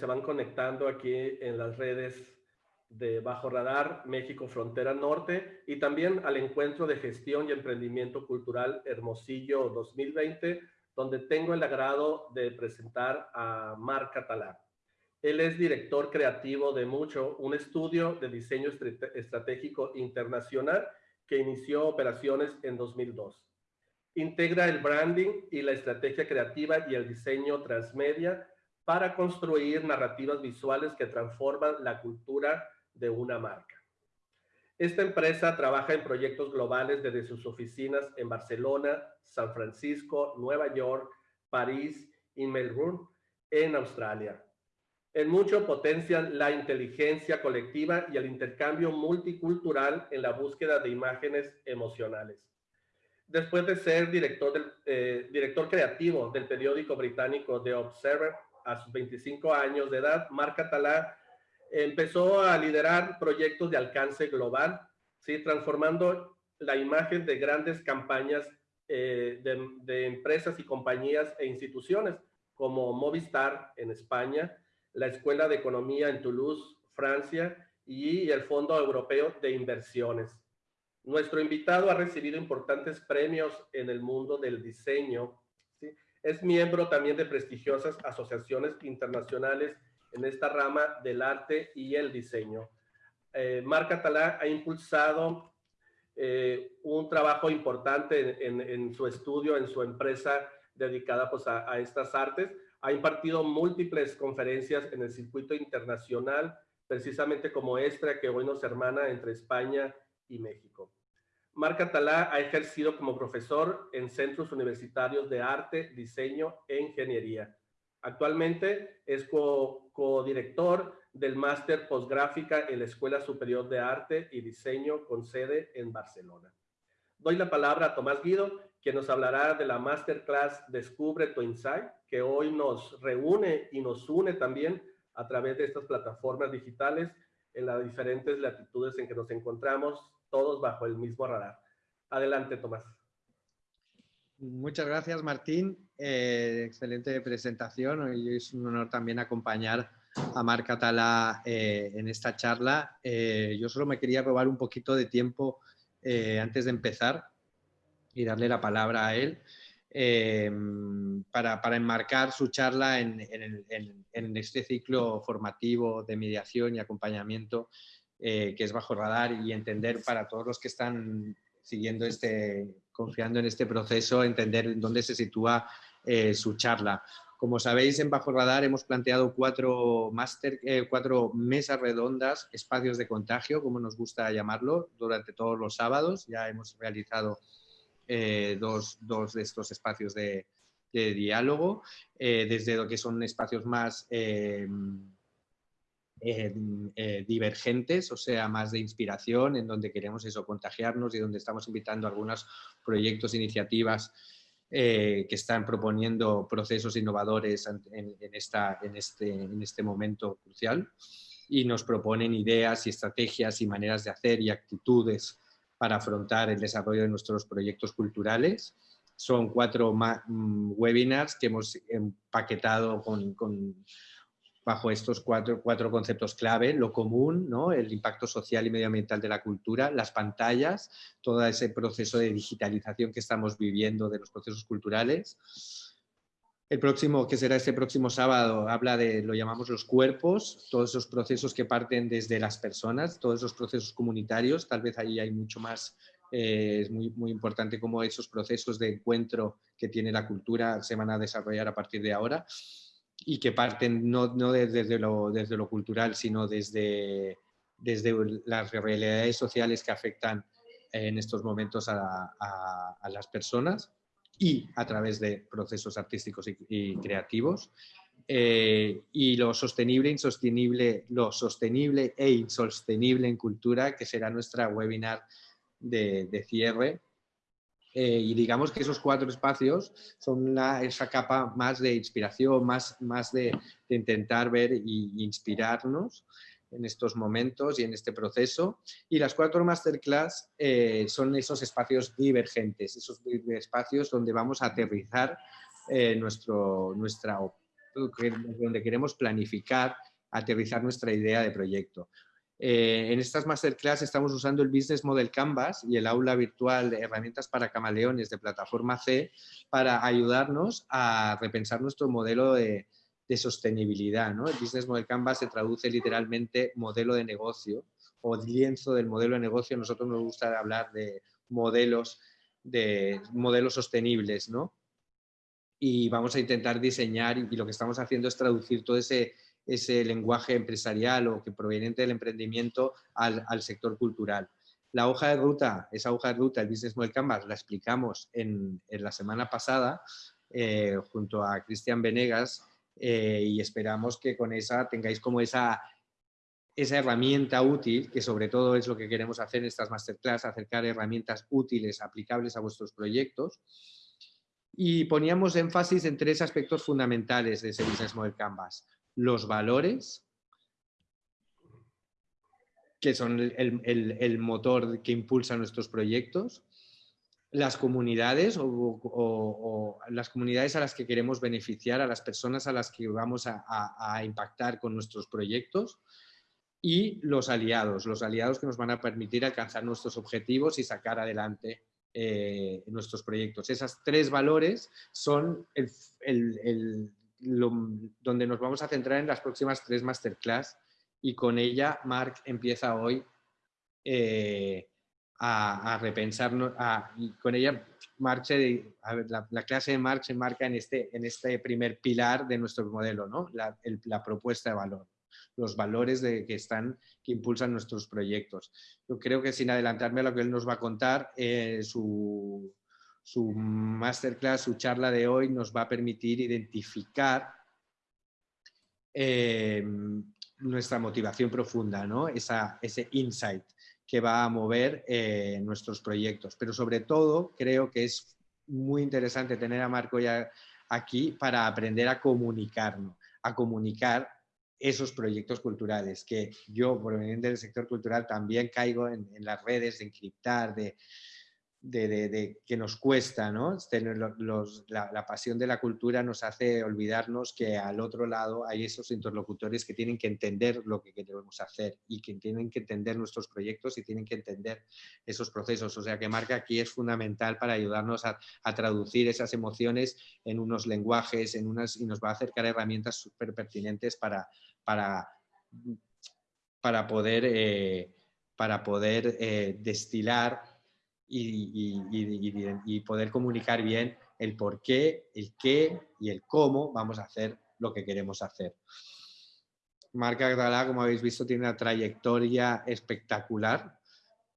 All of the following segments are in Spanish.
se van conectando aquí en las redes de Bajo Radar México Frontera Norte y también al encuentro de gestión y emprendimiento cultural Hermosillo 2020, donde tengo el agrado de presentar a Marc Catalá. Él es director creativo de Mucho, un estudio de diseño estratégico internacional que inició operaciones en 2002. Integra el branding y la estrategia creativa y el diseño transmedia para construir narrativas visuales que transforman la cultura de una marca. Esta empresa trabaja en proyectos globales desde sus oficinas en Barcelona, San Francisco, Nueva York, París y Melbourne, en Australia. En mucho potencia la inteligencia colectiva y el intercambio multicultural en la búsqueda de imágenes emocionales. Después de ser director, eh, director creativo del periódico británico The Observer a sus 25 años de edad, Marc Catalá empezó a liderar proyectos de alcance global, ¿sí? transformando la imagen de grandes campañas eh, de, de, empresas y compañías e instituciones como Movistar en España, la Escuela de Economía en Toulouse, Francia, y el Fondo Europeo de Inversiones. Nuestro invitado ha recibido importantes premios en el mundo del diseño. Es miembro también de prestigiosas asociaciones internacionales en esta rama del arte y el diseño. Eh, Marc Catalá ha impulsado eh, un trabajo importante en, su estudio, en su empresa dedicada pues, a, a, estas artes. Ha impartido múltiples conferencias en el circuito internacional, precisamente como esta que hoy nos hermana entre España y México. Marc Catalá ha ejercido como profesor en centros universitarios de arte, diseño e ingeniería. Actualmente es co-director del máster postgráfica en la Escuela Superior de Arte y Diseño con sede en Barcelona. Doy la palabra a Tomás Guido, quien nos hablará de la masterclass Descubre tu Insight, que hoy nos reúne y nos une también a través de estas plataformas digitales en las diferentes latitudes en que nos encontramos, todos bajo el mismo radar. Adelante, Tomás. Muchas gracias, Martín. Eh, excelente presentación. Es un honor también acompañar a Marc Catalá eh, en esta charla. Eh, yo solo me quería robar un poquito de tiempo eh, antes de empezar y darle la palabra a él para, enmarcar su charla en, este ciclo formativo de mediación y acompañamiento que es bajo radar y entender para todos los que están siguiendo este, confiando en este proceso, entender dónde se sitúa eh, su charla. Como sabéis, en Bajo Radar hemos planteado cuatro, master, eh, cuatro mesas redondas, espacios de contagio, como nos gusta llamarlo, durante todos los sábados. Ya hemos realizado eh, dos, dos, de estos espacios de, de diálogo, eh, desde lo que son espacios más eh, eh, divergentes, o sea, más de inspiración, en donde queremos eso, contagiarnos y donde estamos invitando a algunos proyectos, iniciativas eh, que están proponiendo procesos innovadores este, en este momento crucial y nos proponen ideas y estrategias y maneras de hacer y actitudes para afrontar el desarrollo de nuestros proyectos culturales. Son cuatro mm, webinars que hemos empaquetado con bajo estos cuatro, cuatro conceptos clave, lo común, ¿no? el impacto social y medioambiental de la cultura, las pantallas, todo ese proceso de digitalización que estamos viviendo de los procesos culturales. El próximo, que será este próximo sábado, habla de, lo llamamos los cuerpos, todos esos procesos que parten desde las personas, todos esos procesos comunitarios, tal vez ahí hay mucho más, eh, es muy, muy importante cómo esos procesos de encuentro que tiene la cultura se van a desarrollar a partir de ahora y que parten no, no desde, lo, desde lo cultural, sino desde, desde las realidades sociales que afectan en estos momentos a, a, las personas. y a través de procesos artísticos y, creativos. Eh, y lo sostenible, insostenible, lo sostenible e insostenible en cultura, que será nuestra webinar de, cierre. Eh, y digamos que esos cuatro espacios son esa capa más de inspiración, más, más de, de intentar ver e inspirarnos en estos momentos y en este proceso. Y las cuatro masterclass eh, son esos espacios divergentes, esos espacios donde vamos a aterrizar eh, nuestro, nuestra, donde queremos planificar, aterrizar nuestra idea de proyecto. Eh, en estas masterclass estamos usando el Business Model Canvas y el aula virtual de herramientas para camaleones de plataforma C para ayudarnos a repensar nuestro modelo de, sostenibilidad. ¿no? El Business Model Canvas se traduce literalmente modelo de negocio o lienzo del modelo de negocio. Nosotros nos gusta hablar de modelos, de modelos sostenibles. ¿no? Y vamos a intentar diseñar y lo que estamos haciendo es traducir todo ese, ese lenguaje empresarial o que proveniente del emprendimiento al, sector cultural. La hoja de ruta, esa hoja de ruta, el Business Model Canvas, la explicamos en, en la semana pasada eh, junto a Cristian Venegas eh, y esperamos que con esa tengáis como esa, esa herramienta útil, que sobre todo es lo que queremos hacer en estas masterclass, acercar herramientas útiles, aplicables a vuestros proyectos. Y poníamos énfasis en tres aspectos fundamentales de ese Business Model Canvas. Los valores, que son el, el, motor que impulsa nuestros proyectos las comunidades o, las comunidades a las que queremos beneficiar, a las personas a las que vamos a, impactar con nuestros proyectos y los aliados, los aliados que nos van a permitir alcanzar nuestros objetivos y sacar adelante eh, nuestros proyectos. Esos tres valores son el, donde nos vamos a centrar en las próximas tres masterclass y con ella Marc empieza hoy eh, a, repensarnos, y con ella marche, la, clase de Marx se marca en este, en este primer pilar de nuestro modelo, ¿no? la, propuesta de valor, los valores de, que, están, que impulsan nuestros proyectos. Yo creo que sin adelantarme a lo que él nos va a contar, eh, su, su masterclass, su charla de hoy nos va a permitir identificar eh, nuestra motivación profunda, ¿no? Esa, ese insight que va a mover eh, nuestros proyectos. Pero sobre todo creo que es muy interesante tener a Marco ya aquí para aprender a comunicarnos, a comunicar esos proyectos culturales, que yo, proveniente del sector cultural, también caigo en, en las redes de encriptar, de, de, que nos cuesta, ¿no? la, pasión de la cultura nos hace olvidarnos que al otro lado hay esos interlocutores que tienen que entender lo que queremos hacer y que tienen que entender nuestros proyectos y tienen que entender esos procesos. O sea que Marca aquí es fundamental para ayudarnos a, traducir esas emociones en unos lenguajes en unas, y nos va a acercar herramientas súper pertinentes para, para, para poder, eh, para poder eh, destilar y, poder comunicar bien el por qué, el qué y el cómo vamos a hacer lo que queremos hacer. Marca Agdalá, como habéis visto, tiene una trayectoria espectacular.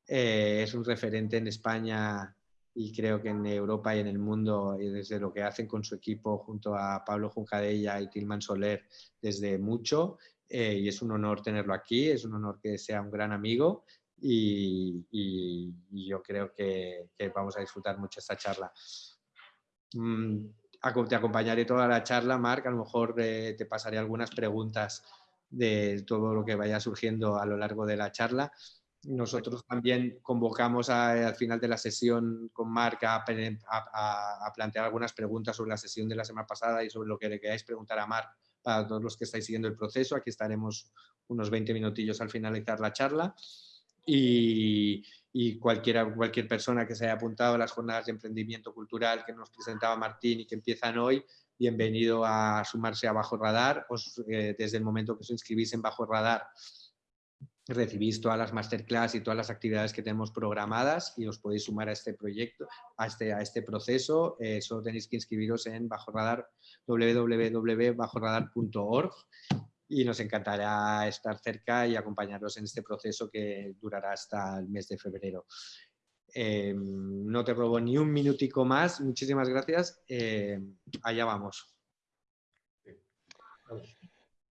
Eh, es un referente en España y creo que en Europa y en el mundo, y desde lo que hacen con su equipo junto a Pablo Juncadella y Tilman Soler desde mucho. Eh, y es un honor tenerlo aquí, es un honor que sea un gran amigo y, yo creo que, vamos a disfrutar mucho esta charla. Mm, te acompañaré toda la charla, Marc, a lo mejor eh, te pasaré algunas preguntas de todo lo que vaya surgiendo a lo largo de la charla. Nosotros también convocamos al final de la sesión con Marc a, a, plantear algunas preguntas sobre la sesión de la semana pasada y sobre lo que le queráis preguntar a Marc para todos los que estáis siguiendo el proceso. Aquí estaremos unos 20 minutillos al finalizar la charla y, cualquiera, cualquier persona que se haya apuntado a las jornadas de emprendimiento cultural que nos presentaba Martín y que empiezan hoy, bienvenido a sumarse a Bajo Radar. Eh, desde el momento que os inscribís en Bajo Radar, recibís todas las masterclass y todas las actividades que tenemos programadas y os podéis sumar a este proyecto, a este, a este proceso. Eh, solo tenéis que inscribiros en Bajo Radar, www.bajoradar.org y nos encantará estar cerca y acompañaros en este proceso que durará hasta el mes de febrero. Em, no te robo ni un minutico más. Muchísimas gracias. allá vamos.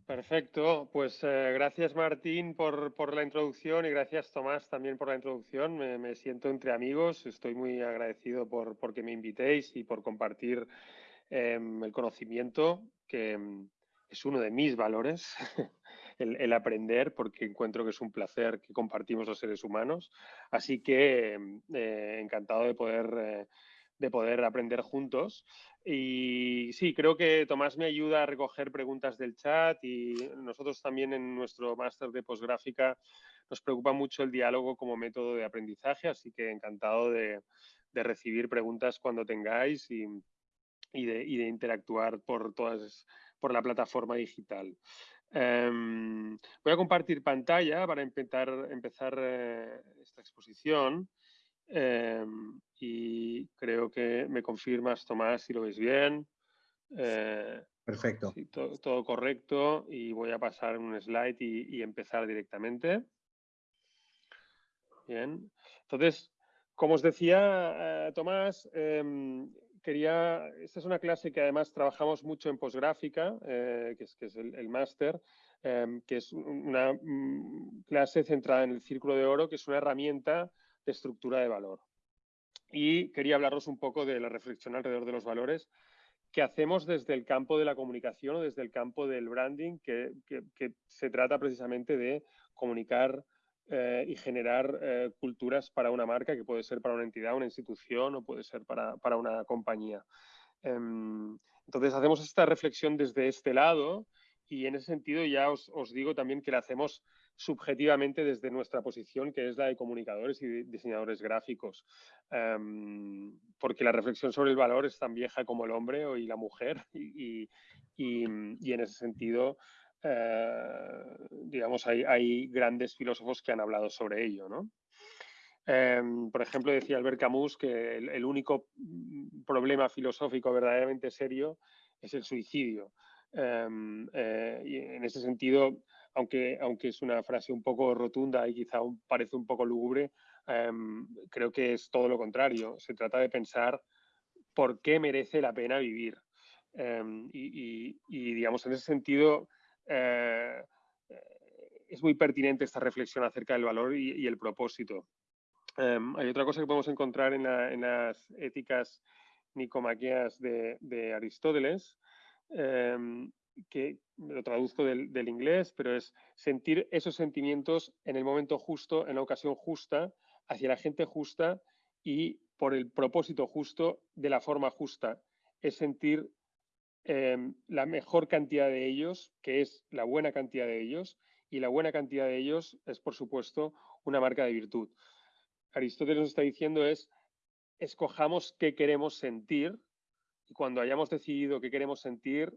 Perfecto, pues eh, gracias Martín por, la introducción y gracias Tomás también por la introducción. Me, siento entre amigos, estoy muy agradecido por, que me invitéis y por compartir em, el conocimiento, que em, es uno de mis valores, el, aprender, porque encuentro que es un placer que compartimos los seres humanos. Así que em, eh, encantado de poder... Eh, de poder aprender juntos. Y sí, creo que Tomás me ayuda a recoger preguntas del chat y nosotros también en nuestro máster de posgráfica nos preocupa mucho el diálogo como método de aprendizaje, así que encantado de, recibir preguntas cuando tengáis de, interactuar por, todas, por la plataforma digital. Em, voy a compartir pantalla para empezar, empezar eh, esta exposición. Em, y creo que me confirmas, Tomás, si lo veis bien. Eh, Perfecto. todo, correcto y voy a pasar un slide y, empezar directamente. Bien. Entonces, como os decía, eh, Tomás, em, quería, esta es una clase que además trabajamos mucho en posgráfica, eh, que es, que es el, máster, em, que es una mm, clase centrada en el círculo de oro, que es una herramienta de estructura de valor. Y quería hablaros un poco de la reflexión alrededor de los valores que hacemos desde el campo de la comunicación o desde el campo del branding, que, se trata precisamente de comunicar eh, y generar eh, culturas para una marca, que puede ser para una entidad, una institución o puede ser para, para una compañía. Em, entonces hacemos esta reflexión desde este lado y en ese sentido ya os, os digo también que la hacemos subjetivamente desde nuestra posición, que es la de comunicadores y diseñadores gráficos. Em, porque la reflexión sobre el valor es tan vieja como el hombre y la mujer, y, en ese sentido, eh, digamos, hay, grandes filósofos que han hablado sobre ello. Em, por ejemplo, decía Albert Camus que el, único problema filosófico verdaderamente serio es el suicidio. Em, eh, y en ese sentido, aunque, aunque es una frase un poco rotunda y quizá parece un poco lúgubre, em, creo que es todo lo contrario. Se trata de pensar por qué merece la pena vivir. Y, digamos, en ese sentido, eh, es muy pertinente esta reflexión acerca del valor y, el propósito. Em, hay otra cosa que podemos encontrar en, las éticas nicomaqueas de, de Aristóteles, que lo traduzco del, inglés, pero es sentir esos sentimientos en el momento justo, en la ocasión justa, hacia la gente justa y por el propósito justo, de la forma justa. Es sentir em, la mejor cantidad de ellos, que es la buena cantidad de ellos, y la buena cantidad de ellos es, por supuesto, una marca de virtud. Aristóteles nos está diciendo es, escojamos qué queremos sentir, y cuando hayamos decidido qué queremos sentir,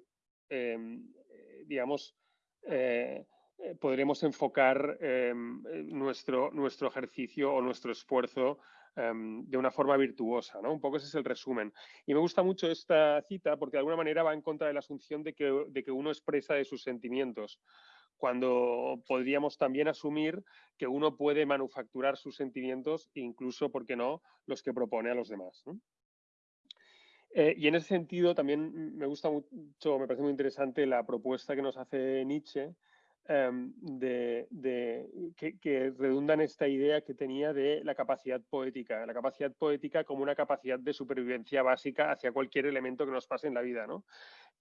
Em, eh, digamos, eh, eh, podremos enfocar em, nuestro, nuestro ejercicio o nuestro esfuerzo em, de una forma virtuosa. ¿no? Un poco ese es el resumen. Y me gusta mucho esta cita porque de alguna manera va en contra de la asunción de que, de que uno expresa de sus sentimientos cuando podríamos también asumir que uno puede manufacturar sus sentimientos, incluso, ¿por qué no?, los que propone a los demás. Eh, y en ese sentido también me gusta mucho, me parece muy interesante la propuesta que nos hace Nietzsche, em, de, que, redunda en esta idea que tenía de la capacidad poética, la capacidad poética como una capacidad de supervivencia básica hacia cualquier elemento que nos pase en la vida. ¿no?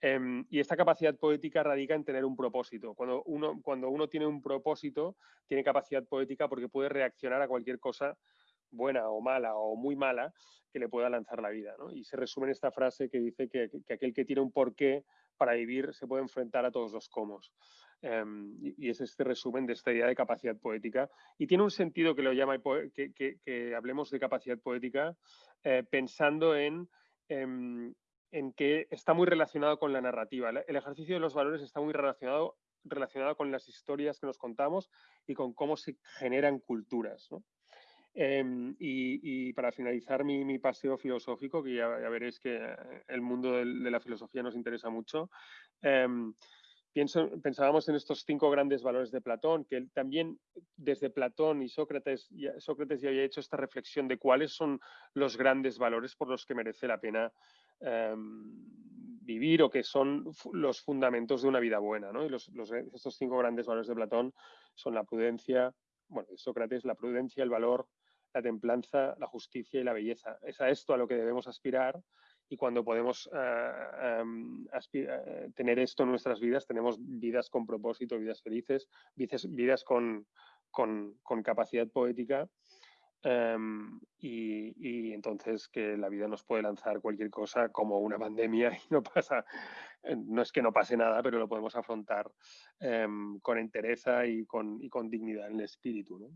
Em, y esta capacidad poética radica en tener un propósito. Cuando uno, cuando uno tiene un propósito, tiene capacidad poética porque puede reaccionar a cualquier cosa buena o mala o muy mala que le pueda lanzar la vida. Y se resume en esta frase que dice que, aquel que tiene un porqué para vivir se puede enfrentar a todos los cómo. Em, y, es este resumen de esta idea de capacidad poética. Y tiene un sentido que lo llama, que, hablemos de capacidad poética eh, pensando en, em, en, que está muy relacionado con la narrativa. El ejercicio de los valores está muy relacionado, relacionado con las historias que nos contamos y con cómo se generan culturas. Em, y, para finalizar mi, paseo filosófico, que ya, veréis que el mundo de, la filosofía nos interesa mucho, pensábamos en estos cinco grandes valores de Platón, que también desde Platón y Sócrates, Sócrates ya había hecho esta reflexión de cuáles son los grandes valores por los que merece la pena em, vivir o que son los fundamentos de una vida buena. Y estos cinco grandes valores de Platón son la prudencia, bueno, Sócrates, la prudencia, el valor, la templanza, la justicia y la belleza. Es a esto a lo que debemos aspirar y cuando podemos eh, em, eh, tener esto en nuestras vidas, tenemos vidas con propósito, vidas felices, vidas, con, capacidad poética em, y, entonces que la vida nos puede lanzar cualquier cosa como una pandemia y no pasa, no es que no pase nada, pero lo podemos afrontar em, con entereza y con, y con, dignidad en el espíritu. ¿no?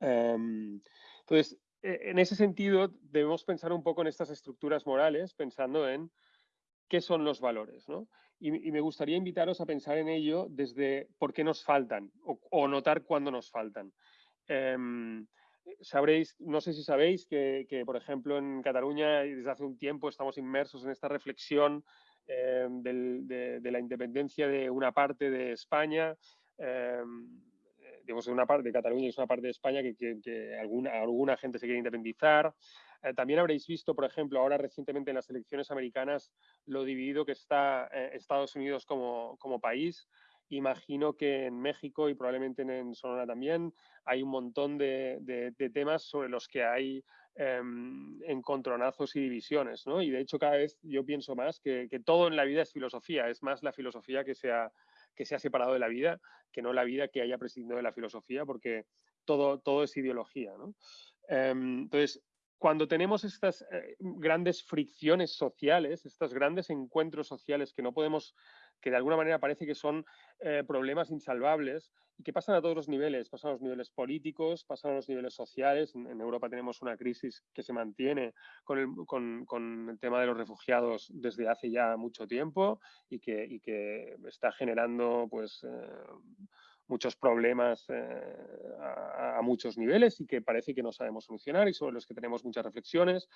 entonces, en ese sentido, debemos pensar un poco en estas estructuras morales, pensando en qué son los valores. ¿no? Y, me gustaría invitaros a pensar en ello desde por qué nos faltan o, notar cuándo nos faltan. Em, sabréis, no sé si sabéis que, por ejemplo, en Cataluña desde hace un tiempo estamos inmersos en esta reflexión em, de, la independencia de una parte de España. Em, digamos, una parte de Cataluña y es una parte de España que, alguna, alguna gente se quiere independizar. Eh, también habréis visto, por ejemplo, ahora recientemente en las elecciones americanas, lo dividido que está eh, Estados Unidos como, como país. Imagino que en México y probablemente en Sonora también hay un montón de, de, temas sobre los que hay em, encontronazos y divisiones, ¿no? Y de hecho cada vez yo pienso más que, que, todo en la vida es filosofía, es más la filosofía que se ha, que se ha separado de la vida, que no la vida que haya prescindido de la filosofía, porque todo, todo es ideología. Em, entonces, cuando tenemos estas eh, grandes fricciones sociales, estos grandes encuentros sociales que no podemos, que de alguna manera parece que son eh, problemas insalvables y que pasan a todos los niveles, pasan a los niveles políticos, pasan a los niveles sociales. En, Europa tenemos una crisis que se mantiene con el, tema de los refugiados desde hace ya mucho tiempo y que, y que está generando pues, eh, muchos problemas eh, a, muchos niveles y que parece que no sabemos solucionar y sobre los que tenemos muchas reflexiones.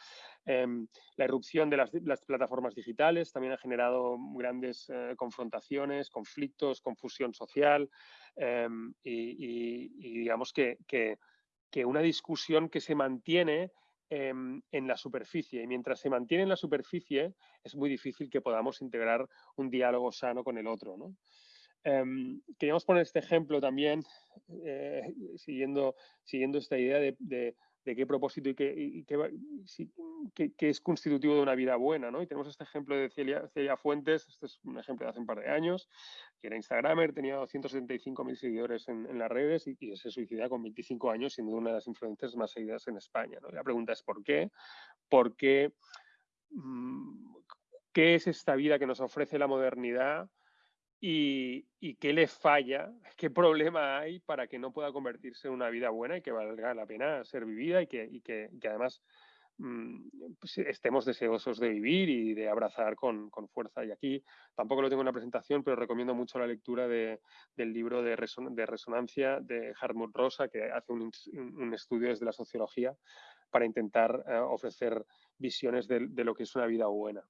Em, la irrupción de las, plataformas digitales también ha generado grandes eh, confrontaciones, conflictos, confusión social em, y, digamos que, que, una discusión que se mantiene em, en la superficie. Y mientras se mantiene en la superficie, es muy difícil que podamos integrar un diálogo sano con el otro. ¿no? Em, queríamos poner este ejemplo también, eh, siguiendo, siguiendo esta idea de, qué propósito y, qué, es constitutivo de una vida buena. ¿no? Y tenemos este ejemplo de Celia, Fuentes, este es un ejemplo de hace un par de años, que era Instagramer, tenía 275.000 seguidores en, las redes y, se suicida con 25 años, siendo una de las influencers más seguidas en España. La pregunta es ¿por qué? ¿Por qué? Mm, ¿Qué es esta vida que nos ofrece la modernidad? Y, qué le falla, qué problema hay para que no pueda convertirse en una vida buena y que valga la pena ser vivida y que, que, además mm, pues, estemos deseosos de vivir y de abrazar con, fuerza. Y aquí tampoco lo tengo en la presentación, pero recomiendo mucho la lectura del libro de, resonancia de Hartmut Rosa, que hace un, estudio desde la sociología para intentar eh, ofrecer visiones de, lo que es una vida buena.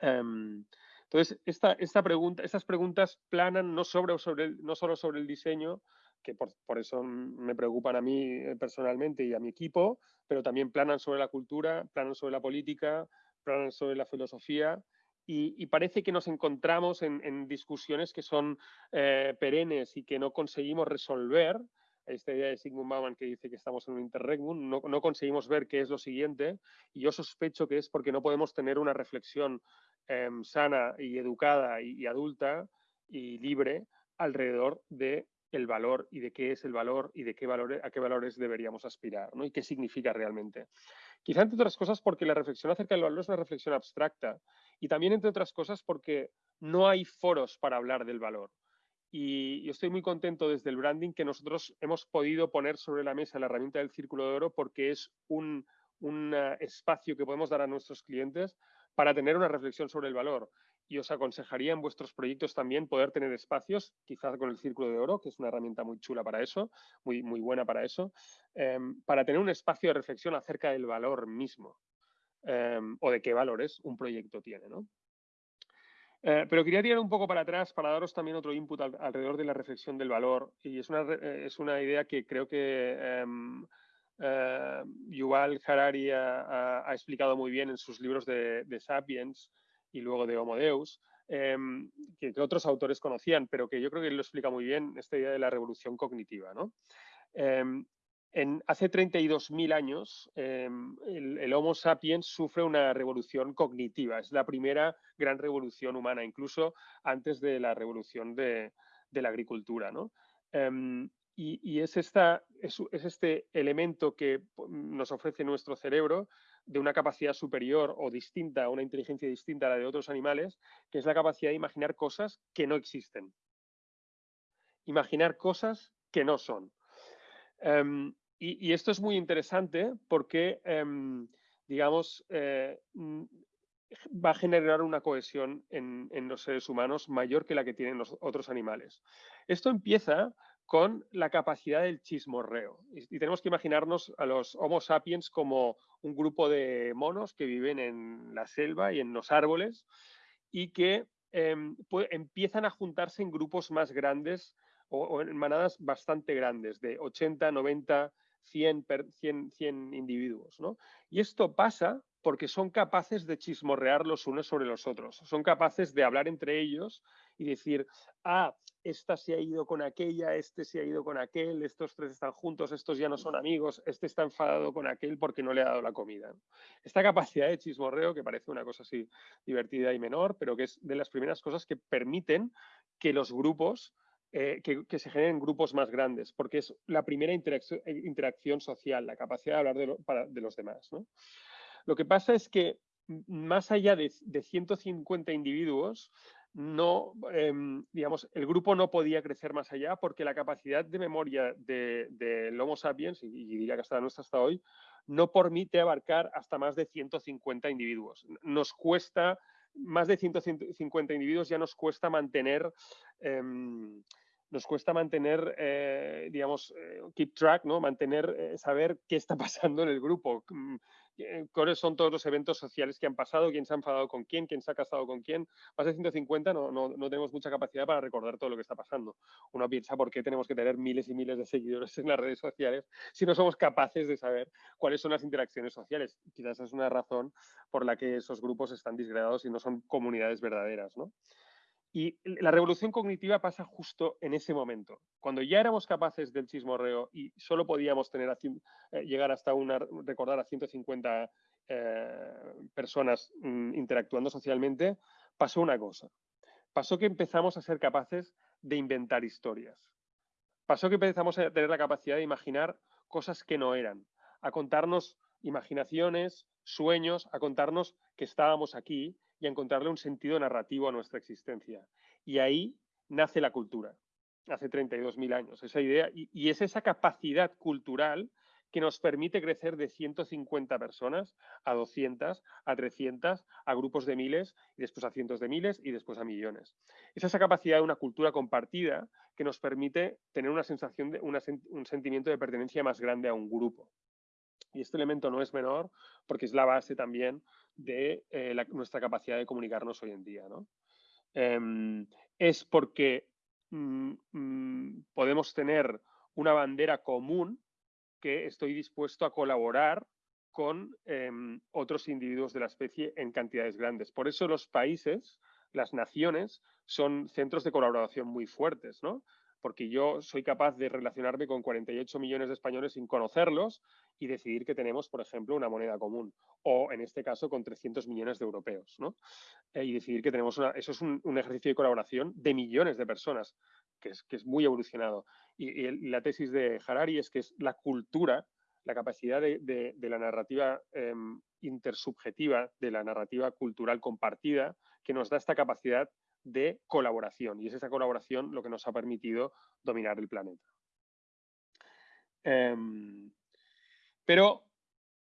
Em, entonces, esta, esta pregunta, estas preguntas planan no, sobre, sobre no solo sobre el diseño, que por, eso me preocupan a mí eh, personalmente y a mi equipo, pero también planan sobre la cultura, planan sobre la política, planan sobre la filosofía y, parece que nos encontramos en, discusiones que son eh, perennes y que no conseguimos resolver. Esta idea de Sigmund Bauman que dice que estamos en un interregnum, no, no, conseguimos ver qué es lo siguiente y yo sospecho que es porque no podemos tener una reflexión Em, sana y educada y, adulta y libre alrededor de el valor y de qué es el valor y de qué valores, a qué valores deberíamos aspirar ¿no? y qué significa realmente. Quizá entre otras cosas porque la reflexión acerca del valor es una reflexión abstracta y también entre otras cosas porque no hay foros para hablar del valor. Y yo estoy muy contento desde el branding que nosotros hemos podido poner sobre la mesa la herramienta del círculo de oro porque es un, un eh, espacio que podemos dar a nuestros clientes para tener una reflexión sobre el valor. Y os aconsejaría en vuestros proyectos también poder tener espacios, quizás con el Círculo de Oro, que es una herramienta muy chula para eso, muy, muy buena para eso, em, para tener un espacio de reflexión acerca del valor mismo em, o de qué valores un proyecto tiene. Eh, pero quería tirar un poco para atrás para daros también otro input alrededor de la reflexión del valor. Y es una, eh, es una idea que creo que em, eh, Yuval Harari ha, explicado muy bien en sus libros de, Sapiens y luego de Homo Deus, em, que, otros autores conocían, pero que yo creo que él lo explica muy bien, esta idea de la revolución cognitiva. ¿no? Em, en, hace 32.000 años, em, el, Homo sapiens sufre una revolución cognitiva. Es la primera gran revolución humana, incluso antes de la revolución de, la agricultura. Y, es, esta, es, este elemento que nos ofrece nuestro cerebro de una capacidad superior o distinta, una inteligencia distinta a la de otros animales, que es la capacidad de imaginar cosas que no existen. Imaginar cosas que no son. Em, y, esto es muy interesante porque, em, digamos, eh, va a generar una cohesión en, los seres humanos mayor que la que tienen los otros animales. Esto empieza con la capacidad del chismorreo. Y, tenemos que imaginarnos a los Homo sapiens como un grupo de monos que viven en la selva y en los árboles y que em, empiezan a juntarse en grupos más grandes o, en manadas bastante grandes, de 80, 90, 100, 100, individuos. ¿no? Y esto pasa porque son capaces de chismorrear los unos sobre los otros, son capaces de hablar entre ellos y decir, ah, esta se ha ido con aquella, este se ha ido con aquel, estos tres están juntos, estos ya no son amigos, este está enfadado con aquel porque no le ha dado la comida. Esta capacidad de chismorreo, que parece una cosa así divertida y menor, pero que es de las primeras cosas que permiten que los grupos eh, que, se generen grupos más grandes, porque es la primera interacción, eh, interacción social, la capacidad de hablar de, de los demás. Lo que pasa es que más allá de, 150 individuos, no, em, digamos, el grupo no podía crecer más allá porque la capacidad de memoria del de, Homo sapiens, y, diría que hasta nuestra hasta hoy, no permite abarcar hasta más de 150 individuos. Nos cuesta, más de 150 individuos ya nos cuesta mantener em, nos cuesta mantener, eh, digamos, eh, keep track, ¿no? Mantener, eh, saber qué está pasando en el grupo, mm, cuáles son todos los eventos sociales que han pasado, quién se ha enfadado con quién, quién se ha casado con quién. Más de 150 no, no, no, tenemos mucha capacidad para recordar todo lo que está pasando. Uno piensa por qué tenemos que tener miles y miles de seguidores en las redes sociales si no somos capaces de saber cuáles son las interacciones sociales. Quizás es una razón por la que esos grupos están disgregados y no son comunidades verdaderas, ¿no? Y la revolución cognitiva pasa justo en ese momento, cuando ya éramos capaces del chismorreo y solo podíamos tener eh, llegar hasta una, recordar a 150 eh, personas mm, interactuando socialmente, pasó una cosa. Pasó que empezamos a ser capaces de inventar historias. Pasó que empezamos a tener la capacidad de imaginar cosas que no eran, a contarnos imaginaciones, sueños, a contarnos que estábamos aquí y encontrarle un sentido narrativo a nuestra existencia. Y ahí nace la cultura, hace 32.000 años, esa idea, y, es esa capacidad cultural que nos permite crecer de 150 personas a 200, a 300, a grupos de miles, y después a cientos de miles y después a millones. Es esa capacidad de una cultura compartida que nos permite tener una sensación de un sentimiento de pertenencia más grande a un grupo. Y este elemento no es menor porque es la base también de eh, nuestra capacidad de comunicarnos hoy en día. Em, es porque mm, mm, podemos tener una bandera común que estoy dispuesto a colaborar con em, otros individuos de la especie en cantidades grandes. Por eso los países, las naciones, son centros de colaboración muy fuertes, ¿no? Porque yo soy capaz de relacionarme con 48 millones de españoles sin conocerlos y decidir que tenemos, por ejemplo, una moneda común, o en este caso con 300 millones de europeos, ¿no? Eh, y decidir que tenemos una, eso es un, ejercicio de colaboración de millones de personas, que es, que es muy evolucionado. Y, la tesis de Harari es que es la cultura, la capacidad de, la narrativa em, intersubjetiva, de la narrativa cultural compartida, que nos da esta capacidad de colaboración y es esa colaboración lo que nos ha permitido dominar el planeta. Em, pero,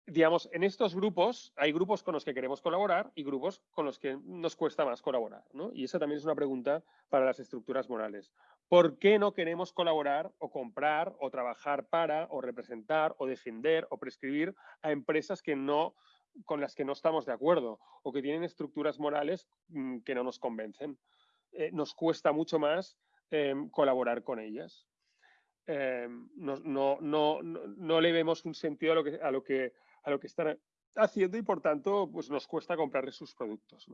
digamos, en estos grupos hay grupos con los que queremos colaborar y grupos con los que nos cuesta más colaborar. Y esa también es una pregunta para las estructuras morales. ¿Por qué no queremos colaborar o comprar o trabajar para o representar o defender o prescribir a empresas que no con las que no estamos de acuerdo o que tienen estructuras morales mm, que no nos convencen. Eh, nos cuesta mucho más em, colaborar con ellas. Em, no, no, le vemos un sentido a lo que, están haciendo y por tanto pues nos cuesta comprarles sus productos.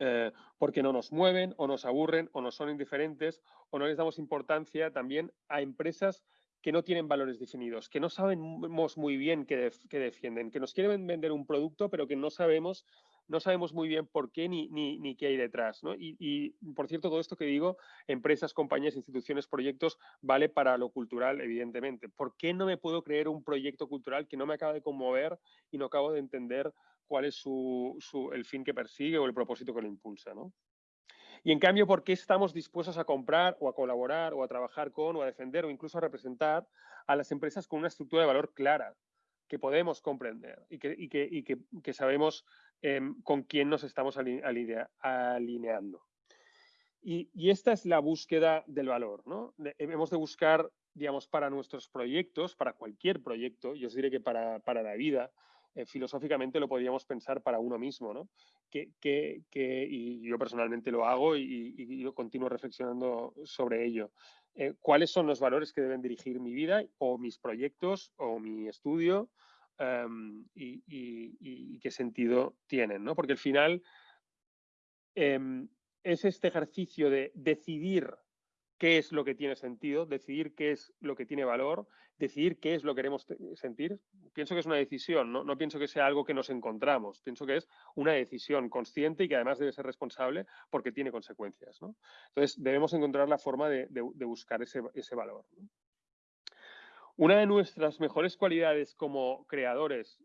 Eh, porque no nos mueven o nos aburren o nos son indiferentes o no les damos importancia también a empresas que no tienen valores definidos, que no sabemos muy bien qué, defienden, que nos quieren vender un producto, pero que no sabemos, no sabemos muy bien por qué ni, qué hay detrás. Y, por cierto, todo esto que digo, empresas, compañías, instituciones, proyectos, vale para lo cultural, evidentemente. ¿Por qué no me puedo creer un proyecto cultural que no me acaba de conmover y no acabo de entender cuál es el fin que persigue o el propósito que lo impulsa? Y en cambio, ¿por qué estamos dispuestos a comprar o a colaborar o a trabajar con o a defender o incluso a representar a las empresas con una estructura de valor clara que podemos comprender y que, sabemos em, con quién nos estamos alineando? Y, esta es la búsqueda del valor. ¿no? hemos de buscar, digamos, para nuestros proyectos, para cualquier proyecto, yo os diré que para, para la vida, eh, filosóficamente lo podríamos pensar para uno mismo, ¿no? Que, y yo personalmente lo hago y, yo continúo reflexionando sobre ello. Eh, ¿Cuáles son los valores que deben dirigir mi vida o mis proyectos o mi estudio em, y, qué sentido tienen? ¿no? Porque al final em, es este ejercicio de decidir qué es lo que tiene sentido, decidir qué es lo que tiene valor, decidir qué es lo que queremos sentir. Pienso que es una decisión, ¿no? no pienso que sea algo que nos encontramos, pienso que es una decisión consciente y que además debe ser responsable porque tiene consecuencias. Entonces, debemos encontrar la forma de, buscar ese, valor. Una de nuestras mejores cualidades como creadores,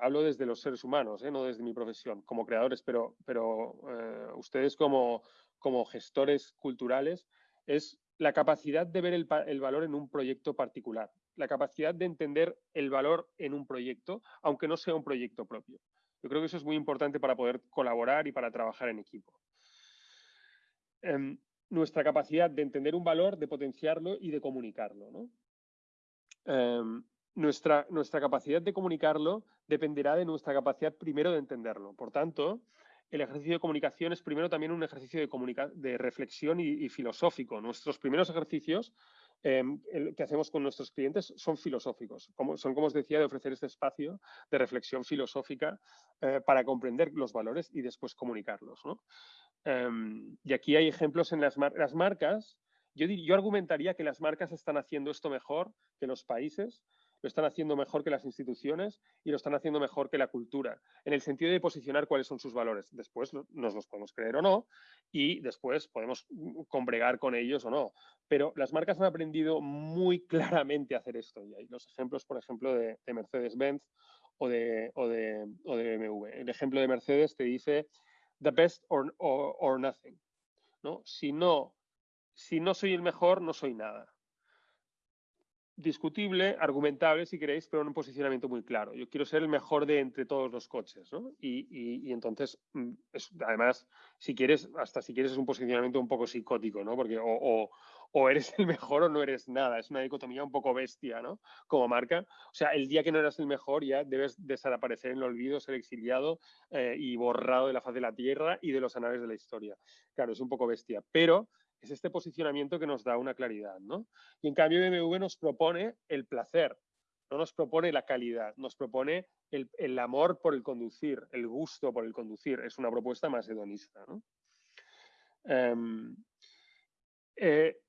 hablo desde los seres humanos, ¿eh? no desde mi profesión, como creadores, pero, pero eh, ustedes como, como gestores culturales es la capacidad de ver el, valor en un proyecto particular, la capacidad de entender el valor en un proyecto, aunque no sea un proyecto propio. Yo creo que eso es muy importante para poder colaborar y para trabajar en equipo. Em, nuestra capacidad de entender un valor, de potenciarlo y de comunicarlo. Em, nuestra, nuestra capacidad de comunicarlo dependerá de nuestra capacidad primero de entenderlo. Por tanto, el ejercicio de comunicación es primero también un ejercicio de, reflexión y, filosófico. Nuestros primeros ejercicios em, que hacemos con nuestros clientes son filosóficos. Como, son, como os decía, de ofrecer este espacio de reflexión filosófica eh, para comprender los valores y después comunicarlos. Em, y aquí hay ejemplos en las, marcas. Yo argumentaría que las marcas están haciendo esto mejor que los países lo están haciendo mejor que las instituciones y lo están haciendo mejor que la cultura, en el sentido de posicionar cuáles son sus valores. Después nos los podemos creer o no y después podemos mm, combregar con ellos o no. Pero las marcas han aprendido muy claramente a hacer esto. Y hay los ejemplos, por ejemplo, de, Mercedes-Benz o de, o, de, BMW. El ejemplo de Mercedes te dice the best or, or, nothing. ¿no? Si, no, si no soy el mejor, no soy nada discutible, argumentable si queréis, pero en un posicionamiento muy claro. Yo quiero ser el mejor de entre todos los coches, ¿no? Y, entonces, mm, además, si quieres, hasta si quieres es un posicionamiento un poco psicótico, ¿no? Porque o, eres el mejor o no eres nada. Es una dicotomía un poco bestia, ¿no? Como marca. O sea, el día que no eras el mejor ya debes desaparecer en el olvido, ser exiliado eh, y borrado de la faz de la tierra y de los anales de la historia. Claro, es un poco bestia, pero es este posicionamiento que nos da una claridad, ¿no? Y en cambio BMW nos propone el placer, no nos propone la calidad, nos propone el, amor por el conducir, el gusto por el conducir. Es una propuesta más hedonista. Em, eh,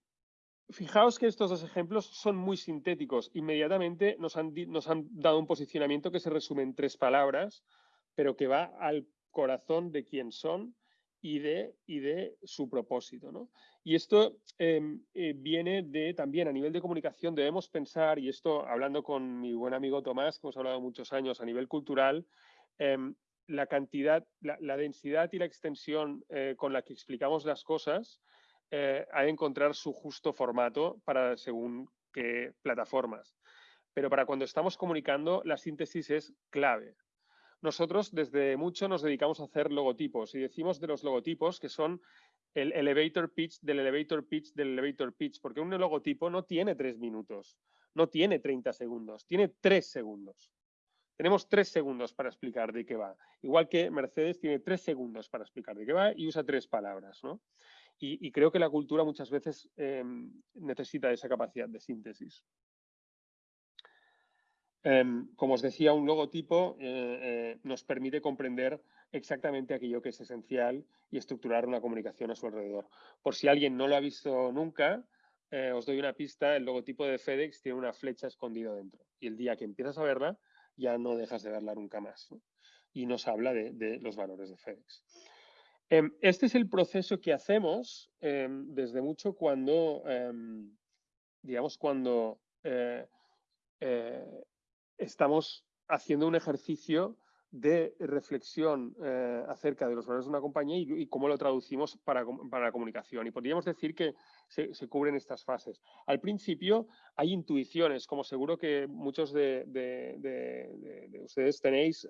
fijaos que estos dos ejemplos son muy sintéticos. Inmediatamente nos han, nos han dado un posicionamiento que se resume en tres palabras, pero que va al corazón de quién son y de, y de su propósito. ¿no? Y esto em, eh, viene de también a nivel de comunicación, debemos pensar, y esto hablando con mi buen amigo Tomás, que hemos hablado muchos años a nivel cultural, em, la cantidad, la, densidad y la extensión eh, con la que explicamos las cosas eh, ha de encontrar su justo formato para según qué plataformas. Pero para cuando estamos comunicando, la síntesis es clave. Nosotros desde mucho nos dedicamos a hacer logotipos y decimos de los logotipos que son el elevator pitch del elevator pitch del elevator pitch, porque un logotipo no tiene tres minutos, no tiene 30 segundos, tiene tres segundos. Tenemos tres segundos para explicar de qué va. Igual que Mercedes tiene tres segundos para explicar de qué va y usa tres palabras. ¿no? Y, creo que la cultura muchas veces em, necesita esa capacidad de síntesis. Em, como os decía, un logotipo eh, eh, nos permite comprender exactamente aquello que es esencial y estructurar una comunicación a su alrededor. Por si alguien no lo ha visto nunca, eh, os doy una pista, el logotipo de FedEx tiene una flecha escondida dentro. Y el día que empiezas a verla, ya no dejas de verla nunca más. Y nos habla de, los valores de FedEx. Em, este es el proceso que hacemos em, desde mucho cuando, digamos, cuando estamos haciendo un ejercicio de reflexión eh, acerca de los valores de una compañía y, cómo lo traducimos para, para, la comunicación. Y podríamos decir que se, cubren estas fases. Al principio hay intuiciones, como seguro que muchos de, ustedes tenéis eh,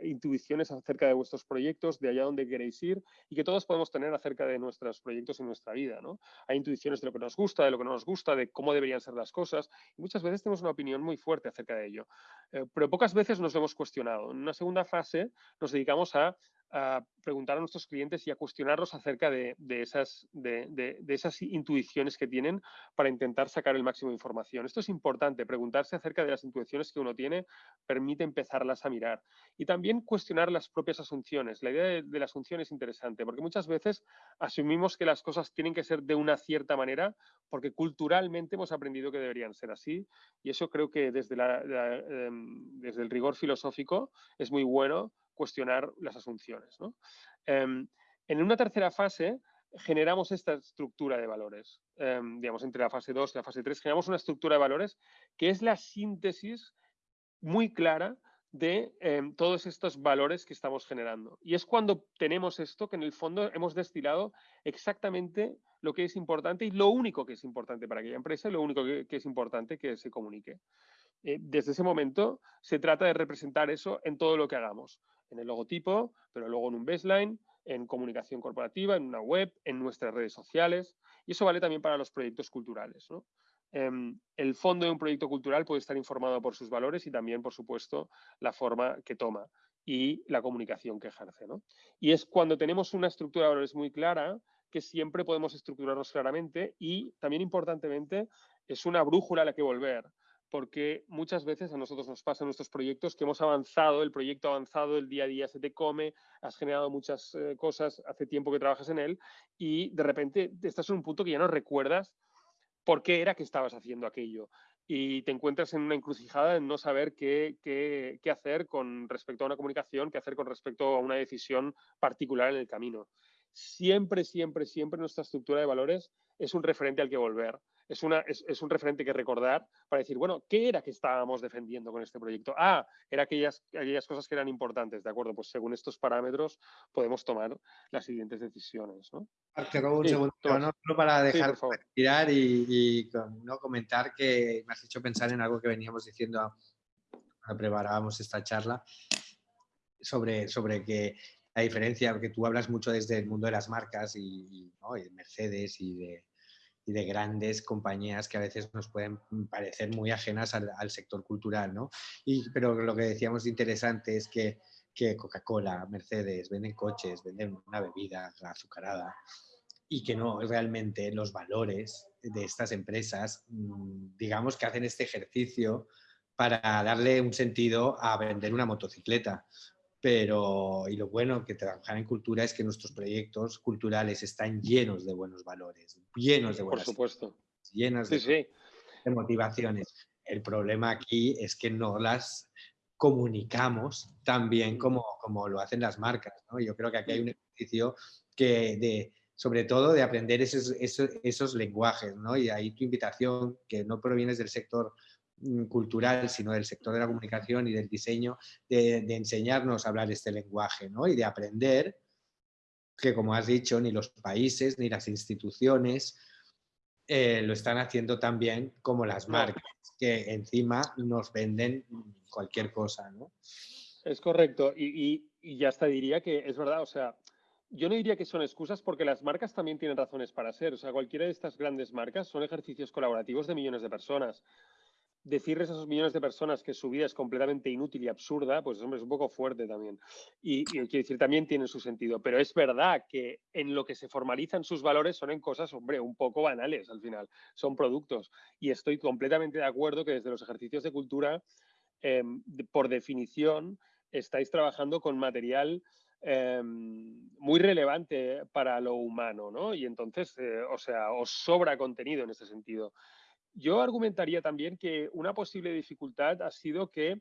eh, intuiciones acerca de vuestros proyectos, de allá donde queréis ir y que todos podemos tener acerca de nuestros proyectos en nuestra vida. Hay intuiciones de lo que nos gusta, de lo que no nos gusta, de cómo deberían ser las cosas y muchas veces tenemos una opinión muy fuerte acerca de ello. Eh, pero pocas veces nos hemos cuestionado. En una segunda fase nos dedicamos a a preguntar a nuestros clientes y a cuestionarlos acerca de, esas, intuiciones que tienen para intentar sacar el máximo de información. Esto es importante, preguntarse acerca de las intuiciones que uno tiene permite empezarlas a mirar. Y también cuestionar las propias asunciones. La idea de, la asunción es interesante porque muchas veces asumimos que las cosas tienen que ser de una cierta manera porque culturalmente hemos aprendido que deberían ser así y eso creo que desde, em, desde el rigor filosófico es muy bueno cuestionar las asunciones. Em, en una tercera fase generamos esta estructura de valores. Em, digamos, entre la fase 2 y la fase 3 generamos una estructura de valores que es la síntesis muy clara de em, todos estos valores que estamos generando. Y es cuando tenemos esto que en el fondo hemos destilado exactamente lo que es importante y lo único que es importante para aquella empresa y lo único que es importante que se comunique. Eh, desde ese momento se trata de representar eso en todo lo que hagamos, en el logotipo, pero luego en un baseline, en comunicación corporativa, en una web, en nuestras redes sociales. Y eso vale también para los proyectos culturales. Em, el fondo de un proyecto cultural puede estar informado por sus valores y también, por supuesto, la forma que toma y la comunicación que ejerce. Y es cuando tenemos una estructura de valores muy clara que siempre podemos estructurarnos claramente y también importantemente es una brújula a la que volver porque muchas veces a nosotros nos pasa en nuestros proyectos que hemos avanzado, el proyecto avanzado, el día a día se te come, has generado muchas eh, cosas, hace tiempo que trabajas en él y de repente estás en un punto que ya no recuerdas por qué era que estabas haciendo aquello y te encuentras en una encrucijada en no saber qué, qué, qué hacer con respecto a una comunicación, qué hacer con respecto a una decisión particular en el camino. Siempre, siempre, siempre nuestra estructura de valores es un referente al que volver es, una, es, un referente que recordar para decir, bueno, ¿qué era que estábamos defendiendo con este proyecto? Ah, era aquellas, aquellas cosas que eran importantes, ¿de acuerdo? Pues según estos parámetros podemos tomar las siguientes decisiones, ¿no? Te robo un segundo, no, para dejar tirar y, ¿no? comentar que me has hecho pensar en algo que veníamos diciendo cuando preparábamos esta charla sobre, sobre que la diferencia, porque tú hablas mucho desde el mundo de las marcas y, ¿no? y de Mercedes y de, y de grandes compañías que a veces nos pueden parecer muy ajenas al, sector cultural, ¿no? Y, pero lo que decíamos interesante es que, que Coca-Cola, Mercedes venden coches, venden una bebida azucarada y que no realmente los valores de estas empresas, mm, digamos que hacen este ejercicio para darle un sentido a vender una motocicleta pero y lo bueno que trabajar en cultura es que nuestros proyectos culturales están llenos de buenos valores, llenos de buenas Por supuesto. llenos de, motivaciones. El problema aquí es que no las comunicamos tan bien como, como lo hacen las marcas. ¿no? Yo creo que aquí hay un ejercicio que de, sobre todo de aprender esos, esos, esos lenguajes, ¿no? Y ahí tu invitación, que no provienes del sector cultural, sino del sector de la comunicación y del diseño, de, enseñarnos a hablar este lenguaje ¿no? y de aprender que, como has dicho, ni los países ni las instituciones eh, lo están haciendo tan bien como las marcas, que encima nos venden cualquier cosa. ¿no? Es correcto. Y, y ya hasta diría que es verdad, o sea, yo no diría que son excusas porque las marcas también tienen razones para ser. O sea, cualquiera de estas grandes marcas son ejercicios colaborativos de millones de personas decirles a esos millones de personas que su vida es completamente inútil y absurda, pues hombre, es un poco fuerte también. Y, quiero decir, también tiene su sentido. Pero es verdad que en lo que se formalizan sus valores son en cosas, hombre, un poco banales al final. Son productos. Y estoy completamente de acuerdo que desde los ejercicios de cultura, em, por definición, estáis trabajando con material em, muy relevante para lo humano, ¿no? Y entonces, eh, o sea, os sobra contenido en ese sentido. Yo argumentaría también que una posible dificultad ha sido que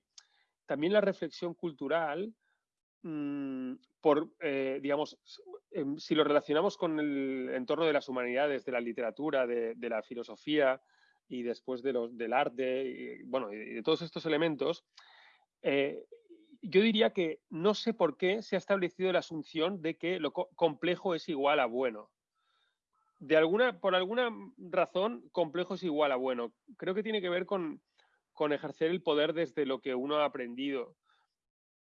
también la reflexión cultural, mm, por, eh, digamos, em, si lo relacionamos con el entorno de las humanidades, de la literatura, de, la filosofía y después de los, del arte, y, bueno, y de todos estos elementos, eh, yo diría que no sé por qué se ha establecido la asunción de que lo complejo es igual a bueno de alguna, por alguna razón, complejo es igual a bueno. Creo que tiene que ver con, con ejercer el poder desde lo que uno ha aprendido.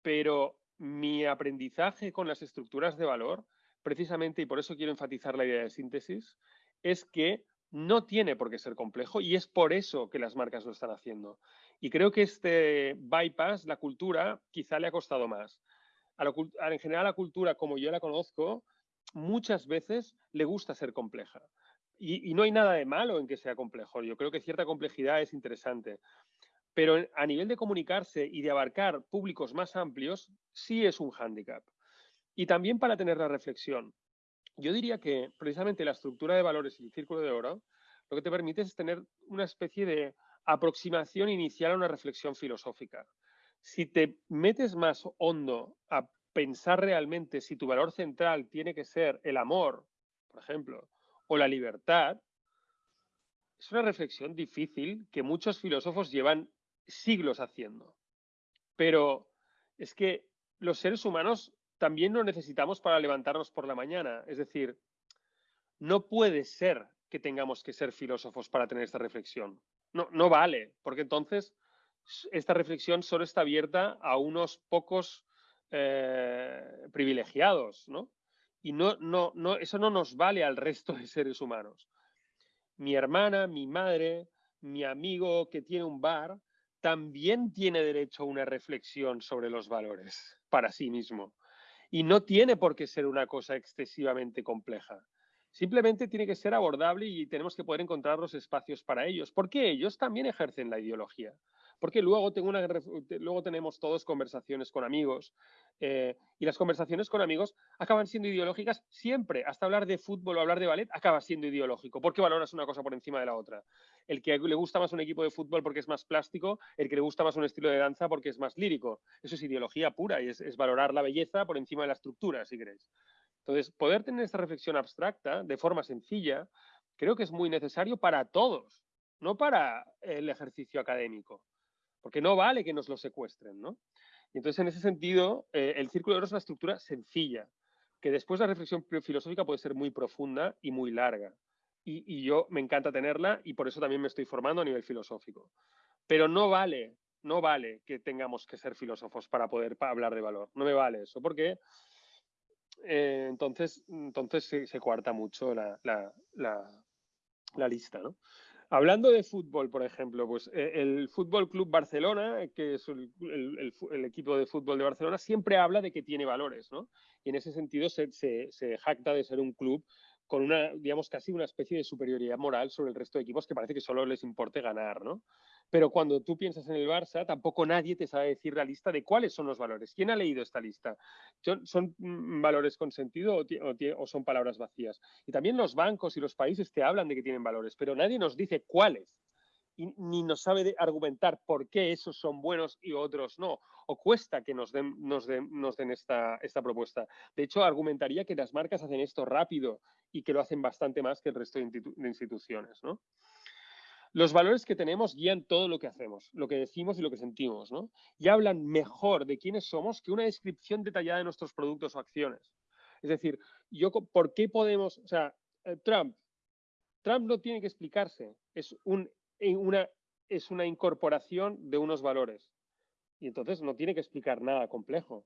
Pero mi aprendizaje con las estructuras de valor, precisamente, y por eso quiero enfatizar la idea de síntesis, es que no tiene por qué ser complejo y es por eso que las marcas lo están haciendo. Y creo que este bypass, la cultura, quizá le ha costado más. en general, la cultura, como yo la conozco, muchas veces le gusta ser compleja. Y, no hay nada de malo en que sea complejo. Yo creo que cierta complejidad es interesante. Pero a nivel de comunicarse y de abarcar públicos más amplios, sí es un hándicap. Y también para tener la reflexión. Yo diría que precisamente la estructura de valores y el círculo de oro lo que te permite es tener una especie de aproximación inicial a una reflexión filosófica. Si te metes más hondo a pensar realmente si tu valor central tiene que ser el amor, por ejemplo, o la libertad, es una reflexión difícil que muchos filósofos llevan siglos haciendo. Pero es que los seres humanos también lo necesitamos para levantarnos por la mañana. Es decir, no puede ser que tengamos que ser filósofos para tener esta reflexión. No, no vale, porque entonces esta reflexión solo está abierta a unos pocos eh, privilegiados, ¿no? Y no, no, no, eso no nos vale al resto de seres humanos. Mi hermana, mi madre, mi amigo que tiene un bar, también tiene derecho a una reflexión sobre los valores para sí mismo. Y no tiene por qué ser una cosa excesivamente compleja. Simplemente tiene que ser abordable y tenemos que poder encontrar los espacios para ellos, porque ellos también ejercen la ideología porque luego, luego tenemos todos conversaciones con amigos eh, y las conversaciones con amigos acaban siendo ideológicas siempre. Hasta hablar de fútbol o hablar de ballet acaba siendo ideológico. ¿Por qué valoras una cosa por encima de la otra? El que le gusta más un equipo de fútbol porque es más plástico, el que le gusta más un estilo de danza porque es más lírico. Eso es ideología pura y es, es valorar la belleza por encima de la estructura, si queréis. Entonces, poder tener esta reflexión abstracta de forma sencilla, creo que es muy necesario para todos, no para el ejercicio académico porque no vale que nos lo secuestren, ¿no? Y entonces, en ese sentido, eh, el círculo de oro es una estructura sencilla, que después la reflexión filosófica puede ser muy profunda y muy larga. Y, yo me encanta tenerla y por eso también me estoy formando a nivel filosófico. Pero no vale, no vale que tengamos que ser filósofos para poder hablar de valor. No me vale eso, porque eh, entonces, entonces se, se cuarta mucho la, la, la lista, ¿no? Hablando de fútbol, por ejemplo, pues eh, el Fútbol Club Barcelona, que es el, equipo de fútbol de Barcelona, siempre habla de que tiene valores, ¿no? Y en ese sentido se, se jacta de ser un club con una, digamos, casi una especie de superioridad moral sobre el resto de equipos que parece que solo les importe ganar, ¿no? Pero cuando tú piensas en el Barça, tampoco nadie te sabe decir la lista de cuáles son los valores. ¿Quién ha leído esta lista? ¿Son, mm, valores con sentido o, son palabras vacías? Y también los bancos y los países te hablan de que tienen valores, pero nadie nos dice cuáles. Y, ni nos sabe argumentar por qué esos son buenos y otros no. O cuesta que nos den, esta, esta propuesta. De hecho, argumentaría que las marcas hacen esto rápido y que lo hacen bastante más que el resto de, instituciones. ¿no? Los valores que tenemos guían todo lo que hacemos, lo que decimos y lo que sentimos, ¿no? Y hablan mejor de quiénes somos que una descripción detallada de nuestros productos o acciones. Es decir, yo, ¿por qué podemos, o sea, eh, Trump, Trump no tiene que explicarse, es, un, una, una incorporación de unos valores. Y entonces no tiene que explicar nada complejo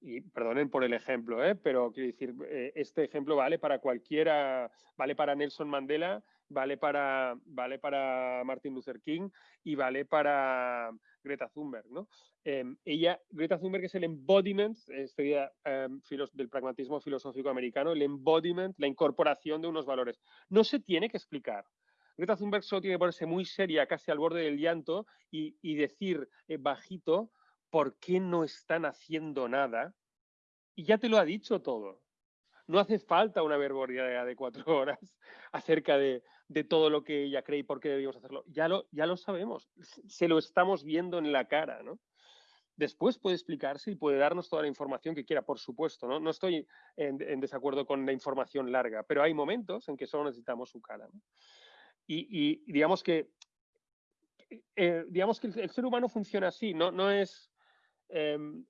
y perdonen por el ejemplo, ¿eh? pero quiero decir, eh, este ejemplo vale para cualquiera, vale para Nelson Mandela vale para, vale para Martin Luther King y vale para Greta Thunberg. ¿no? Em, ella, Greta Thunberg es el embodiment este em, del pragmatismo filosófico americano, el embodiment, la incorporación de unos valores. No se tiene que explicar. Greta Thunberg solo tiene que ponerse muy seria, casi al borde del llanto, y, decir eh, bajito, ¿por qué no están haciendo nada? Y ya te lo ha dicho todo. No hace falta una verborrea de cuatro horas acerca de, todo lo que ella cree y por qué debíamos hacerlo. Ya lo, ya lo sabemos, se lo estamos viendo en la cara, ¿no? Después puede explicarse y puede darnos toda la información que quiera, por supuesto. No, no estoy en, desacuerdo con la información larga, pero hay momentos en que solo necesitamos su cara. Y, digamos que, eh, digamos que el, ser humano funciona así, no, no es... Em,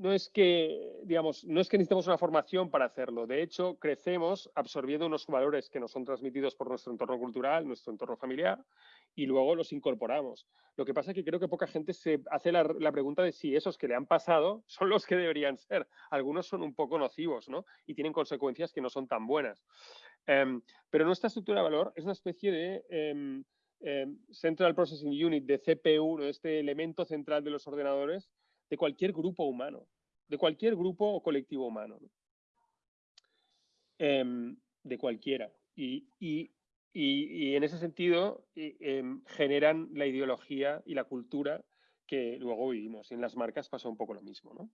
no es que, digamos, no es que necesitemos una formación para hacerlo. De hecho, crecemos absorbiendo unos valores que nos son transmitidos por nuestro entorno cultural, nuestro entorno familiar, y luego los incorporamos. Lo que pasa es que creo que poca gente se hace la, pregunta de si esos que le han pasado son los que deberían ser. Algunos son un poco nocivos, ¿no? Y tienen consecuencias que no son tan buenas. Em, pero nuestra estructura de valor es una especie de em, em, Central Processing Unit, de CPU, este elemento central de los ordenadores, de cualquier grupo humano, de cualquier grupo o colectivo humano, em, de cualquiera. Y, en ese sentido em, generan la ideología y la cultura que luego vivimos. Y en las marcas pasa un poco lo mismo.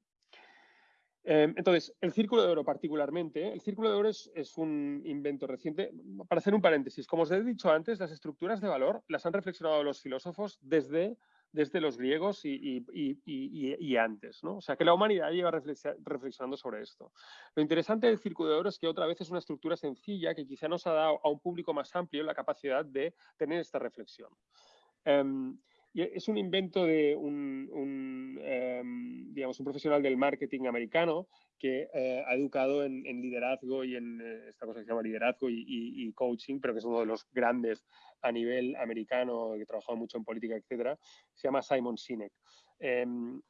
Em, entonces, el Círculo de Oro particularmente, el Círculo de Oro es, es, un invento reciente. Para hacer un paréntesis, como os he dicho antes, las estructuras de valor las han reflexionado los filósofos desde desde los griegos y, antes. ¿no? O sea, que la humanidad lleva reflexionando sobre esto. Lo interesante del Círculo de Oro es que otra vez es una estructura sencilla que quizá nos ha dado a un público más amplio la capacidad de tener esta reflexión. Em, es un invento de un, em, digamos, un profesional del marketing americano que eh, ha educado en, liderazgo y en eh, esta cosa que se llama liderazgo y, coaching, pero que es uno de los grandes a nivel americano, que ha trabajado mucho en política, etcétera. Se llama Simon Sinek. Em,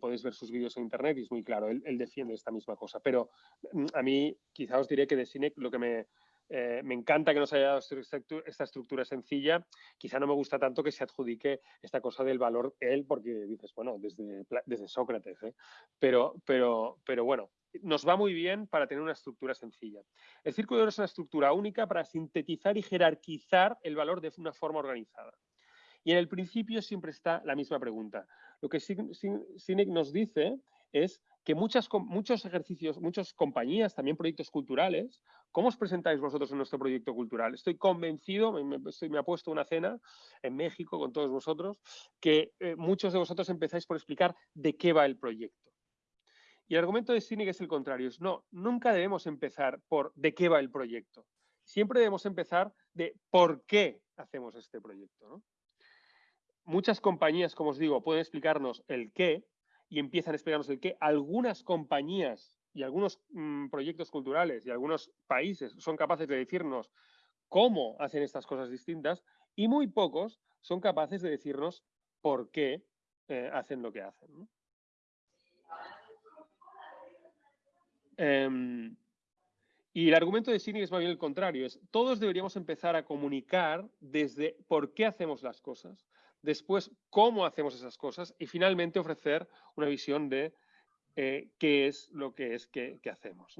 podéis ver sus vídeos en internet y es muy claro, él, él, defiende esta misma cosa. Pero mm, a mí quizá os diré que de Sinek lo que me, eh, me encanta que nos haya dado esta estructura sencilla. Quizá no me gusta tanto que se adjudique esta cosa del valor él, porque dices, bueno, desde, desde Sócrates, ¿eh? pero, pero, pero bueno, nos va muy bien para tener una estructura sencilla. El círculo de oro es una estructura única para sintetizar y jerarquizar el valor de una forma organizada. Y en el principio siempre está la misma pregunta. Lo que Sinek nos dice es que muchas, muchos ejercicios, muchas compañías, también proyectos culturales, ¿cómo os presentáis vosotros en nuestro proyecto cultural? Estoy convencido, me, me, ha puesto una cena en México con todos vosotros, que eh, muchos de vosotros empezáis por explicar de qué va el proyecto. Y el argumento de Sinek es el contrario, es no, nunca debemos empezar por de qué va el proyecto. Siempre debemos empezar de por qué hacemos este proyecto. Muchas compañías, como os digo, pueden explicarnos el qué, y empiezan a explicarnos el que algunas compañías y algunos mm, proyectos culturales y algunos países son capaces de decirnos cómo hacen estas cosas distintas y muy pocos son capaces de decirnos por qué eh, hacen lo que hacen. Em, y el argumento de Cine es más bien el contrario, es todos deberíamos empezar a comunicar desde por qué hacemos las cosas, después cómo hacemos esas cosas y finalmente ofrecer una visión de eh, qué es lo que es que, hacemos.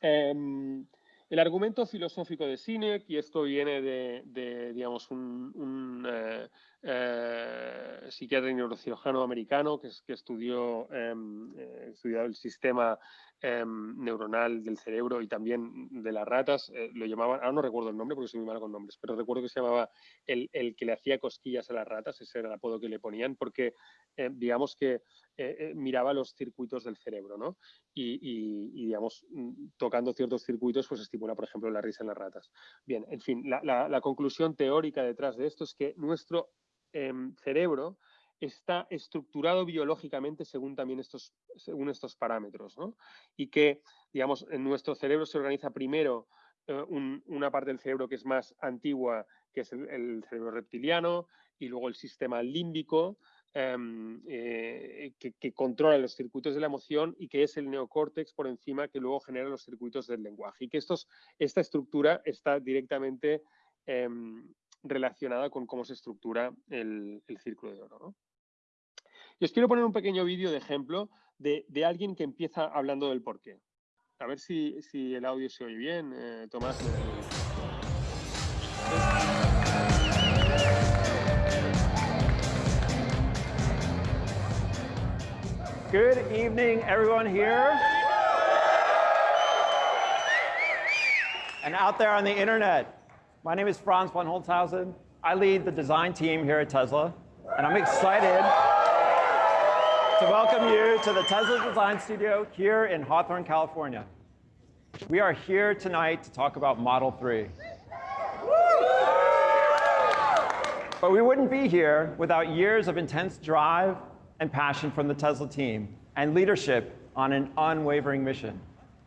Em, el argumento filosófico de Sinek, y esto viene de, digamos, un, eh, eh, psiquiatra y neurocirujano americano que, que estudió, em, estudió el sistema Em, neuronal del cerebro y también de las ratas, eh, lo llamaban, ahora no recuerdo el nombre porque soy muy malo con nombres, pero recuerdo que se llamaba el, que le hacía cosquillas a las ratas, ese era el apodo que le ponían, porque eh, digamos que eh, miraba los circuitos del cerebro, ¿no? Y, digamos, mm, tocando ciertos circuitos, pues estimula, por ejemplo, la risa en las ratas. Bien, en fin, la, conclusión teórica detrás de esto es que nuestro em, cerebro está estructurado biológicamente según también estos, según estos parámetros. Y que, digamos, en nuestro cerebro se organiza primero eh, una parte del cerebro que es más antigua, que es el, cerebro reptiliano, y luego el sistema límbico, em, eh, que, controla los circuitos de la emoción y que es el neocórtex por encima que luego genera los circuitos del lenguaje. Y que estos, esta estructura está directamente em, relacionada con cómo se estructura el, círculo de oro. Y os quiero poner un pequeño vídeo de ejemplo de, alguien que empieza hablando del porqué. A ver si, el audio se oye bien, eh, Tomás. Good evening, everyone here. And out there on the internet. My name is Franz von Holzhausen. I lead the design team here at Tesla, and I'm excited to welcome you to the Tesla Design Studio here in Hawthorne, California. We are here tonight to talk about Model 3. But we wouldn't be here without years of intense drive and passion from the Tesla team and leadership on an unwavering mission.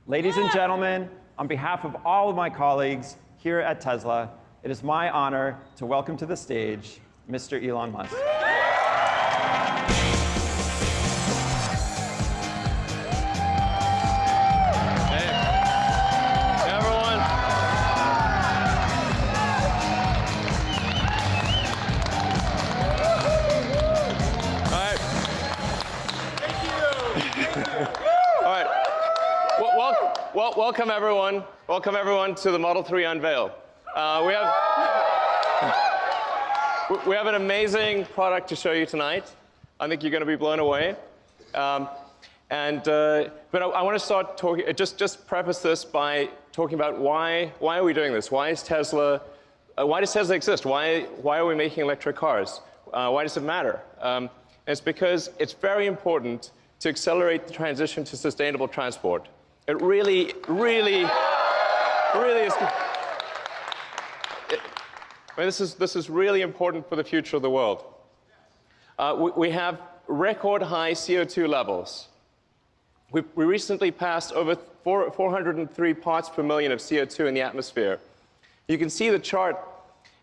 Ladies and gentlemen, on behalf of all of my colleagues here at Tesla, it is my honor to welcome to the stage Mr. Elon Musk. Welcome everyone. Welcome everyone to the Model 3 unveil. Uh, we have we have an amazing product to show you tonight. I think you're going to be blown away. Um, and uh, but I, I want to start talking. Just just preface this by talking about why why are we doing this? Why is Tesla? Uh, why does Tesla exist? Why why are we making electric cars? Uh, why does it matter? Um, it's because it's very important to accelerate the transition to sustainable transport. It really, really, really is. I mean, this is, this is really important for the future of the world. Uh, we, we, have record high CO2 levels. We, we recently passed over four, 403 parts per million of CO2 in the atmosphere. You can see the chart,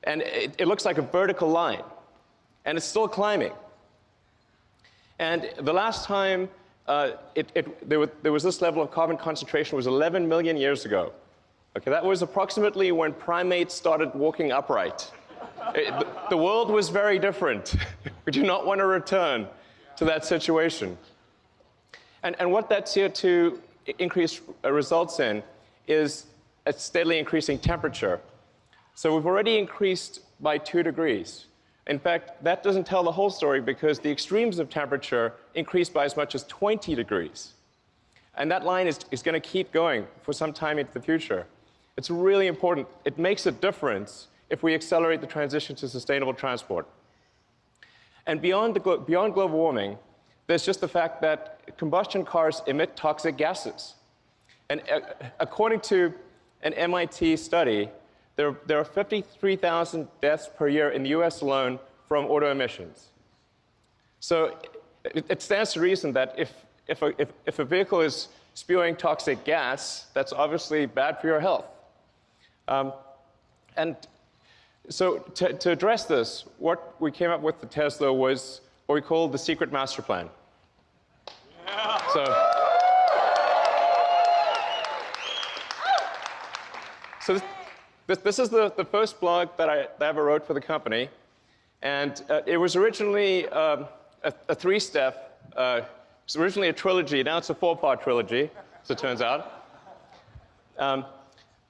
and it, it looks like a vertical line, and it's still climbing. And the last time uh, it, it, there, was, there, was, this level of carbon concentration was 11 million years ago. Okay, that was approximately when primates started walking upright. It, the, the, world was very different. we do not want to return to that situation. And, and what that CO2 increase results in is a steadily increasing temperature. So we've already increased by two degrees. In fact, that doesn't tell the whole story because the extremes of temperature increase by as much as 20 degrees. And that line is, is going to keep going for some time into the future. It's really important. It makes a difference if we accelerate the transition to sustainable transport. And beyond, the, beyond global warming, there's just the fact that combustion cars emit toxic gases. And uh, according to an MIT study, there, there are 53,000 deaths per year in the US alone from auto emissions. So it, it stands to reason that if, if, a, if, if a vehicle is spewing toxic gas, that's obviously bad for your health. Um, and so to, to, address this, what we came up with the Tesla was what we call the secret master plan. Yeah. So, so this, this, this is the, the first blog that I, ever wrote for the company. And uh, it was originally um, a, a three-step, uh, it was originally a trilogy, now it's a four-part trilogy, as it turns out. Um,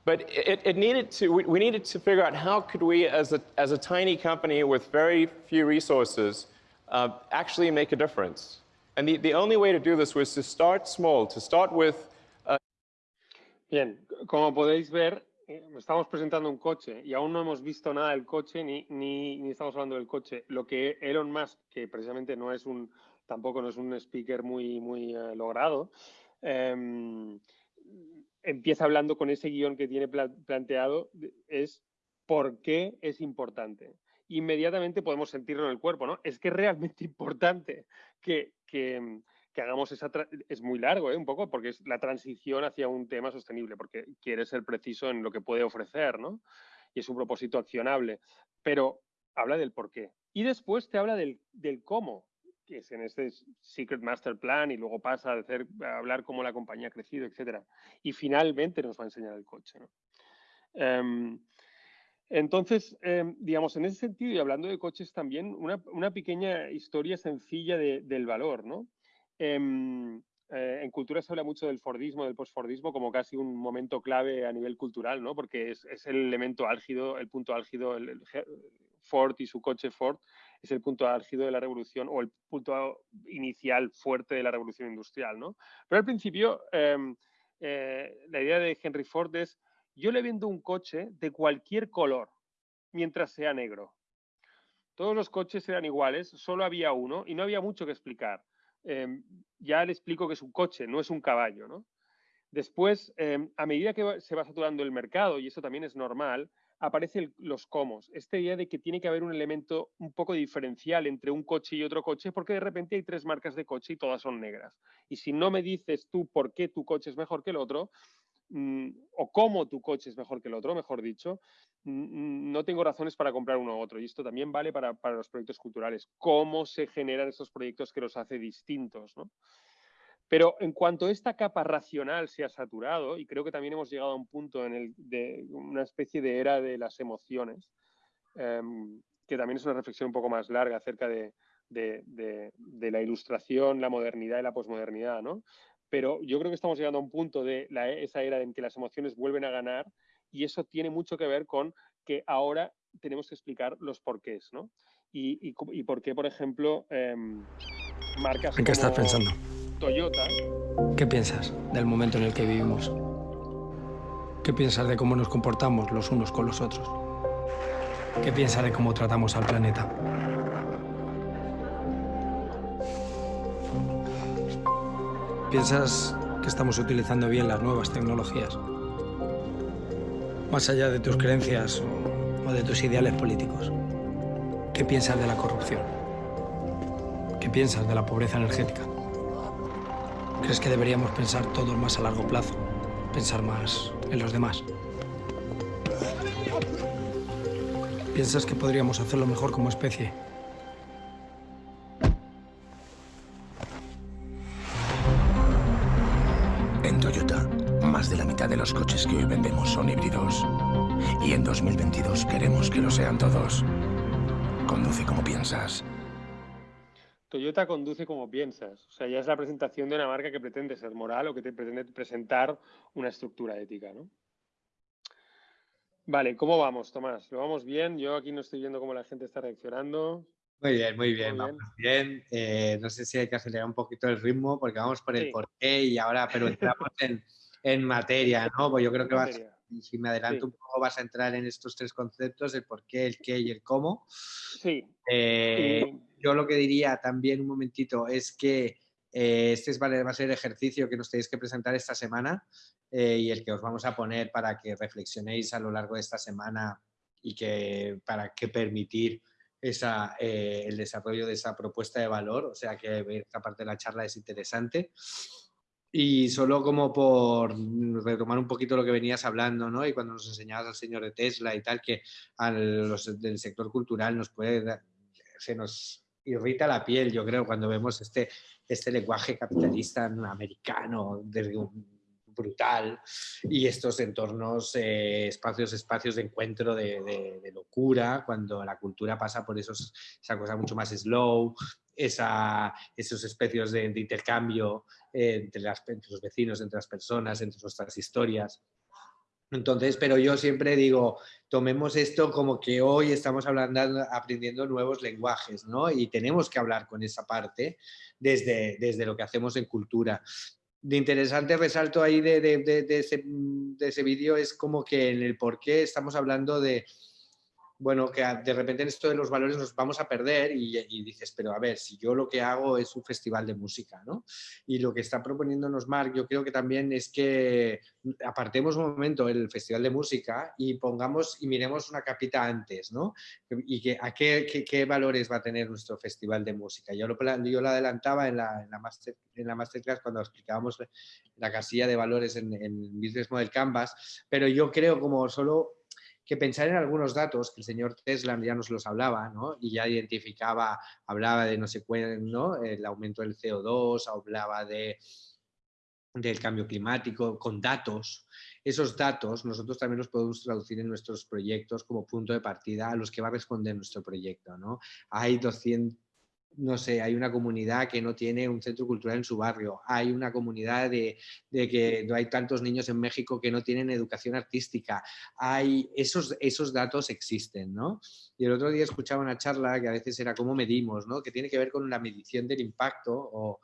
but it, it, needed to, we, we, needed to figure out how could we, as a, as a tiny company with very few resources, uh, actually make a difference. And the, the only way to do this was to start small, to start with... Uh... Bien, como podéis ver, estamos presentando un coche y aún no hemos visto nada del coche ni, ni, estamos hablando del coche. Lo que Elon Musk, que precisamente no es un, tampoco no es un speaker muy, muy eh, logrado, em, empieza hablando con ese guion que tiene planteado, es por qué es importante. Inmediatamente podemos sentirlo en el cuerpo, ¿no? Es que es realmente importante que, que que hagamos esa... Es muy largo, ¿eh? un poco, porque es la transición hacia un tema sostenible, porque quiere ser preciso en lo que puede ofrecer, ¿no? Y es un propósito accionable. Pero habla del por qué. Y después te habla del, del cómo. que es en este Secret Master Plan y luego pasa a, hablar cómo la compañía ha crecido, etc. Y finalmente nos va a enseñar el coche. Em, entonces, em, digamos, en ese sentido, y hablando de coches también, una, pequeña historia sencilla del valor, ¿no? Em, eh, en cultura se habla mucho del Fordismo, del postfordismo, como casi un momento clave a nivel cultural, ¿no? Porque es, el elemento álgido, el punto álgido, el, Ford y su coche Ford es el punto álgido de la revolución o el punto inicial fuerte de la revolución industrial, ¿no? Pero al principio, em, eh, la idea de Henry Ford es, yo le vendo un coche de cualquier color, mientras sea negro. Todos los coches eran iguales, solo había uno y no había mucho que explicar. Em, ya le explico que es un coche, no es un caballo, ¿no? Después, em, a medida que se va saturando el mercado, y eso también es normal, aparecen los comos. Esta idea de que tiene que haber un elemento un poco diferencial entre un coche y otro coche, porque de repente hay tres marcas de coche y todas son negras. Y si no me dices tú por qué tu coche es mejor que el otro, mm, o cómo tu coche es mejor que el otro, mejor dicho, mm, no tengo razones para comprar uno u otro. Y esto también vale para, los proyectos culturales. Cómo se generan esos proyectos que los hace distintos. Pero en cuanto esta capa racional se ha saturado, y creo que también hemos llegado a un punto en el de una especie de era de las emociones, em, que también es una reflexión un poco más larga acerca de, la ilustración, la modernidad y la posmodernidad, ¿no? Pero yo creo que estamos llegando a un punto de esa era en que las emociones vuelven a ganar y eso tiene mucho que ver con que ahora tenemos que explicar los porqués, ¿no? Y, por qué, por ejemplo, em, marcas ¿En qué estás pensando? Toyota. ¿Qué piensas del momento en el que vivimos? ¿Qué piensas de cómo nos comportamos los unos con los otros? ¿Qué piensas de cómo tratamos al planeta? ¿Piensas que estamos utilizando bien las nuevas tecnologías? Más allá de tus creencias o de tus ideales políticos. ¿Qué piensas de la corrupción? ¿Qué piensas de la pobreza energética? ¿Crees que deberíamos pensar todos más a largo plazo? Pensar más en los demás. ¿Piensas que podríamos hacerlo mejor como especie? Los coches que hoy vendemos son híbridos. Y en 2022 queremos que lo sean todos. Conduce como piensas. Toyota conduce como piensas. O sea, ya es la presentación de una marca que pretende ser moral o que te pretende presentar una estructura ética, ¿no? Vale, ¿cómo vamos, Tomás? ¿Lo vamos bien? Yo aquí no estoy viendo cómo la gente está reaccionando. Muy bien, muy bien, vamos bien. Eh, no sé si hay que acelerar un poquito el ritmo porque vamos por el porqué y ahora, pero entramos en, materia, ¿no? Pues yo creo que vas, si me adelanto un poco, vas a entrar en estos tres conceptos, el por qué, el qué y el cómo. Sí. Eh, yo lo que diría también un momentito es que eh, este va a ser el ejercicio que nos tenéis que presentar esta semana eh, y el que os vamos a poner para que reflexionéis a lo largo de esta semana y que para que permitir esa, el desarrollo de esa propuesta de valor. O sea que esta parte de la charla es interesante. Y solo como por retomar un poquito lo que venías hablando, ¿no? Y cuando nos enseñabas al señor de Tesla y tal, que a los del sector cultural nos puede, se nos irrita la piel, yo creo, cuando vemos este, este lenguaje capitalista americano brutal y estos entornos, eh, espacios, espacios de encuentro de, locura, cuando la cultura pasa por esos, esa cosa mucho más slow, esa, esos especies de, intercambio eh, entre, entre, los vecinos, entre las personas, entre nuestras historias. Entonces, pero yo siempre digo, tomemos esto como que hoy estamos hablando, aprendiendo nuevos lenguajes, ¿no? Y tenemos que hablar con esa parte desde, desde lo que hacemos en cultura. De interesante resalto ahí de, de, de ese, de ese vídeo es como que en el por qué estamos hablando de, bueno, que de repente en esto de los valores nos vamos a perder y, dices, pero a ver, si yo lo que hago es un festival de música, ¿no? Y lo que está proponiéndonos Marc, yo creo que también es que apartemos un momento el festival de música y pongamos y miremos una capita antes, ¿no? Y que, a qué, qué, valores va a tener nuestro festival de música. Yo lo, yo lo adelantaba en la, en la, master, en la masterclass cuando explicábamos la casilla de valores en, en Business Model Canvas, pero yo creo como solo que pensar en algunos datos, que el señor Tesla ya nos los hablaba, ¿no? y ya identificaba, hablaba de no sé cuál, ¿no? el aumento del CO2, hablaba de, del cambio climático, con datos. Esos datos nosotros también los podemos traducir en nuestros proyectos como punto de partida a los que va a responder nuestro proyecto. ¿no? Hay 200 no sé, hay una comunidad que no tiene un centro cultural en su barrio, hay una comunidad de, que no hay tantos niños en México que no tienen educación artística, hay, esos, esos datos existen, ¿no? Y el otro día escuchaba una charla que a veces era cómo medimos, ¿no? Que tiene que ver con la medición del impacto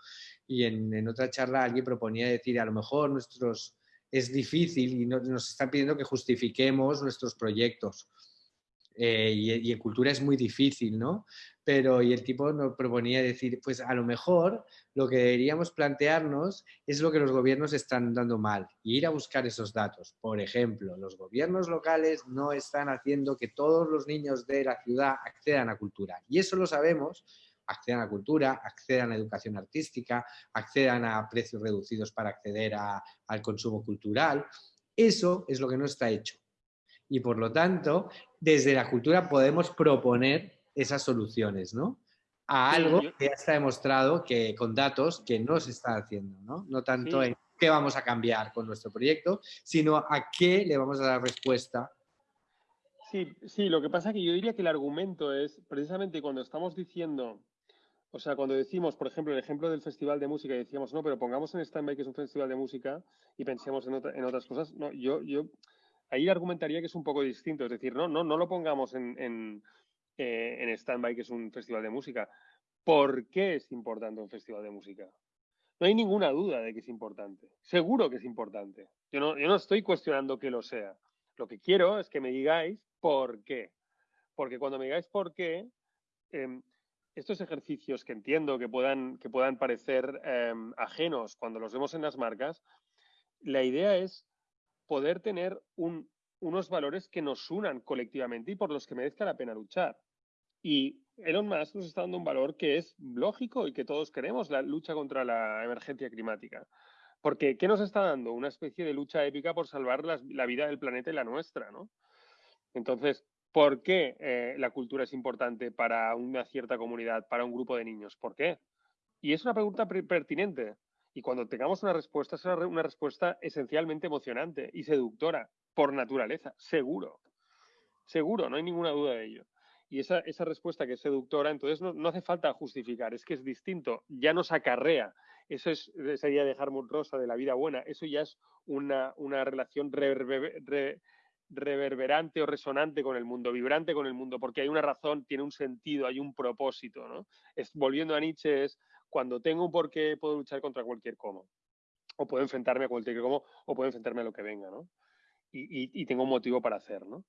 y en, otra charla alguien proponía decir, a lo mejor nuestros, es difícil y nos están pidiendo que justifiquemos nuestros proyectos. Eh, y, en cultura es muy difícil, ¿no? Pero, y el tipo nos proponía decir, pues a lo mejor lo que deberíamos plantearnos es lo que los gobiernos están dando mal, y ir a buscar esos datos. Por ejemplo, los gobiernos locales no están haciendo que todos los niños de la ciudad accedan a cultura, y eso lo sabemos accedan a cultura, accedan a educación artística, accedan a precios reducidos para acceder al consumo cultural. Eso es lo que no está hecho y por lo tanto, desde la cultura podemos proponer esas soluciones, ¿no? A algo que ya está demostrado que con datos que no se está haciendo, ¿no? No tanto en qué vamos a cambiar con nuestro proyecto, sino a qué le vamos a dar respuesta. Sí, sí, lo que pasa es que yo diría que el argumento es precisamente cuando estamos diciendo, o sea, cuando decimos, por ejemplo, el ejemplo del festival de música y decíamos, no, pero pongamos en stand-by que es un festival de música y pensemos en, en otras cosas, no, yo, yo ahí argumentaría que es un poco distinto. Es decir, no, no, no lo pongamos en, en, eh, en stand-by, que es un festival de música. ¿Por qué es importante un festival de música? No hay ninguna duda de que es importante. Seguro que es importante. Yo no, yo no estoy cuestionando que lo sea. Lo que quiero es que me digáis por qué. Porque cuando me digáis por qué, em, estos ejercicios que entiendo que puedan, que puedan parecer em, ajenos cuando los vemos en las marcas, la idea es poder tener unos valores que nos unan colectivamente y por los que merezca la pena luchar. Y Elon Musk nos está dando un valor que es lógico y que todos queremos, la lucha contra la emergencia climática. Porque, ¿qué nos está dando? Una especie de lucha épica por salvar la vida del planeta y la nuestra, ¿no? Entonces, ¿por qué eh, la cultura es importante para una cierta comunidad, para un grupo de niños? ¿Por qué? Y es una pregunta pertinente, y cuando tengamos una respuesta, será una respuesta esencialmente emocionante y seductora, por naturaleza, seguro. Seguro, no hay ninguna duda de ello. Y esa, esa respuesta que es seductora, entonces no, hace falta justificar, es que es distinto, ya nos acarrea. Eso es, sería de Harmon Rosa, de la vida buena, eso ya es una, una relación reverberante o resonante con el mundo, vibrante con el mundo, porque hay una razón, tiene un sentido, hay un propósito. ¿no? Es, volviendo a Nietzsche, es cuando tengo un porqué puedo luchar contra cualquier cómo. O puedo enfrentarme a cualquier cómo, o puedo enfrentarme a lo que venga, ¿no? Y, tengo un motivo para hacer, ¿no?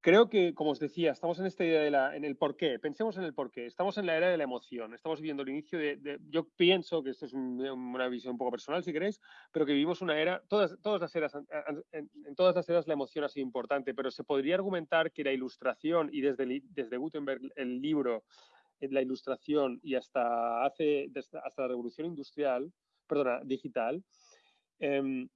Creo que, como os decía, estamos en esta idea de la, en el porqué. Pensemos en el porqué. Estamos en la era de la emoción. Estamos viviendo el inicio de, yo pienso que esto es una visión un poco personal, si queréis, pero que vivimos una era, todas, todas las eras, en, todas las eras la emoción ha sido importante, pero se podría argumentar que la ilustración y desde, desde Gutenberg el libro la ilustración y hasta, hace, hasta la revolución industrial, perdona, digital, em,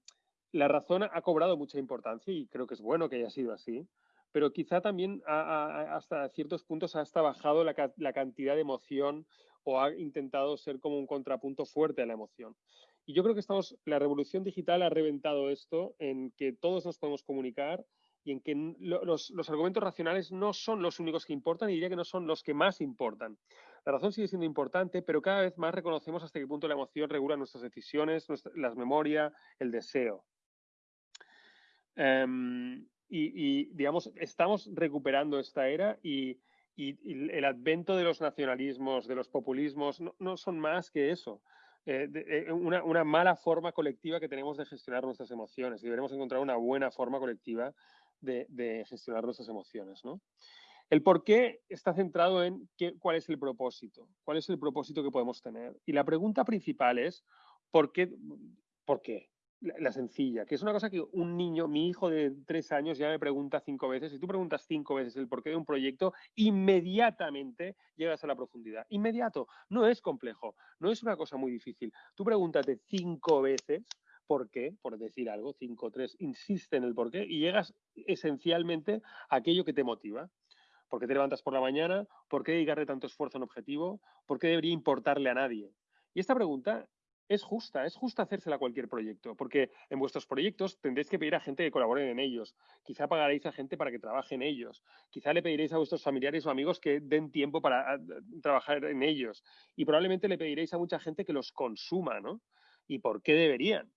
la razón ha cobrado mucha importancia y creo que es bueno que haya sido así, pero quizá también hasta ciertos puntos ha hasta bajado la, la, cantidad de emoción o ha intentado ser como un contrapunto fuerte a la emoción. Y yo creo que estamos, la revolución digital ha reventado esto en que todos nos podemos comunicar y en que los, argumentos racionales no son los únicos que importan y diría que no son los que más importan. La razón sigue siendo importante, pero cada vez más reconocemos hasta qué punto la emoción regula nuestras decisiones, las memorias, el deseo. Em, y, digamos, estamos recuperando esta era y, el advento de los nacionalismos, de los populismos, no, son más que eso. Eh, eh, una, una, mala forma colectiva que tenemos de gestionar nuestras emociones y deberemos encontrar una buena forma colectiva de, gestionar nuestras emociones. ¿no? El por qué está centrado en qué, cuál es el propósito, cuál es el propósito que podemos tener. Y la pregunta principal es, ¿por qué? ¿Por qué? La, sencilla, que es una cosa que un niño, mi hijo de tres años ya me pregunta cinco veces, si tú preguntas cinco veces el porqué de un proyecto, inmediatamente llegas a la profundidad. Inmediato, no es complejo, no es una cosa muy difícil. Tú pregúntate cinco veces por qué, por decir algo, 5, 3, insiste en el por qué y llegas esencialmente a aquello que te motiva. ¿Por qué te levantas por la mañana? ¿Por qué dedicarle tanto esfuerzo a un objetivo? ¿Por qué debería importarle a nadie? Y esta pregunta es justa, es justa hacérsela a cualquier proyecto, porque en vuestros proyectos tendréis que pedir a gente que colabore en ellos, quizá pagaréis a gente para que trabaje en ellos, quizá le pediréis a vuestros familiares o amigos que den tiempo para ah, trabajar en ellos y probablemente le pediréis a mucha gente que los consuma, ¿no? ¿Y por qué deberían?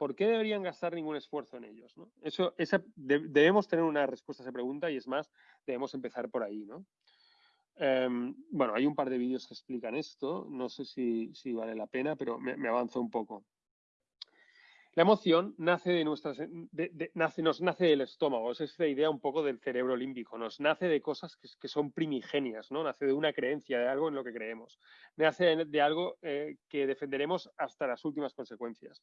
¿Por qué deberían gastar ningún esfuerzo en ellos? Eso, debemos tener una respuesta a esa pregunta y es más, debemos empezar por ahí. Em, bueno, hay un par de vídeos que explican esto, no sé si, vale la pena, pero me, avanzo un poco. La emoción nace de nuestras, nace, nos nace del estómago, es esta idea un poco del cerebro límbico, nos nace de cosas que, son primigenias. Nace de una creencia, de algo en lo que creemos, nace de, algo eh, que defenderemos hasta las últimas consecuencias.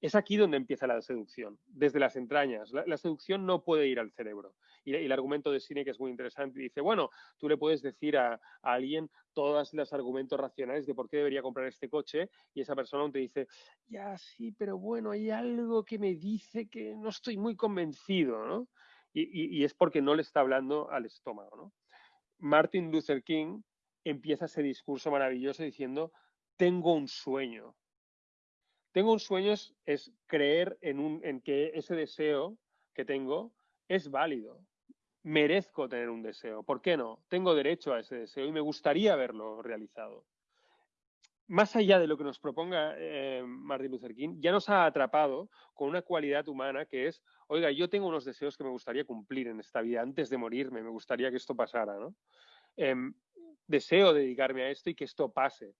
Es aquí donde empieza la seducción, desde las entrañas. La, seducción no puede ir al cerebro. Y, el argumento de Cine, que es muy interesante, dice, bueno, tú le puedes decir a, alguien todos los argumentos racionales de por qué debería comprar este coche y esa persona te dice, ya sí, pero bueno, hay algo que me dice que no estoy muy convencido, ¿no? Y, es porque no le está hablando al estómago. Martin Luther King empieza ese discurso maravilloso diciendo, tengo un sueño, tengo un sueño es, creer en, que ese deseo que tengo es válido. Merezco tener un deseo. ¿Por qué no? Tengo derecho a ese deseo y me gustaría verlo realizado. Más allá de lo que nos proponga eh, Martin Luther King, ya nos ha atrapado con una cualidad humana que es, oiga, yo tengo unos deseos que me gustaría cumplir en esta vida antes de morirme, me gustaría que esto pasara, ¿no? Em, deseo dedicarme a esto y que esto pase.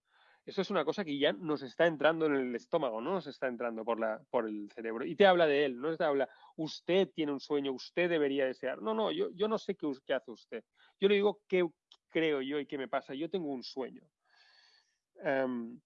Eso es una cosa que ya nos está entrando en el estómago, no nos está entrando por, la, por el cerebro. Y te habla de él, no te habla, usted tiene un sueño, usted debería desear. No, no, yo, yo no sé qué, hace usted. Yo le digo qué creo yo y qué me pasa. Yo tengo un sueño. Em,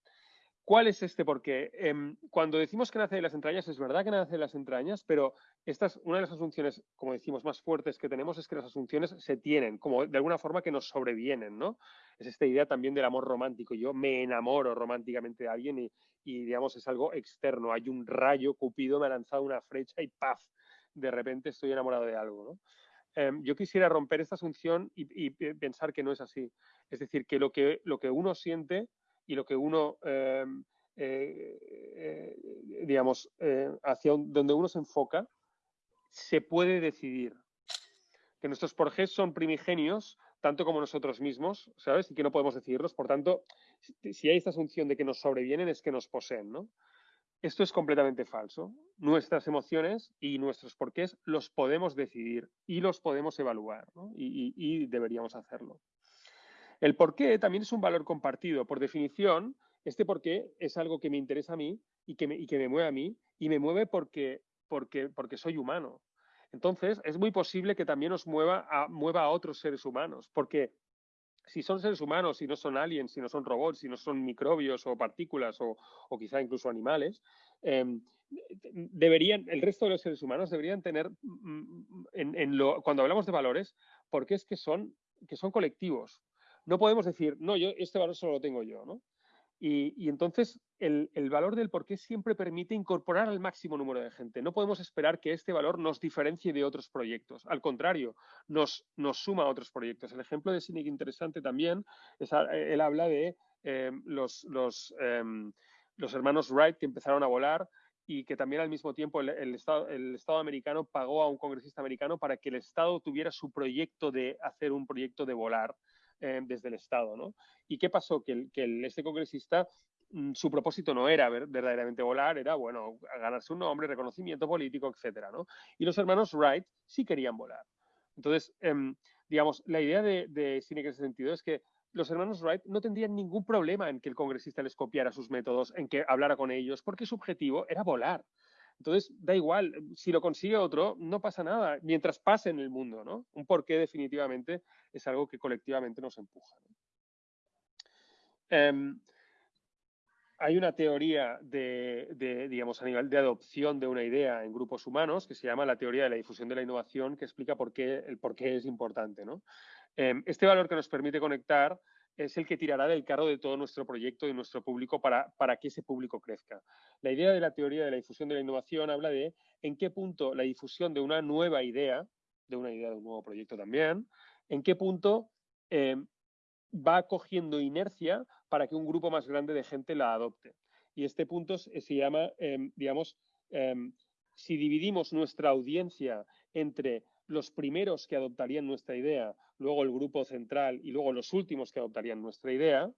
¿Cuál es este? Porque em, cuando decimos que nace de las entrañas, es verdad que nace de las entrañas, pero esta es una de las asunciones, como decimos, más fuertes que tenemos es que las asunciones se tienen, como de alguna forma que nos sobrevienen, ¿no? Es esta idea también del amor romántico. Yo me enamoro románticamente de alguien y, y digamos, es algo externo. Hay un rayo, Cupido me ha lanzado una flecha y ¡paf! De repente estoy enamorado de algo. Em, yo quisiera romper esta asunción y, y, pensar que no es así. Es decir, que, lo que uno siente y lo que uno, em, eh, eh, digamos, eh, hacia donde uno se enfoca, se puede decidir. Que nuestros porqués son primigenios, tanto como nosotros mismos, ¿sabes? Y que no podemos decidirlos. Por tanto, si hay esta asunción de que nos sobrevienen, es que nos poseen, ¿no? Esto es completamente falso. Nuestras emociones y nuestros porqués los podemos decidir y los podemos evaluar, ¿no? y deberíamos hacerlo. El por qué también es un valor compartido. Por definición, este por qué es algo que me interesa a mí y que me, mueve a mí y me mueve porque, soy humano. Entonces, es muy posible que también nos mueva a, mueva a otros seres humanos, porque si son seres humanos, si no son aliens, si no son robots, si no son microbios o partículas o, quizá incluso animales, em, deberían, el resto de los seres humanos deberían tener, mm, mm, en, lo, cuando hablamos de valores, porque es que son colectivos, no podemos decir, no, yo este valor solo lo tengo yo, ¿no? Y, entonces el, valor del por qué siempre permite incorporar al máximo número de gente. No podemos esperar que este valor nos diferencie de otros proyectos. Al contrario, nos, nos suma a otros proyectos. El ejemplo de Cynic interesante también, es, él habla de em, los, los, em, los hermanos Wright que empezaron a volar y que también al mismo tiempo el, Estado, el Estado americano pagó a un congresista americano para que el Estado tuviera su proyecto de hacer un proyecto de volar. Eh, desde el Estado. ¿no? ¿Y qué pasó? Que, que este congresista mm, su propósito no era verdaderamente volar, era, bueno, ganarse un nombre, reconocimiento político, etcétera, ¿no? Y los hermanos Wright sí querían volar. Entonces, em, digamos, la idea de, de Cine en ese sentido es que los hermanos Wright no tendrían ningún problema en que el congresista les copiara sus métodos, en que hablara con ellos, porque su objetivo era volar. Entonces, da igual, si lo consigue otro, no pasa nada, mientras pase en el mundo, ¿no? Un porqué definitivamente es algo que colectivamente nos empuja. Em, hay una teoría de, digamos, a nivel de adopción de una idea en grupos humanos que se llama la teoría de la difusión de la innovación, que explica por qué, el por qué es importante. Em, este valor que nos permite conectar es el que tirará del carro de todo nuestro proyecto y nuestro público para, para que ese público crezca. La idea de la teoría de la difusión de la innovación habla de en qué punto la difusión de una nueva idea, de una idea de un nuevo proyecto también, en qué punto eh, va cogiendo inercia para que un grupo más grande de gente la adopte. Y este punto se llama, em, digamos, em, si dividimos nuestra audiencia entre los primeros que adoptarían nuestra idea, luego el grupo central y luego los últimos que adoptarían nuestra idea,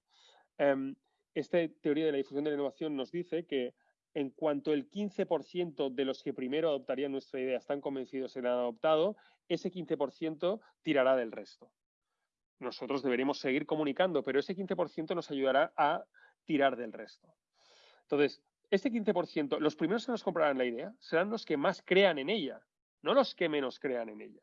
em, esta teoría de la difusión de la innovación nos dice que en cuanto el 15% de los que primero adoptarían nuestra idea están convencidos han adoptado, ese 15% tirará del resto. Nosotros deberemos seguir comunicando, pero ese 15% nos ayudará a tirar del resto. Entonces, este 15%, los primeros que nos comprarán la idea serán los que más crean en ella, no los que menos crean en ella.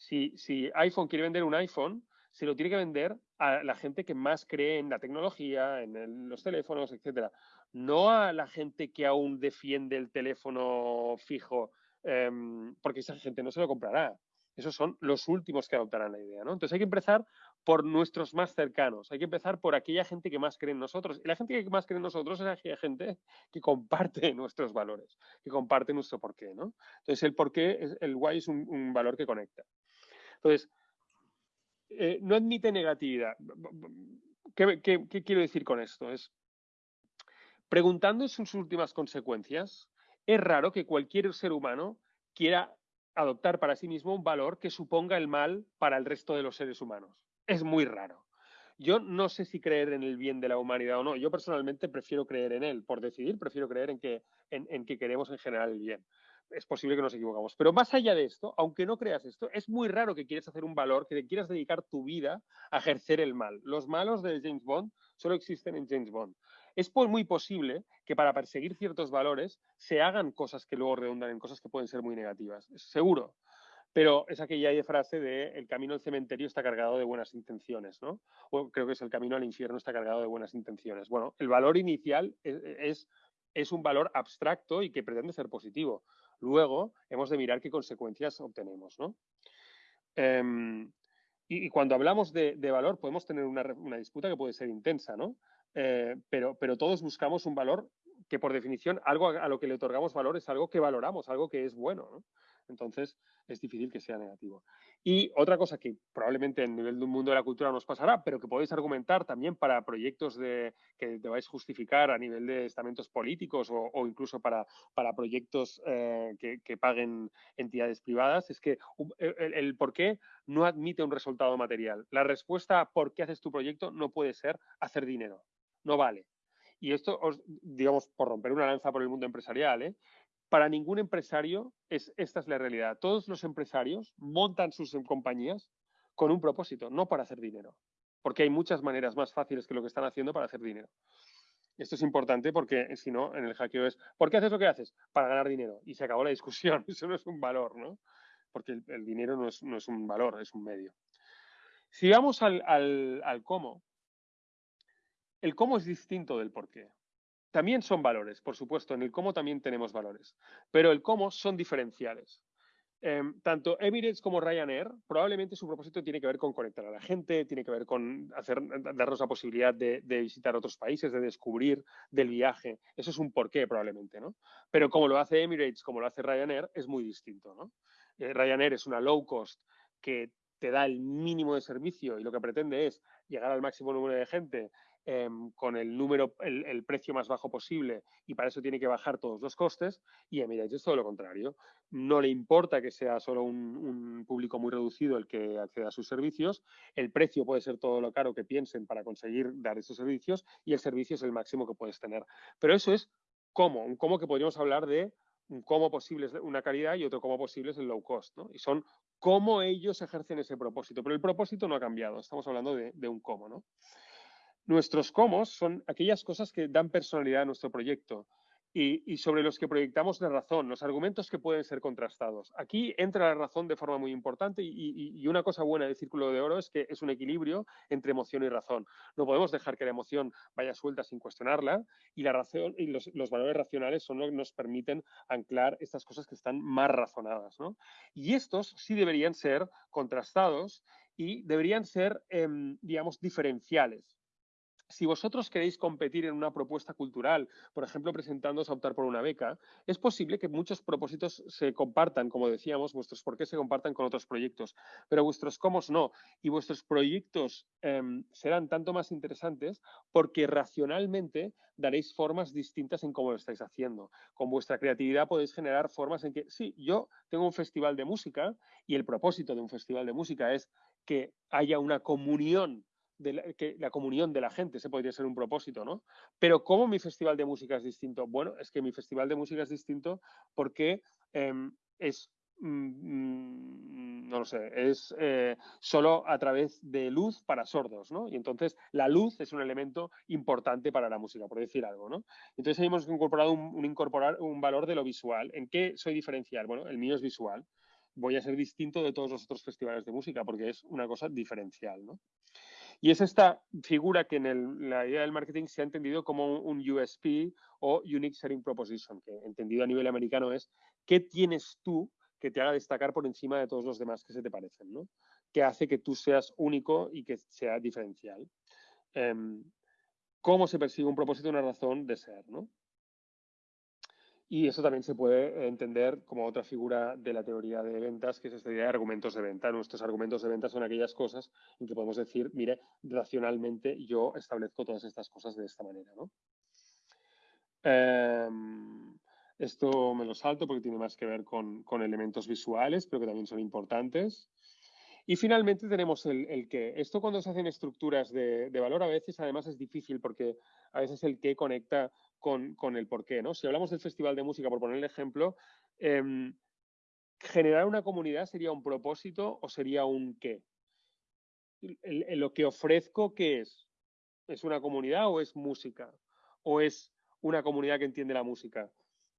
Si, iPhone quiere vender un iPhone, se lo tiene que vender a la gente que más cree en la tecnología, en los teléfonos, etcétera. No a la gente que aún defiende el teléfono fijo, em, porque esa gente no se lo comprará. Esos son los últimos que adoptarán la idea, ¿no? Entonces hay que empezar por nuestros más cercanos, hay que empezar por aquella gente que más cree en nosotros. Y la gente que más cree en nosotros es aquella gente que comparte nuestros valores, que comparte nuestro porqué, ¿no? Entonces el porqué, el why es un, valor que conecta. Entonces, eh, no admite negatividad. ¿Qué, ¿Qué, quiero decir con esto? Es, preguntando sus últimas consecuencias, es raro que cualquier ser humano quiera adoptar para sí mismo un valor que suponga el mal para el resto de los seres humanos. Es muy raro. Yo no sé si creer en el bien de la humanidad o no. Yo personalmente prefiero creer en él. Por decidir, prefiero creer en que, en, que queremos en general el bien. Es posible que nos equivocamos. Pero más allá de esto, aunque no creas esto, es muy raro que quieras hacer un valor, que quieras dedicar tu vida a ejercer el mal. Los malos de James Bond solo existen en James Bond es muy posible que para perseguir ciertos valores se hagan cosas que luego redundan en cosas que pueden ser muy negativas. seguro. Pero es aquella frase de el camino al cementerio está cargado de buenas intenciones, ¿no? O creo que es el camino al infierno está cargado de buenas intenciones. Bueno, el valor inicial es, es, un valor abstracto y que pretende ser positivo. Luego hemos de mirar qué consecuencias obtenemos, ¿no? Em, y, cuando hablamos de, valor podemos tener una, disputa que puede ser intensa, ¿no? Eh, pero, pero todos buscamos un valor que por definición algo a, lo que le otorgamos valor es algo que valoramos, algo que es bueno. Entonces es difícil que sea negativo. Y otra cosa que probablemente en nivel de un mundo de la cultura nos pasará, pero que podéis argumentar también para proyectos de, que debáis justificar a nivel de estamentos políticos o, incluso para, para proyectos eh, que, paguen entidades privadas, es que el, el por qué no admite un resultado material. La respuesta a por qué haces tu proyecto no puede ser hacer dinero no vale. Y esto, digamos, por romper una lanza por el mundo empresarial, ¿eh? Para ningún empresario es, esta es la realidad. Todos los empresarios montan sus compañías con un propósito, no para hacer dinero. Porque hay muchas maneras más fáciles que lo que están haciendo para hacer dinero. Esto es importante porque si no, en el hackeo es, ¿por qué haces lo que haces? Para ganar dinero. Y se acabó la discusión. Eso no es un valor, ¿no? Porque el, dinero no es, un valor, es un medio. Si vamos al, al cómo, el cómo es distinto del por qué. También son valores, por supuesto, en el cómo también tenemos valores, pero el cómo son diferenciales. Em, tanto Emirates como Ryanair, probablemente su propósito tiene que ver con conectar a la gente, tiene que ver con hacer, darnos la posibilidad de, visitar otros países, de descubrir del viaje. Eso es un porqué, probablemente, ¿no? Pero como lo hace Emirates, como lo hace Ryanair, es muy distinto, ¿no? Eh, Ryanair es una low cost que te da el mínimo de servicio y lo que pretende es llegar al máximo número de gente Em, con el número, el, precio más bajo posible y para eso tiene que bajar todos los costes y Emirates es todo lo contrario. No le importa que sea solo un, público muy reducido el que acceda a sus servicios, el precio puede ser todo lo caro que piensen para conseguir dar esos servicios y el servicio es el máximo que puedes tener. Pero eso es cómo, un cómo que podríamos hablar de un cómo posible es una calidad y otro cómo posible es el low cost, ¿no? Y son cómo ellos ejercen ese propósito, pero el propósito no ha cambiado, estamos hablando de, de un cómo, ¿no? Nuestros cómo son aquellas cosas que dan personalidad a nuestro proyecto y, sobre los que proyectamos la razón, los argumentos que pueden ser contrastados. Aquí entra la razón de forma muy importante y, una cosa buena del círculo de oro es que es un equilibrio entre emoción y razón. No podemos dejar que la emoción vaya suelta sin cuestionarla y la razón y los, valores racionales son los que nos permiten anclar estas cosas que están más razonadas. Y estos sí deberían ser contrastados y deberían ser, em, digamos, diferenciales si vosotros queréis competir en una propuesta cultural, por ejemplo, presentándoos a optar por una beca, es posible que muchos propósitos se compartan, como decíamos, vuestros por qué se compartan con otros proyectos, pero vuestros cómo no. Y vuestros proyectos em, serán tanto más interesantes porque racionalmente daréis formas distintas en cómo lo estáis haciendo. Con vuestra creatividad podéis generar formas en que, sí, yo tengo un festival de música y el propósito de un festival de música es que haya una comunión la, que la comunión de la gente, ese podría ser un propósito, ¿no? Pero ¿cómo mi festival de música es distinto? Bueno, es que mi festival de música es distinto porque em, es mm, no lo sé, es eh, solo a través de luz para sordos, ¿no? Y entonces la luz es un elemento importante para la música, por decir algo, ¿no? Entonces hemos incorporado un, incorporar un valor de lo visual. ¿En qué soy diferencial? Bueno, el mío es visual. Voy a ser distinto de todos los otros festivales de música porque es una cosa diferencial, ¿no? Y es esta figura que en la idea del marketing se ha entendido como un, USP o Unique Selling Proposition, que entendido a nivel americano es qué tienes tú que te haga destacar por encima de todos los demás que se te parecen, ¿no? Que hace que tú seas único y que sea diferencial. Em, ¿Cómo se persigue un propósito, una razón de ser, ¿no? Y eso también se puede entender como otra figura de la teoría de ventas, que es esta idea de argumentos de venta. Nuestros argumentos de venta son aquellas cosas en que podemos decir, mire, racionalmente yo establezco todas estas cosas de esta manera. Em, esto me lo salto porque tiene más que ver con, elementos visuales, pero que también son importantes. Y finalmente tenemos el, qué. Esto cuando se hacen estructuras de, valor a veces además es difícil porque a veces el qué conecta con, el porqué, ¿no? Si hablamos del Festival de Música, por poner el ejemplo, em, ¿generar una comunidad sería un propósito o sería un qué? lo que ofrezco, ¿qué es? ¿Es una comunidad o es música? ¿O es una comunidad que entiende la música?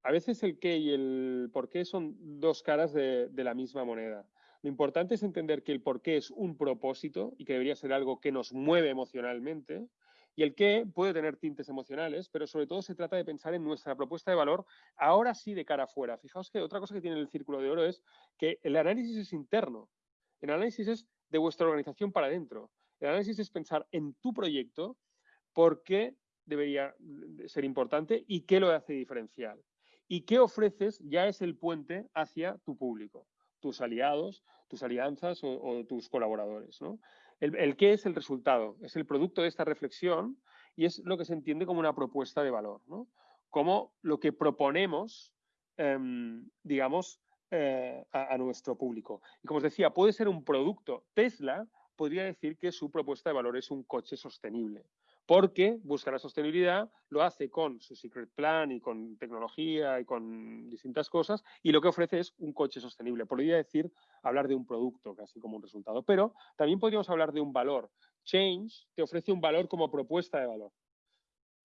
A veces el qué y el por qué son dos caras de la misma moneda. Lo importante es entender que el por qué es un propósito y que debería ser algo que nos mueve emocionalmente y el qué puede tener tintes emocionales, pero sobre todo se trata de pensar en nuestra propuesta de valor, ahora sí de cara afuera. Fijaos que otra cosa que tiene el círculo de oro es que el análisis es interno. El análisis es de vuestra organización para adentro. El análisis es pensar en tu proyecto, por qué debería ser importante y qué lo hace diferencial. Y qué ofreces ya es el puente hacia tu público, tus aliados, tus alianzas o, tus colaboradores. ¿no? El, qué es el resultado, es el producto de esta reflexión y es lo que se entiende como una propuesta de valor, ¿no? Como lo que proponemos, em, digamos, eh, a, nuestro público. Y como os decía, puede ser un producto. Tesla podría decir que su propuesta de valor es un coche sostenible porque busca la sostenibilidad, lo hace con su secret plan y con tecnología y con distintas cosas, y lo que ofrece es un coche sostenible. Podría decir, hablar de un producto casi como un resultado, pero también podríamos hablar de un valor. Change te ofrece un valor como propuesta de valor.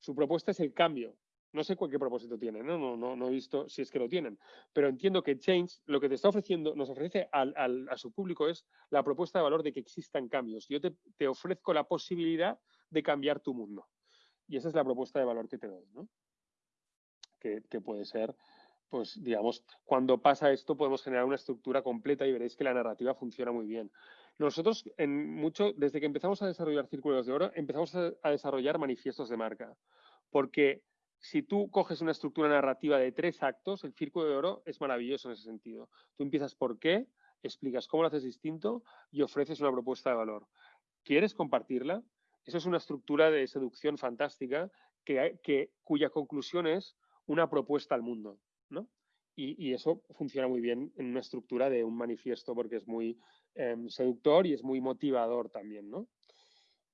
Su propuesta es el cambio. No sé qué propósito tiene, ¿no? No, no, no he visto si es que lo tienen, pero entiendo que Change lo que te está ofreciendo, nos ofrece a su público es la propuesta de valor de que existan cambios. Yo te, te ofrezco la posibilidad de cambiar tu mundo. Y esa es la propuesta de valor que te doy, ¿no? Que, puede ser, pues digamos, cuando pasa esto podemos generar una estructura completa y veréis que la narrativa funciona muy bien. Nosotros, en mucho, desde que empezamos a desarrollar círculos de oro, empezamos a, desarrollar manifiestos de marca. Porque si tú coges una estructura narrativa de tres actos, el círculo de oro es maravilloso en ese sentido. Tú empiezas por qué, explicas cómo lo haces distinto y ofreces una propuesta de valor. ¿Quieres compartirla? Eso es una estructura de seducción fantástica que, cuya conclusión es una propuesta al mundo, ¿no? Y, eso funciona muy bien en una estructura de un manifiesto porque es muy em, seductor y es muy motivador también, ¿no?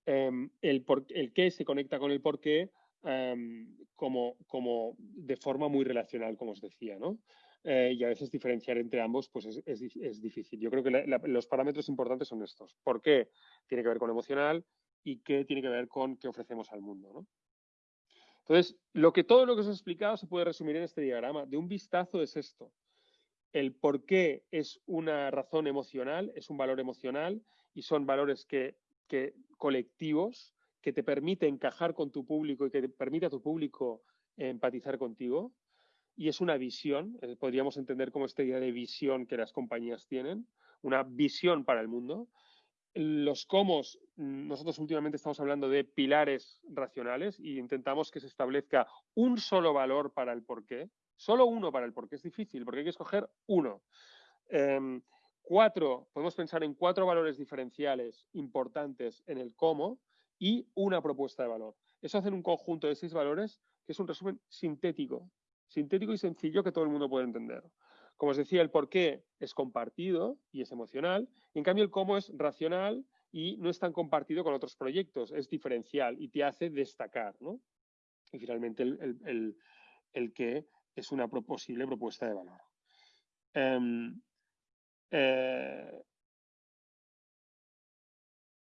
Em, el, el qué se conecta con el por qué em, como, de forma muy relacional, como os decía, ¿no? Eh, y a veces diferenciar entre ambos pues es, es, difícil. Yo creo que los parámetros importantes son estos. ¿Por qué? Tiene que ver con lo emocional, y qué tiene que ver con qué ofrecemos al mundo. Entonces, lo que, todo lo que os he explicado se puede resumir en este diagrama. De un vistazo es esto. El por qué es una razón emocional, es un valor emocional y son valores que, colectivos que te permite encajar con tu público y que te a tu público empatizar contigo. Y es una visión, eh, podríamos entender como esta idea de visión que las compañías tienen, una visión para el mundo los comos, nosotros últimamente estamos hablando de pilares racionales y intentamos que se establezca un solo valor para el porqué, solo uno para el porqué. Es difícil porque hay que escoger uno. Em, cuatro, podemos pensar en cuatro valores diferenciales importantes en el cómo y una propuesta de valor. Eso hace un conjunto de seis valores que es un resumen sintético, sintético y sencillo que todo el mundo puede entender. Como os decía, el por qué es compartido y es emocional, y en cambio el cómo es racional y no es tan compartido con otros proyectos, es diferencial y te hace destacar. ¿no? Y finalmente el, qué es una posible propuesta de valor. Em, eh,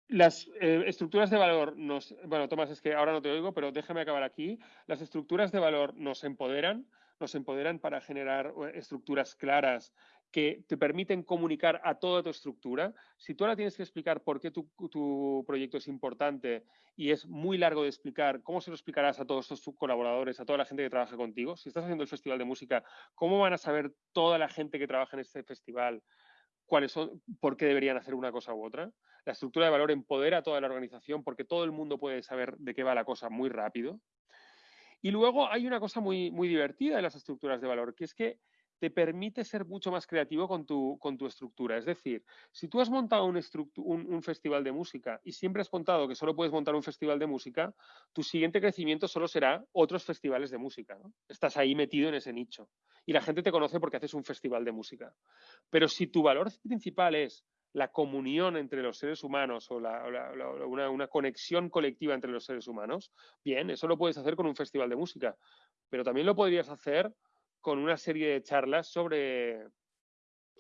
las eh, estructuras de valor nos... Bueno, Tomás, es que ahora no te oigo, pero déjame acabar aquí. Las estructuras de valor nos empoderan, nos empoderan para generar eh, estructuras claras que te permiten comunicar a toda tu estructura. Si tú ahora tienes que explicar por qué tu, proyecto es importante y es muy largo de explicar, ¿cómo se lo explicarás a todos tus colaboradores, a toda la gente que trabaja contigo? Si estás haciendo el festival de música, ¿cómo van a saber toda la gente que trabaja en este festival cuáles son, por qué deberían hacer una cosa u otra? La estructura de valor empodera a toda la organización porque todo el mundo puede saber de qué va la cosa muy rápido. Y luego hay una cosa muy, muy divertida de las estructuras de valor, que es que te permite ser mucho más creativo con tu, con tu estructura. Es decir, si tú has montado un, un, festival de música y siempre has contado que solo puedes montar un festival de música, tu siguiente crecimiento solo será otros festivales de música. Estás ahí metido en ese nicho y la gente te conoce porque haces un festival de música. Pero si tu valor principal es la comunión entre los seres humanos o una, una, conexión colectiva entre los seres humanos, bien, eso lo puedes hacer con un festival de música, pero también lo podrías hacer con una serie de charlas sobre,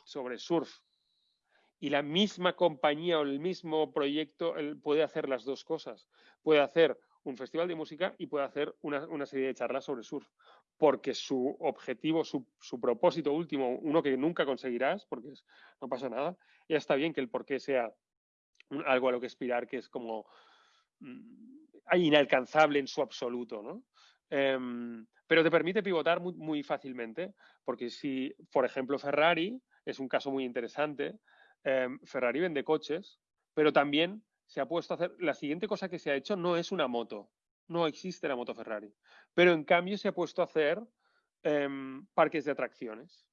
sobre surf. Y la misma compañía o el mismo proyecto puede hacer las dos cosas. Puede hacer un festival de música y puede hacer una, una serie de charlas sobre surf. Porque su objetivo, su, propósito último, uno que nunca conseguirás, porque no pasa nada, ya está bien que el porqué sea algo a lo que aspirar, que es como mm, inalcanzable en su absoluto, ¿no? Em, pero te permite pivotar muy, fácilmente, porque si, por ejemplo, Ferrari, es un caso muy interesante, em, Ferrari vende coches, pero también se ha puesto a hacer, la siguiente cosa que se ha hecho no es una moto, no existe la moto Ferrari, pero en cambio se ha puesto a hacer em, parques de atracciones.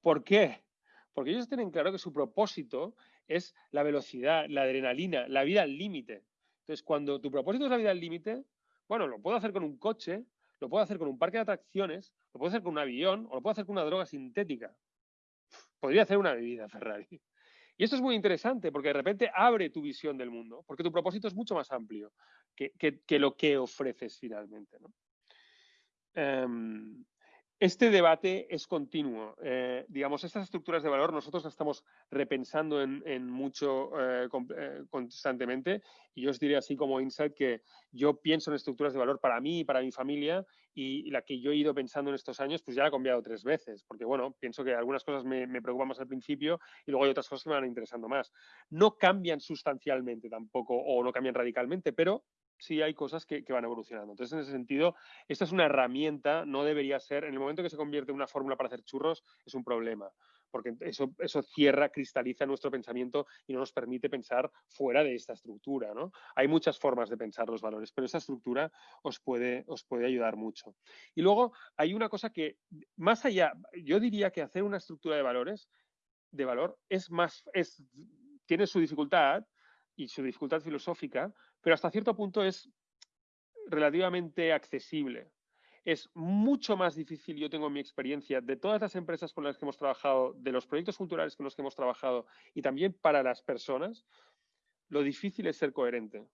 ¿Por qué? Porque ellos tienen claro que su propósito es la velocidad, la adrenalina, la vida al límite. Entonces, cuando tu propósito es la vida al límite, bueno, lo puedo hacer con un coche, lo puedo hacer con un parque de atracciones, lo puedo hacer con un avión o lo puedo hacer con una droga sintética. Podría hacer una bebida Ferrari. Y esto es muy interesante porque de repente abre tu visión del mundo, porque tu propósito es mucho más amplio que, lo que ofreces finalmente. ¿no? Em, este debate es continuo. Eh, digamos, estas estructuras de valor nosotros las estamos repensando en, mucho eh, eh, constantemente y yo os diré así como insight que yo pienso en estructuras de valor para mí y para mi familia y, la que yo he ido pensando en estos años pues ya la he cambiado tres veces porque bueno, pienso que algunas cosas me, me preocupan más al principio y luego hay otras cosas que me van interesando más. No cambian sustancialmente tampoco o no cambian radicalmente, pero sí hay cosas que, van evolucionando. Entonces, en ese sentido, esta es una herramienta, no debería ser, en el momento que se convierte en una fórmula para hacer churros, es un problema, porque eso, eso cierra, cristaliza nuestro pensamiento y no nos permite pensar fuera de esta estructura. ¿no? Hay muchas formas de pensar los valores, pero esa estructura os puede, os puede ayudar mucho. Y luego hay una cosa que, más allá, yo diría que hacer una estructura de valores, de valor, es más, es, tiene su dificultad, y su dificultad filosófica, pero hasta cierto punto es relativamente accesible. Es mucho más difícil, yo tengo mi experiencia, de todas las empresas con las que hemos trabajado, de los proyectos culturales con los que hemos trabajado y también para las personas, lo difícil es ser coherente.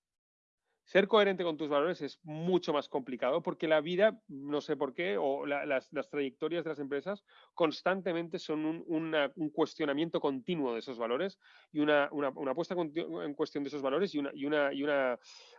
Ser coherente con tus valores es mucho más complicado porque la vida, no sé por qué, o las, trayectorias de las empresas constantemente son un, cuestionamiento continuo de esos valores y una, puesta en cuestión de esos valores una, una, y una,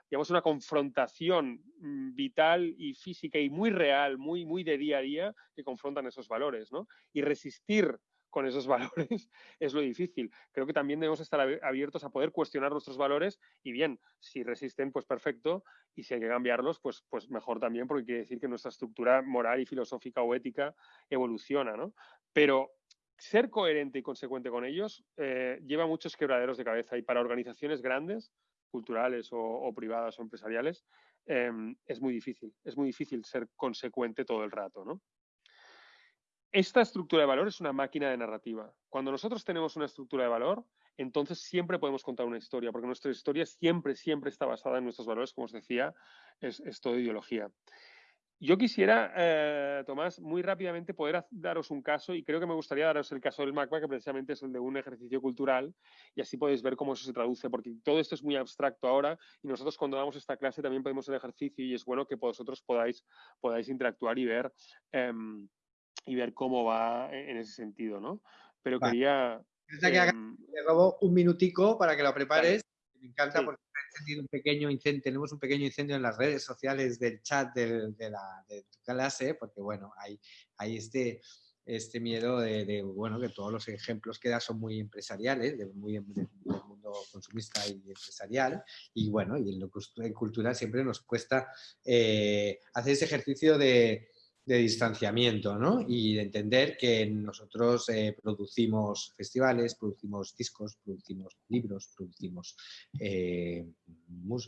digamos, una confrontación mm, vital y física y muy real, muy, muy de día a día que confrontan esos valores, ¿no? Y resistir con esos valores es lo difícil. Creo que también debemos estar abiertos a poder cuestionar nuestros valores y bien, si resisten, pues perfecto, y si hay que cambiarlos, pues, pues mejor también, porque quiere decir que nuestra estructura moral y filosófica o ética evoluciona, ¿no? Pero ser coherente y consecuente con ellos eh, lleva muchos quebraderos de cabeza y para organizaciones grandes, culturales o, privadas o empresariales, em, es muy difícil. Es muy difícil ser consecuente todo el rato, ¿no? Esta estructura de valor es una máquina de narrativa. Cuando nosotros tenemos una estructura de valor, entonces siempre podemos contar una historia, porque nuestra historia siempre, siempre está basada en nuestros valores, como os decía, es, todo ideología. Yo quisiera, eh, Tomás, muy rápidamente poder daros un caso y creo que me gustaría daros el caso del MACBA, que precisamente es el de un ejercicio cultural y así podéis ver cómo eso se traduce, porque todo esto es muy abstracto ahora y nosotros cuando damos esta clase también podemos hacer ejercicio y es bueno que vosotros podáis, podáis interactuar y ver, em, y ver cómo va en ese sentido, ¿no? Pero quería... Em, te robo un minutico para que lo prepares. Me encanta porque un pequeño incendio, tenemos un pequeño incendio en las redes sociales del chat de, la, de tu clase, porque bueno, hay, hay este, este miedo de, bueno, que todos los ejemplos que da son muy empresariales, de, muy del mundo consumista y empresarial, y bueno, y en, lo, en cultura siempre nos cuesta eh, hacer ese ejercicio de, de distanciamiento ¿no? y de entender que nosotros eh, producimos festivales, producimos discos, producimos libros, producimos eh,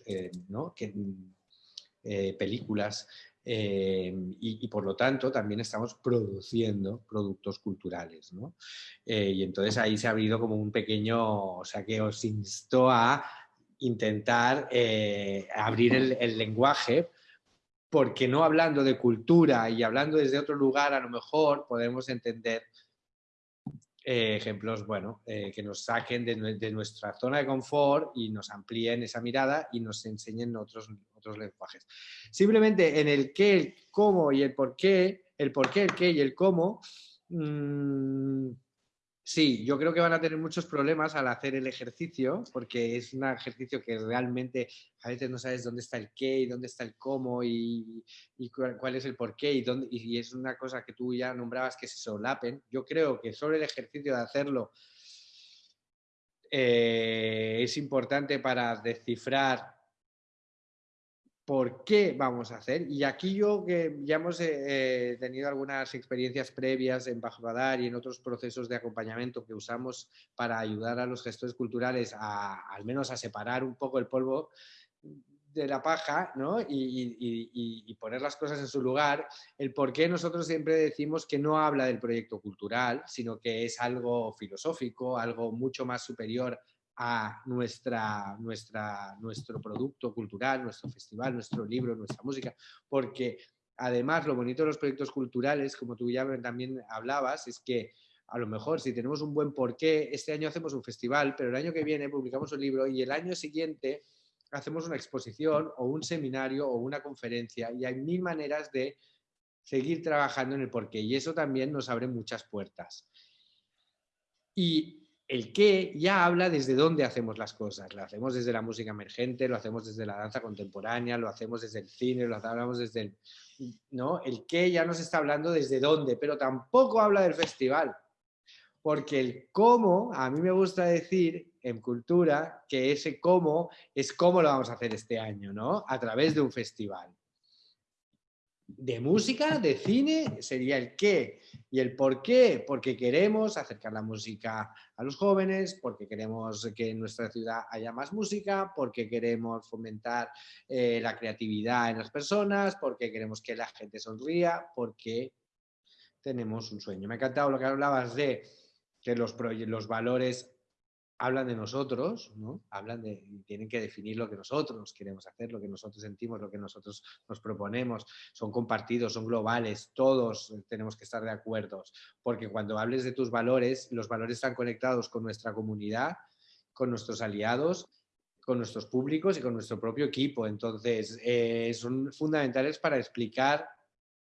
eh, ¿no? películas y, por lo tanto también estamos produciendo productos culturales. ¿no? y entonces ahí se ha abrido como un pequeño, o sea que os insto a intentar abrir el lenguaje porque no hablando de cultura y hablando desde otro lugar, a lo mejor podemos entender eh, ejemplos, bueno, eh, que nos saquen de, nuestra zona de confort y nos amplíen esa mirada y nos enseñen otros, otros lenguajes. Simplemente en el qué, el cómo y el por qué, el por qué, el qué y el cómo, mmm, Sí, yo creo que van a tener muchos problemas al hacer el ejercicio, porque es un ejercicio que realmente a veces no sabes dónde está el qué y dónde está el cómo y, cuál, es el por qué y, dónde, y es una cosa que tú ya nombrabas que se solapen. Yo creo que sobre el ejercicio de hacerlo eh, es importante para descifrar por qué vamos a hacer. Y aquí yo que ya hemos eh, eh, tenido algunas experiencias previas en Bajo Radar y en otros procesos de acompañamiento que usamos para ayudar a los gestores culturales a al menos a separar un poco el polvo de la paja ¿no? y, poner las cosas en su lugar, el por qué nosotros siempre decimos que no habla del proyecto cultural, sino que es algo filosófico, algo mucho más superior a nuestra, nuestro producto cultural, nuestro festival, nuestro libro, nuestra música, porque además lo bonito de los proyectos culturales, como tú ya también hablabas, es que a lo mejor si tenemos un buen porqué, este año hacemos un festival, pero el año que viene publicamos un libro y el año siguiente hacemos una exposición o un seminario o una conferencia y hay mil maneras de seguir trabajando en el porqué y eso también nos abre muchas puertas. Y el qué ya habla desde dónde hacemos las cosas. Lo hacemos desde la música emergente, lo hacemos desde la danza contemporánea, lo hacemos desde el cine, lo hablamos desde el... ¿no? El qué ya nos está hablando desde dónde, pero tampoco habla del festival. Porque el cómo, a mí me gusta decir en cultura que ese cómo es cómo lo vamos a hacer este año, ¿no? A través de un festival de música, de cine, sería el qué y el por qué, porque queremos acercar la música a los jóvenes, porque queremos que en nuestra ciudad haya más música, porque queremos fomentar eh, la creatividad en las personas, porque queremos que la gente sonría, porque tenemos un sueño. Me ha encantado lo que hablabas de que los, los valores hablan de nosotros, ¿no? Hablan de, tienen que definir lo que nosotros queremos hacer, lo que nosotros sentimos, lo que nosotros nos proponemos, son compartidos, son globales, todos tenemos que estar de acuerdo, porque cuando hables de tus valores, los valores están conectados con nuestra comunidad, con nuestros aliados, con nuestros públicos y con nuestro propio equipo, entonces eh, son fundamentales para explicar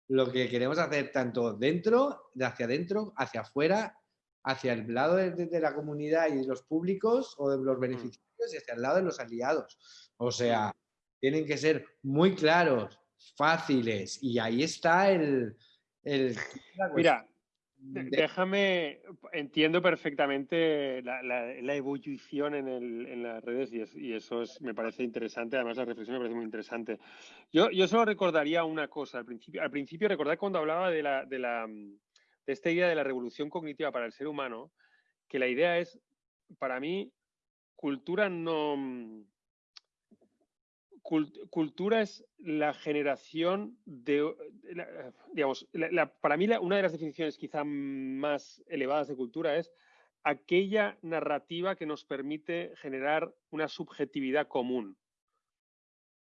lo que queremos hacer tanto dentro, de hacia adentro, hacia afuera hacia el lado de, la comunidad y de los públicos o de los mm. beneficiarios y hacia el lado de los aliados. O sea, tienen que ser muy claros, fáciles y ahí está el... Mira, déjame, entiendo perfectamente la, evolución en, las redes y, eso es, me parece interesante, además la reflexión me parece muy interesante. Yo, yo solo recordaría una cosa al principio, al principio recordar cuando hablaba de la de esta idea de la revolución cognitiva para el ser humano, que la idea es, para mí, cultura no... Mm, cultura es la generación de, digamos, para mí una de las definiciones quizá más elevadas de cultura es aquella narrativa que nos permite generar una subjetividad común.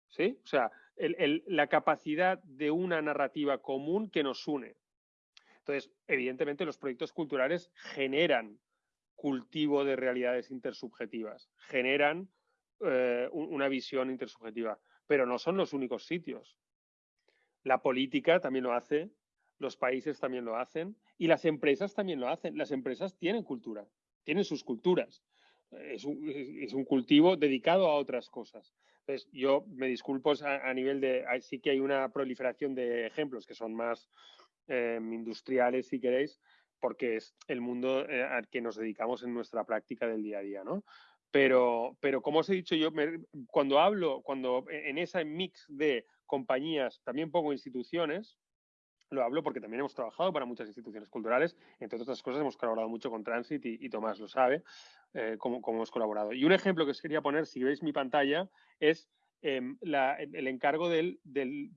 ¿Sí? O sea, la capacidad de una narrativa común que nos une. Entonces, evidentemente, los proyectos culturales generan cultivo de realidades intersubjetivas, generan eh, una visión intersubjetiva, pero no son los únicos sitios. La política también lo hace, los países también lo hacen y las empresas también lo hacen. Las empresas tienen cultura, tienen sus culturas. Es un, cultivo dedicado a otras cosas. Entonces, yo me disculpo a, nivel de, sí que hay una proliferación de ejemplos que son más em, industriales, si queréis, porque es el mundo eh, al que nos dedicamos en nuestra práctica del día a día, ¿no? Pero, pero como os he dicho yo, cuando hablo, cuando en ese mix de compañías, también pongo instituciones, lo hablo porque también hemos trabajado para muchas instituciones culturales, entre otras cosas hemos colaborado mucho con Transit y, Tomás lo sabe, eh, cómo, hemos colaborado. Y un ejemplo que os quería poner, si veis mi pantalla, es em, el encargo del, del,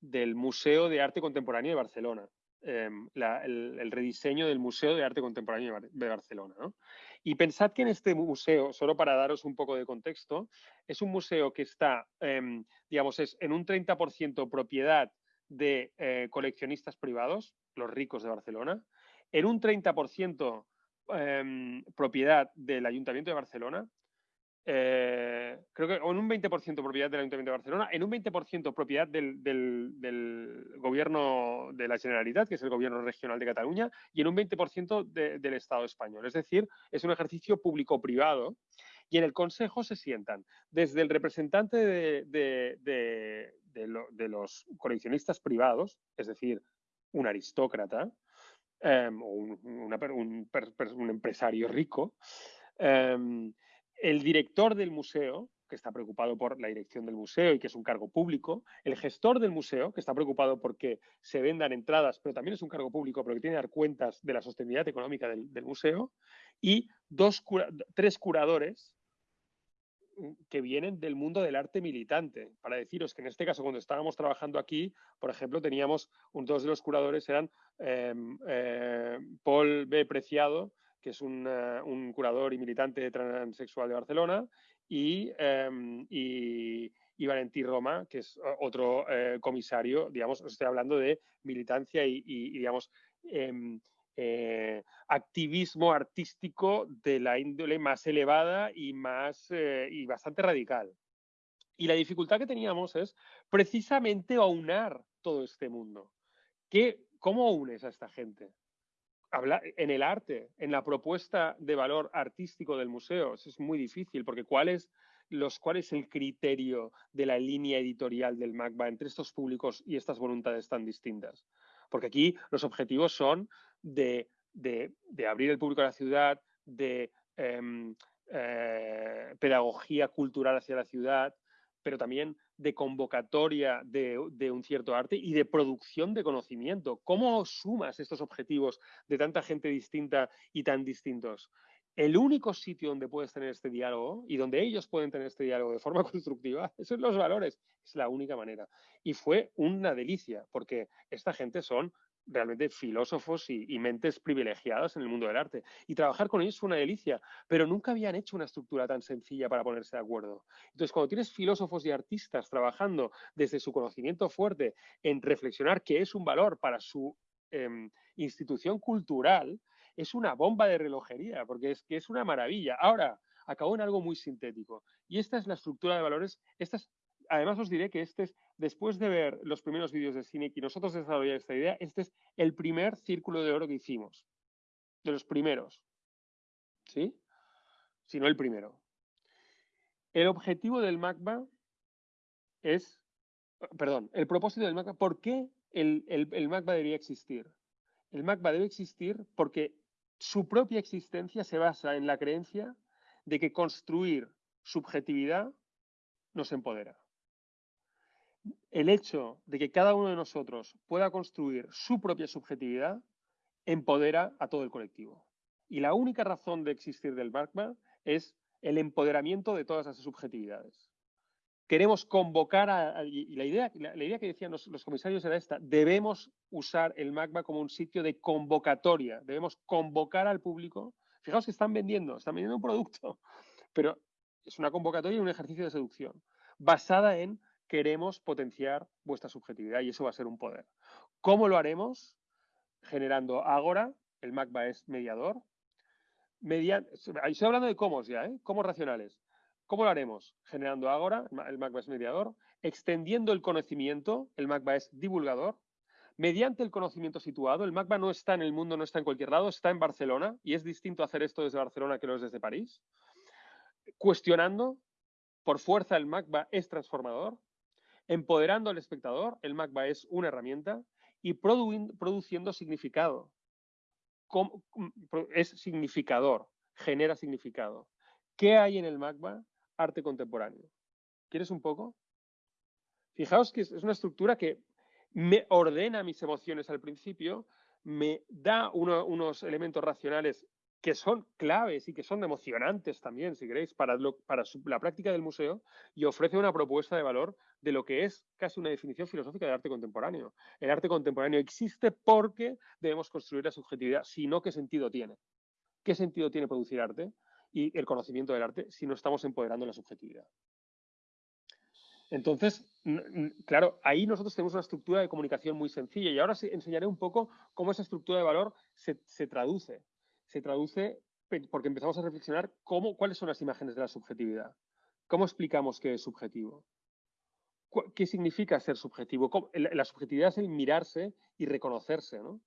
del Museo de Arte Contemporáneo de Barcelona. Em, el, rediseño del Museo de Arte Contemporáneo de Barcelona. Y pensad que en este museo, solo para daros un poco de contexto, es un museo que está, em, digamos, es en un 30% propiedad de eh, coleccionistas privados, los ricos de Barcelona, en un 30% em, propiedad del Ayuntamiento de Barcelona, eh, creo que en un 20% propiedad del Ayuntamiento de Barcelona, en un 20% propiedad del, del, gobierno de la Generalitat, que es el gobierno regional de Cataluña, y en un 20% del Estado español. Es decir, es un ejercicio público-privado y en el Consejo se sientan desde el representante de, de los coleccionistas privados, es decir, un aristócrata em, o un, un, empresario rico, em, el director del museo, que está preocupado por la dirección del museo y que es un cargo público, el gestor del museo, que está preocupado porque se vendan entradas, pero también es un cargo público porque tiene que dar cuentas de la sostenibilidad económica del, museo, y dos tres curadores que vienen del mundo del arte militante. Para deciros que en este caso, cuando estábamos trabajando aquí, por ejemplo, teníamos, un, dos de los curadores eran em, eh, Paul B. Preciado, que es un, eh, curador y militante transexual de Barcelona, y, em, y, Valentí Roma, que es otro eh, comisario, digamos, os estoy hablando de militancia y, digamos, em, eh, activismo artístico de la índole más elevada y, más, eh, y bastante radical. Y la dificultad que teníamos es precisamente aunar todo este mundo. ¿Qué, ¿Cómo unes a esta gente? Habla, en el arte, en la propuesta de valor artístico del museo, eso es muy difícil, porque ¿cuál es, los, ¿cuál es el criterio de la línea editorial del MACBA entre estos públicos y estas voluntades tan distintas? Porque aquí los objetivos son de, abrir el público a la ciudad, de em, eh, pedagogía cultural hacia la ciudad, pero también de convocatoria de, de, un cierto arte y de producción de conocimiento. ¿Cómo sumas estos objetivos de tanta gente distinta y tan distintos? el único sitio donde puedes tener este diálogo y donde ellos pueden tener este diálogo de forma constructiva, esos son los valores, es la única manera. Y fue una delicia, porque esta gente son realmente filósofos y, mentes privilegiadas en el mundo del arte. Y trabajar con ellos fue una delicia, pero nunca habían hecho una estructura tan sencilla para ponerse de acuerdo. Entonces, cuando tienes filósofos y artistas trabajando desde su conocimiento fuerte en reflexionar qué es un valor para su em, institución cultural, es una bomba de relojería, porque es que es una maravilla. Ahora, acabó en algo muy sintético. Y esta es la estructura de valores. Esta además, os diré que este es, después de ver los primeros vídeos de cine y nosotros desarrollar esta idea, este es el primer círculo de oro que hicimos. De los primeros. ¿Sí? Si no el primero. El objetivo del MACBA es, perdón, el propósito del MACBA, ¿por qué el, el, el MACBA debería existir? El MACBA debe existir porque su propia existencia se basa en la creencia de que construir subjetividad nos empodera. El hecho de que cada uno de nosotros pueda construir su propia subjetividad empodera a todo el colectivo. Y la única razón de existir del Magma es el empoderamiento de todas esas subjetividades. Queremos convocar a, y la idea, la, idea que decían los, comisarios era esta, debemos usar el Magma como un sitio de convocatoria, debemos convocar al público. Fijaos que están vendiendo, están vendiendo un producto, pero es una convocatoria y un ejercicio de seducción basada en queremos potenciar vuestra subjetividad y eso va a ser un poder. ¿Cómo lo haremos? Generando Agora, el Magma es mediador, estoy hablando de cómo ya, ¿eh? Cómo racionales. ¿Cómo lo haremos? Generando Agora, el MACBA es mediador, extendiendo el conocimiento, el MACBA es divulgador, mediante el conocimiento situado, el MACBA no está en el mundo, no está en cualquier lado, está en Barcelona y es distinto hacer esto desde Barcelona que lo es desde París. Cuestionando, por fuerza el MACBA es transformador, empoderando al espectador, el MACBA es una herramienta y produciendo significado es significador, genera significado. ¿Qué hay en el magma? Arte contemporáneo. ¿Quieres un poco? Fijaos que es una estructura que me ordena mis emociones al principio, me da unos elementos racionales que son claves y que son emocionantes también, si queréis, para, la práctica del museo y ofrece una propuesta de valor de lo que es casi una definición filosófica de arte contemporáneo. El arte contemporáneo existe porque debemos construir la subjetividad, si no, ¿qué sentido tiene? ¿Qué sentido tiene producir arte y el conocimiento del arte si no estamos empoderando la subjetividad? Entonces, claro, ahí nosotros tenemos una estructura de comunicación muy sencilla y ahora enseñaré un poco cómo esa estructura de valor se traduce se traduce porque empezamos a reflexionar cómo, cuáles son las imágenes de la subjetividad. ¿Cómo explicamos qué es subjetivo? ¿Qué significa ser subjetivo? La subjetividad es el mirarse y reconocerse, ¿no?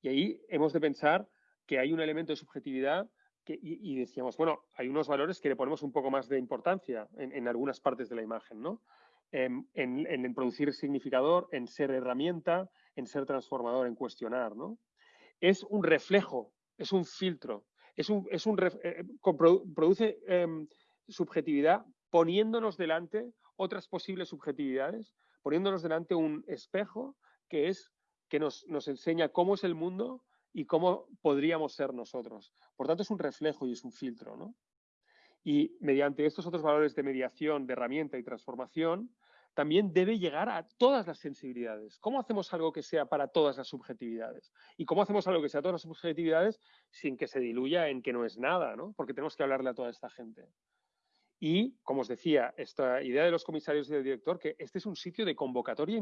Y ahí hemos de pensar que hay un elemento de subjetividad y, decíamos, bueno, hay unos valores que le ponemos un poco más de importancia en, algunas partes de la imagen, ¿no? En, en, producir significador, en ser herramienta, en ser transformador, en cuestionar, ¿no? Es un reflejo es un filtro, es un, es un eh, produce em, subjetividad poniéndonos delante otras posibles subjetividades, poniéndonos delante un espejo que es que nos, nos enseña cómo es el mundo y cómo podríamos ser nosotros. Por tanto, es un reflejo y es un filtro, ¿no? Y mediante estos otros valores de mediación, de herramienta y transformación, también debe llegar a todas las sensibilidades. ¿Cómo hacemos algo que sea para todas las subjetividades? ¿Y cómo hacemos algo que sea todas las subjetividades sin que se diluya en que no es nada? ¿no? Porque tenemos que hablarle a toda esta gente. Y, como os decía, esta idea de los comisarios y del director, que este es un sitio de convocatoria y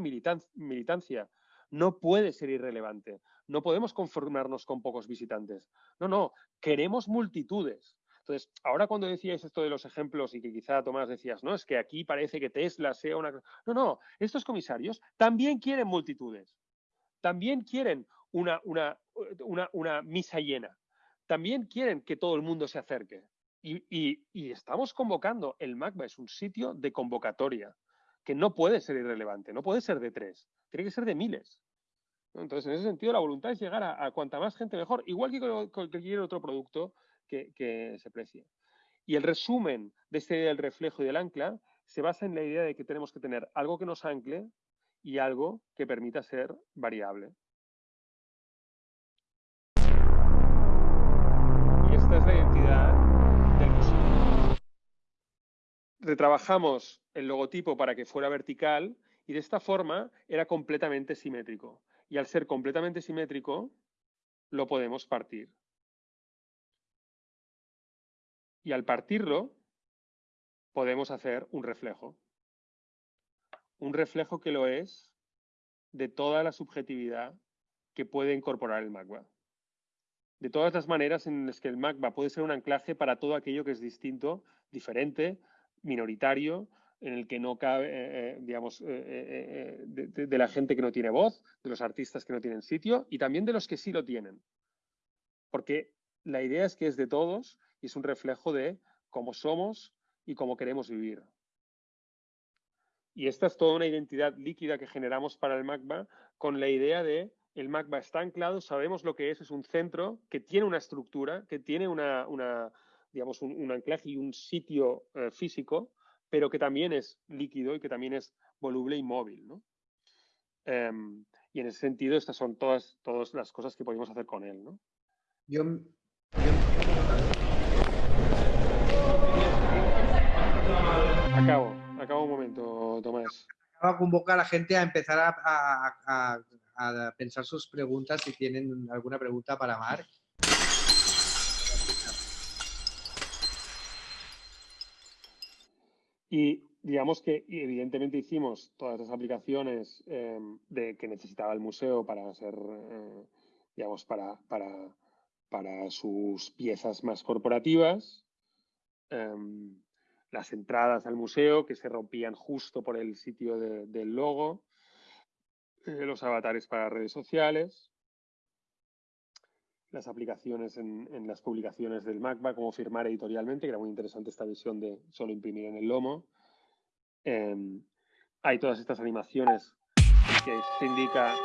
militancia. No puede ser irrelevante. No podemos conformarnos con pocos visitantes. No, no, queremos multitudes. Entonces, ahora cuando decíais esto de los ejemplos y que quizá Tomás decías, no, es que aquí parece que Tesla sea una... No, no, estos comisarios también quieren multitudes, también quieren una, una, una, misa llena, también quieren que todo el mundo se acerque. Y, y, estamos convocando, el MACBA es un sitio de convocatoria, que no puede ser irrelevante, no puede ser de tres, tiene que ser de miles. Entonces, en ese sentido, la voluntad es llegar a, a cuanta más gente mejor, igual que con cualquier otro producto que, se precie. Y el resumen de este del reflejo y del ancla se basa en la idea de que tenemos que tener algo que nos ancle y algo que permita ser variable. Y esta es la identidad del museo. Retrabajamos el logotipo para que fuera vertical y de esta forma era completamente simétrico. Y al ser completamente simétrico, lo podemos partir. Y al partirlo, podemos hacer un reflejo. Un reflejo que lo es de toda la subjetividad que puede incorporar el magma. De todas las maneras en las que el magma puede ser un anclaje para todo aquello que es distinto, diferente, minoritario, en el que no cabe, eh, eh, digamos, eh, de, la gente que no tiene voz, de los artistas que no tienen sitio y también de los que sí lo tienen. Porque la idea es que es de todos y es un reflejo de cómo somos y cómo queremos vivir. Y esta es toda una identidad líquida que generamos para el magma con la idea de el magma está anclado, sabemos lo que es, es un centro que tiene una estructura, que tiene una, digamos, un, anclaje y un sitio eh, físico, pero que también es líquido y que también es voluble y móvil. ¿no? Em, y en ese sentido, estas son todas, todas las cosas que podemos hacer con él. ¿no? Yo, Acabo, acabo un momento, Tomás. Acabo a convocar a la gente a empezar a, a pensar sus preguntas si tienen alguna pregunta para Marc. Y digamos que evidentemente hicimos todas las aplicaciones em, de, que necesitaba el museo para ser, eh, digamos, para, para, para, sus piezas más corporativas. Em, las entradas al museo que se rompían justo por el sitio del logo. Eh, los avatares para redes sociales. Las aplicaciones en, las publicaciones del MACBA, como firmar editorialmente, que era muy interesante esta visión de solo imprimir en el lomo Em, hay todas estas animaciones que se indica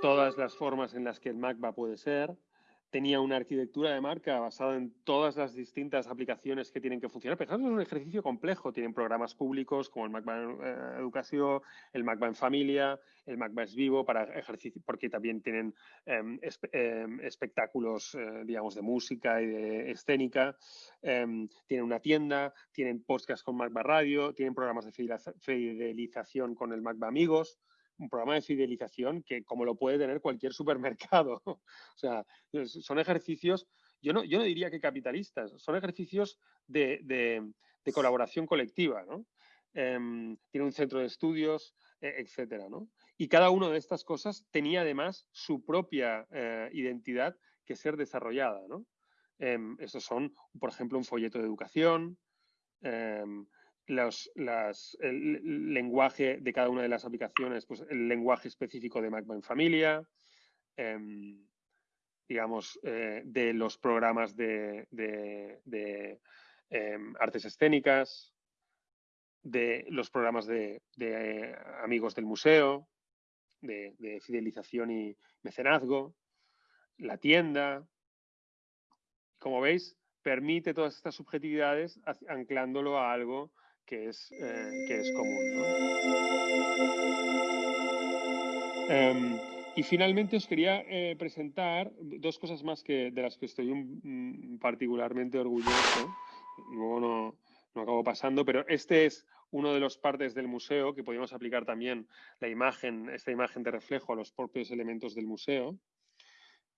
todas las formas en las que el MACBA puede ser tenía una arquitectura de marca basada en todas las distintas aplicaciones que tienen que funcionar. Pero es un ejercicio complejo. Tienen programas públicos como el MacBa en eh, Educación, el MacBa en Familia, el MacBa es Vivo para ejercicio, porque también tienen em, em, espectáculos, eh, digamos, de música y de escénica. Em, tienen una tienda, tienen podcasts con MacBa Radio, tienen programas de fidelización con el MacBa Amigos un programa de fidelización que como lo puede tener cualquier supermercado. o sea, son ejercicios, yo no, yo no diría que capitalistas, son ejercicios de, colaboración colectiva, ¿no? Em, tiene un centro de estudios, e, etcétera, ¿no? Y cada una de estas cosas tenía además su propia eh, identidad que ser desarrollada, ¿no? Em, estos son, por ejemplo, un folleto de educación, em, el lenguaje de cada una de las aplicaciones, pues el lenguaje específico de MacBa en familia, em, digamos, eh, de los programas de, em, artes escénicas, de los programas de, amigos del museo, de, fidelización y mecenazgo, la tienda. Como veis, permite todas estas subjetividades anclándolo a algo que es, eh, que es común. Em, y finalmente os quería eh, presentar dos cosas más que, de las que estoy particularmente orgulloso. Luego no, no acabo pasando, pero este es uno de los partes del museo que podemos aplicar también la imagen, esta imagen de reflejo a los propios elementos del museo.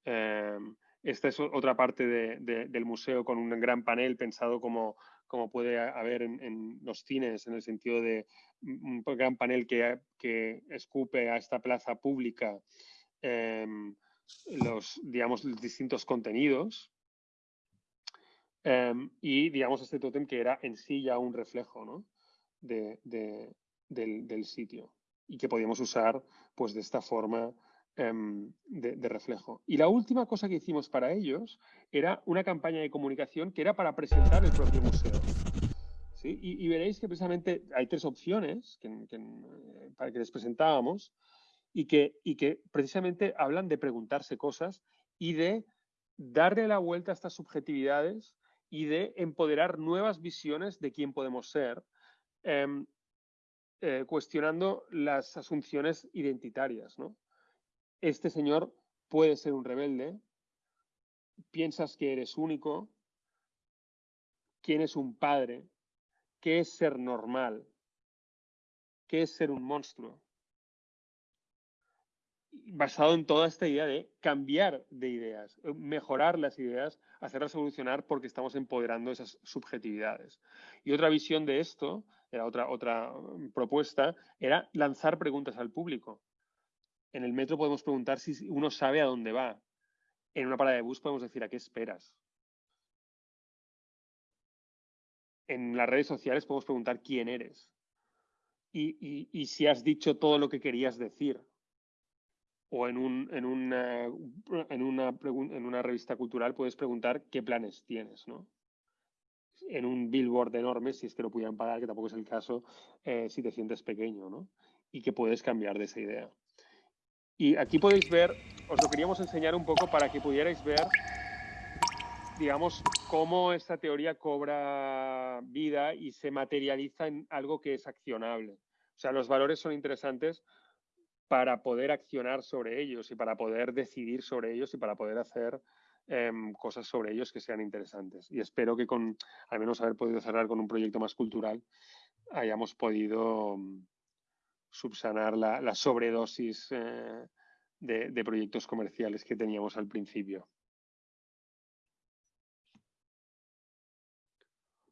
Em, esta es otra parte del museo con un gran panel pensado como, como puede haber en, los cines, en el sentido de un gran panel que, escupe a esta plaza pública em, los, digamos, distintos contenidos. Em, y, digamos, este tótem que era en sí ya un reflejo de, del, del, sitio y que podíamos usar pues de esta forma Em, de, reflejo. Y la última cosa que hicimos para ellos era una campaña de comunicación que era para presentar el propio museo. ¿sí? Y, veréis que precisamente hay tres opciones que, eh, para que les presentábamos y que, y que precisamente hablan de preguntarse cosas y de darle la vuelta a estas subjetividades y de empoderar nuevas visiones de quién podemos ser, em, eh, cuestionando las asunciones identitarias. ¿no? Este señor puede ser un rebelde, piensas que eres único, quién es un padre, qué es ser normal, qué es ser un monstruo. Basado en toda esta idea de cambiar de ideas, mejorar las ideas, hacerlas evolucionar porque estamos empoderando esas subjetividades. Y otra visión de esto, era otra, otra propuesta, era lanzar preguntas al público en el metro podemos preguntar si uno sabe a dónde va. En una parada de bus podemos decir a qué esperas. En las redes sociales podemos preguntar quién eres. Y, si has dicho todo lo que querías decir. O en, un, en, una, en, una, en una revista cultural puedes preguntar qué planes tienes, ¿no? en un billboard enorme, si es que lo pudieran pagar, que tampoco es el caso, eh, si te sientes pequeño, ¿no? Y que puedes cambiar de esa idea. Y aquí podéis ver, os lo queríamos enseñar un poco para que pudierais ver, digamos, cómo esta teoría cobra vida y se materializa en algo que es accionable. O sea, los valores son interesantes para poder accionar sobre ellos y para poder decidir sobre ellos y para poder hacer em, cosas sobre ellos que sean interesantes. Y espero que con, al menos haber podido cerrar con un proyecto más cultural, hayamos podido subsanar la, sobredosis eh, de proyectos comerciales que teníamos al principio.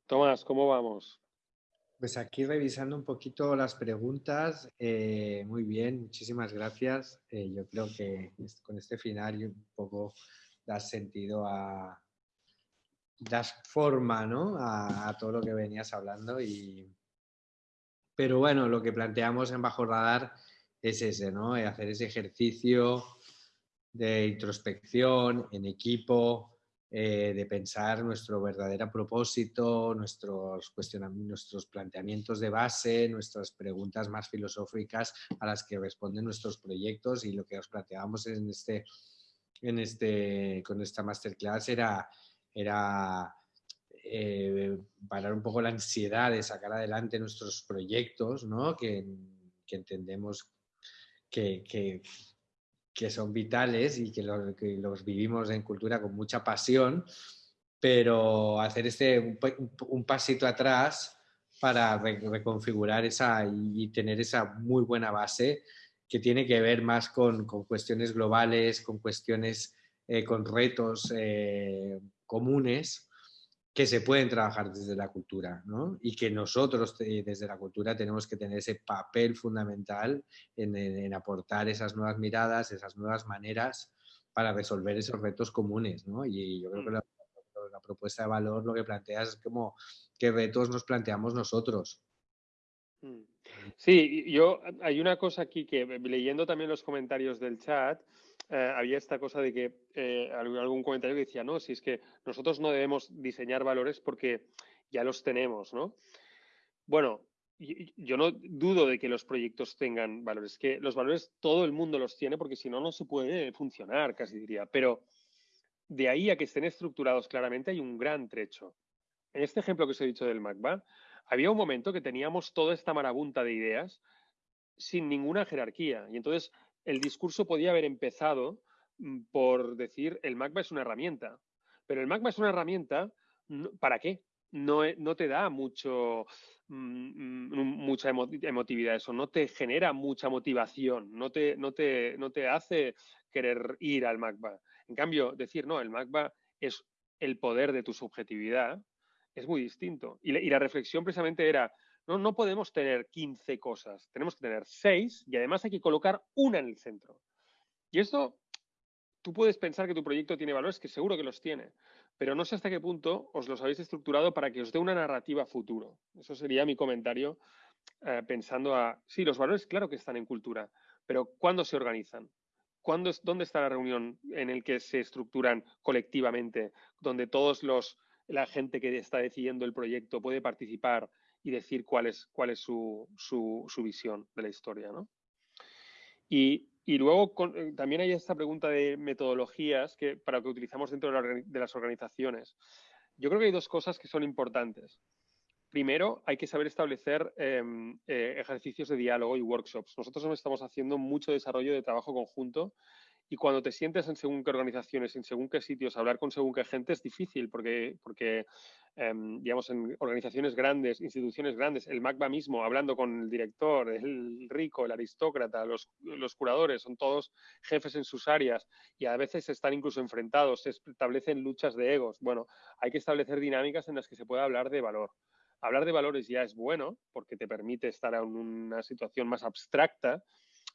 Tomás, ¿cómo vamos? Pues aquí revisando un poquito las preguntas, eh, muy bien, muchísimas gracias. Eh, yo creo que con este final un poco das sentido a, das forma ¿no? a, todo lo que venías hablando. Y... Pero bueno, lo que planteamos en Bajo Radar es ese, ¿no? Eh, hacer ese ejercicio de introspección en equipo, eh, de pensar nuestro verdadero propósito, nuestros, nuestros planteamientos de base, nuestras preguntas más filosóficas a las que responden nuestros proyectos y lo que os planteábamos en este, en este, con esta masterclass era, era eh, parar un poco la ansiedad de sacar adelante nuestros proyectos, ¿no? que, entendemos que son vitales y que los, vivimos en cultura con mucha pasión, pero hacer este, un, pasito atrás para reconfigurar esa y, tener esa muy buena base que tiene que ver más con, cuestiones globales, con cuestiones, eh, con retos eh, comunes que se pueden trabajar desde la cultura ¿no? y que nosotros desde la cultura tenemos que tener ese papel fundamental en, aportar esas nuevas miradas, esas nuevas maneras para resolver esos retos comunes. ¿no? Y yo creo que mm. la, propuesta de valor lo que plantea es como qué retos nos planteamos nosotros. Mm. Sí, yo hay una cosa aquí que leyendo también los comentarios del chat, eh, había esta cosa de que eh, algún comentario que decía, no, si es que nosotros no debemos diseñar valores porque ya los tenemos, ¿no? Bueno, yo no dudo de que los proyectos tengan valores, que los valores todo el mundo los tiene porque si no, no se puede funcionar, casi diría, pero de ahí a que estén estructurados claramente hay un gran trecho. En este ejemplo que os he dicho del MacBa, había un momento que teníamos toda esta marabunta de ideas sin ninguna jerarquía y entonces el discurso podía haber empezado mm, por decir el magma es una herramienta, pero el magma es una herramienta, ¿para qué? No, e, no te da mucho, mm, mm, mucha emotividad eso, no te genera mucha motivación, no te, no te, no te hace querer ir al magma. En cambio, decir, no, el magma es el poder de tu subjetividad, es muy distinto. Y, y la reflexión precisamente era, no, no podemos tener 15 cosas, tenemos que tener 6 y además hay que colocar una en el centro. Y esto, tú puedes pensar que tu proyecto tiene valores, que seguro que los tiene, pero no sé hasta qué punto os los habéis estructurado para que os dé una narrativa futuro. Eso sería mi comentario eh, pensando a, sí, los valores claro que están en cultura, pero ¿cuándo se organizan? ¿Cuándo, ¿Dónde está la reunión en el que se estructuran colectivamente, donde todos los la gente que está decidiendo el proyecto puede participar y decir cuál es, cuál es su, su, visión de la historia. ¿no? Y, y luego eh, también hay esta pregunta de metodologías que, para que utilizamos dentro de, las organizaciones. Yo creo que hay dos cosas que son importantes. Primero, hay que saber establecer em, eh, ejercicios de diálogo y workshops. Nosotros estamos haciendo mucho desarrollo de trabajo conjunto y cuando te sientes en según qué organizaciones, en según qué sitios, hablar con según qué gente es difícil porque, porque em, digamos, en organizaciones grandes, instituciones grandes, el MACBA mismo, hablando con el director, el rico, el aristócrata, los, los curadores, son todos jefes en sus áreas y a veces están incluso enfrentados, se establecen luchas de egos. Bueno, hay que establecer dinámicas en las que se pueda hablar de valor. Hablar de valores ya es bueno porque te permite estar en una situación más abstracta,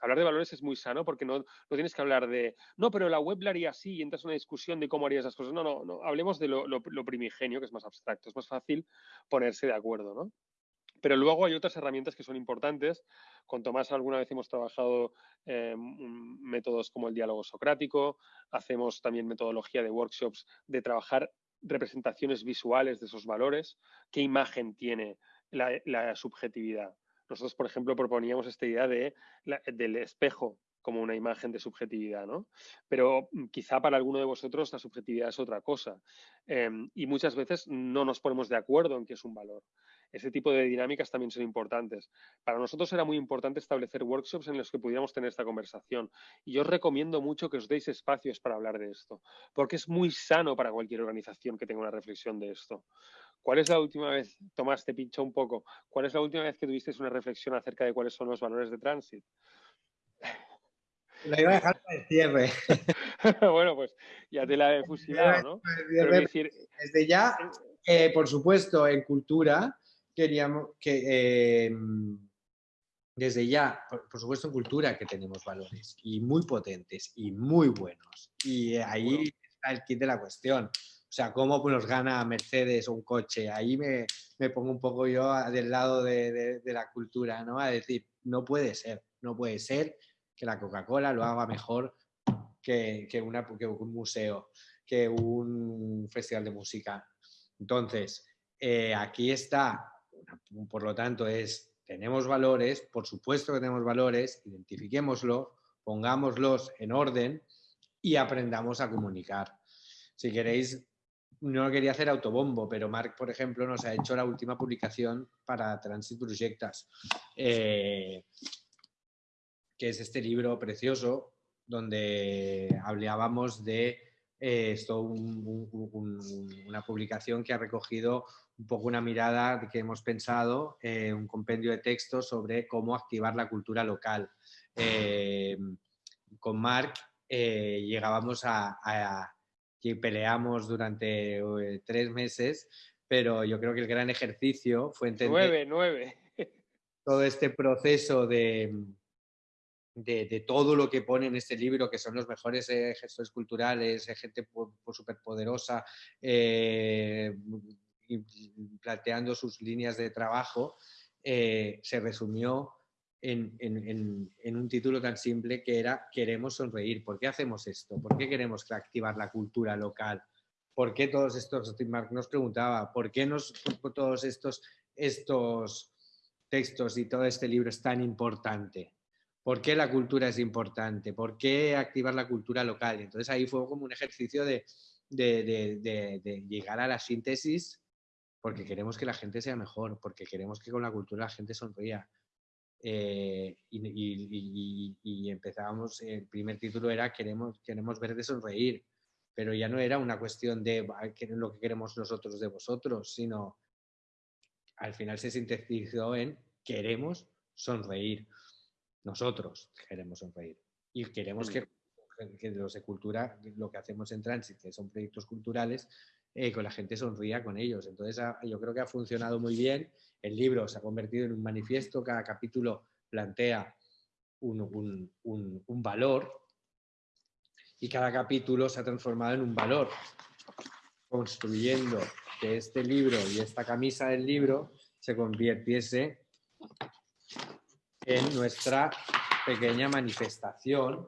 hablar de valores es muy sano porque no, no, tienes que hablar de, no, pero la web la haría así y entras en una discusión de cómo harías esas cosas. No, no, no, hablemos de lo, primigenio, que es más abstracto, es más fácil ponerse de acuerdo, ¿no? Pero luego hay otras herramientas que son importantes. Con Tomás alguna vez hemos trabajado eh, métodos como el diálogo socrático, hacemos también metodología de workshops de trabajar representaciones visuales de esos valores, qué imagen tiene la subjetividad. Nosotros, por ejemplo, proponíamos esta idea de del espejo como una imagen de subjetividad, ¿no? Pero mm, quizá para alguno de vosotros la subjetividad es otra cosa. Em, y muchas veces no nos ponemos de acuerdo en qué es un valor. Ese tipo de dinámicas también son importantes. Para nosotros era muy importante establecer workshops en los que pudiéramos tener esta conversación. Y yo os recomiendo mucho que os deis espacios para hablar de esto, porque es muy sano para cualquier organización que tenga una reflexión de esto. ¿Cuál es la última vez, Tomás, te pincho un poco, cuál es la última vez que tuvisteis una reflexión acerca de cuáles son los valores de Transit? Lo iba a dejar para el cierre. bueno, pues ya te la he fusilado, ¿no? Desde ya, eh, por supuesto, en cultura, queríamos que em, desde ya, por, supuesto en cultura que tenemos valores y muy potentes y muy buenos. Y ahí está el kit de la cuestión. O sea, cómo nos gana Mercedes un coche. Ahí me, me pongo un poco yo del lado de, de, la cultura, ¿no? A decir, no puede ser, no puede ser que la Coca-Cola lo haga mejor que, que un museo, que un festival de música. Entonces, eh, aquí está por lo tanto, es, tenemos valores, por supuesto que tenemos valores, identifiquémoslos, pongámoslos en orden y aprendamos a comunicar. Si queréis, no quería hacer autobombo, pero Marc, por ejemplo, nos ha hecho la última publicación para Transit Projectas, eh, que es este libro precioso donde hablábamos de eh, esto, una publicación que ha recogido un poco una mirada que hemos pensado, eh, un compendio de textos sobre cómo activar la cultura local. Eh, con Marc eh, llegábamos a, que peleamos durante tres meses, pero yo creo que el gran ejercicio fue entender nueve, nueve. todo este proceso de, de, todo lo que pone en este libro, que son los mejores gestores culturales, gente súper poderosa, planteando sus líneas de trabajo, eh, se resumió en, un título tan simple que era Queremos sonreír. ¿Por qué hacemos esto? ¿Por qué queremos activar la cultura local? ¿Por qué todos estos, Mark nos preguntaba, ¿por qué nos, todos estos, estos textos y todo este libro es tan importante? ¿Por qué la cultura es importante? ¿Por qué activar la cultura local? Entonces ahí fue como un ejercicio de, de llegar a la síntesis porque queremos que la gente sea mejor, porque queremos que con la cultura la gente sonría. Eh, y, empezábamos, el primer título era queremos, queremos verte sonreír, pero ya no era una cuestión de lo que queremos nosotros de vosotros, sino al final se sintetizó en queremos sonreír. Nosotros queremos sonreír. Y queremos que, que los de cultura, lo que hacemos en Transit, que son proyectos culturales, eh, la gente sonría con ellos. Entonces yo creo que ha funcionado muy bien. El libro se ha convertido en un manifiesto, cada capítulo plantea un, valor y cada capítulo se ha transformado en un valor, construyendo que este libro y esta camisa del libro se convirtiese en nuestra pequeña manifestación,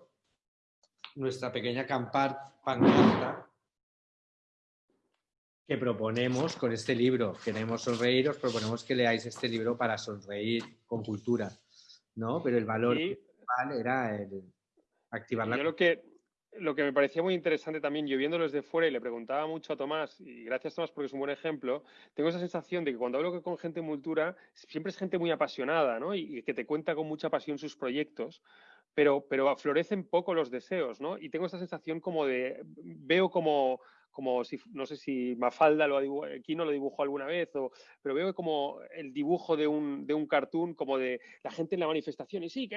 nuestra pequeña pancarta que proponemos con este libro. Queremos sonreír, os proponemos que leáis este libro para sonreír con cultura, ¿no? Pero el valor principal era el activar la... Yo lo que, lo que me parecía muy interesante también, yo viéndolo desde fuera y le preguntaba mucho a Tomás, y gracias Tomás porque es un buen ejemplo, tengo esa sensación de que cuando hablo con gente en cultura, siempre es gente muy apasionada, ¿no? Y, y que te cuenta con mucha pasión sus proyectos, pero, pero florecen poco los deseos, ¿no? Y tengo esa sensación como de, veo como como si, no sé si Mafalda lo no lo dibujó alguna vez, o, pero veo como el dibujo de un, de un cartoon, como de la gente en la manifestación, y sí,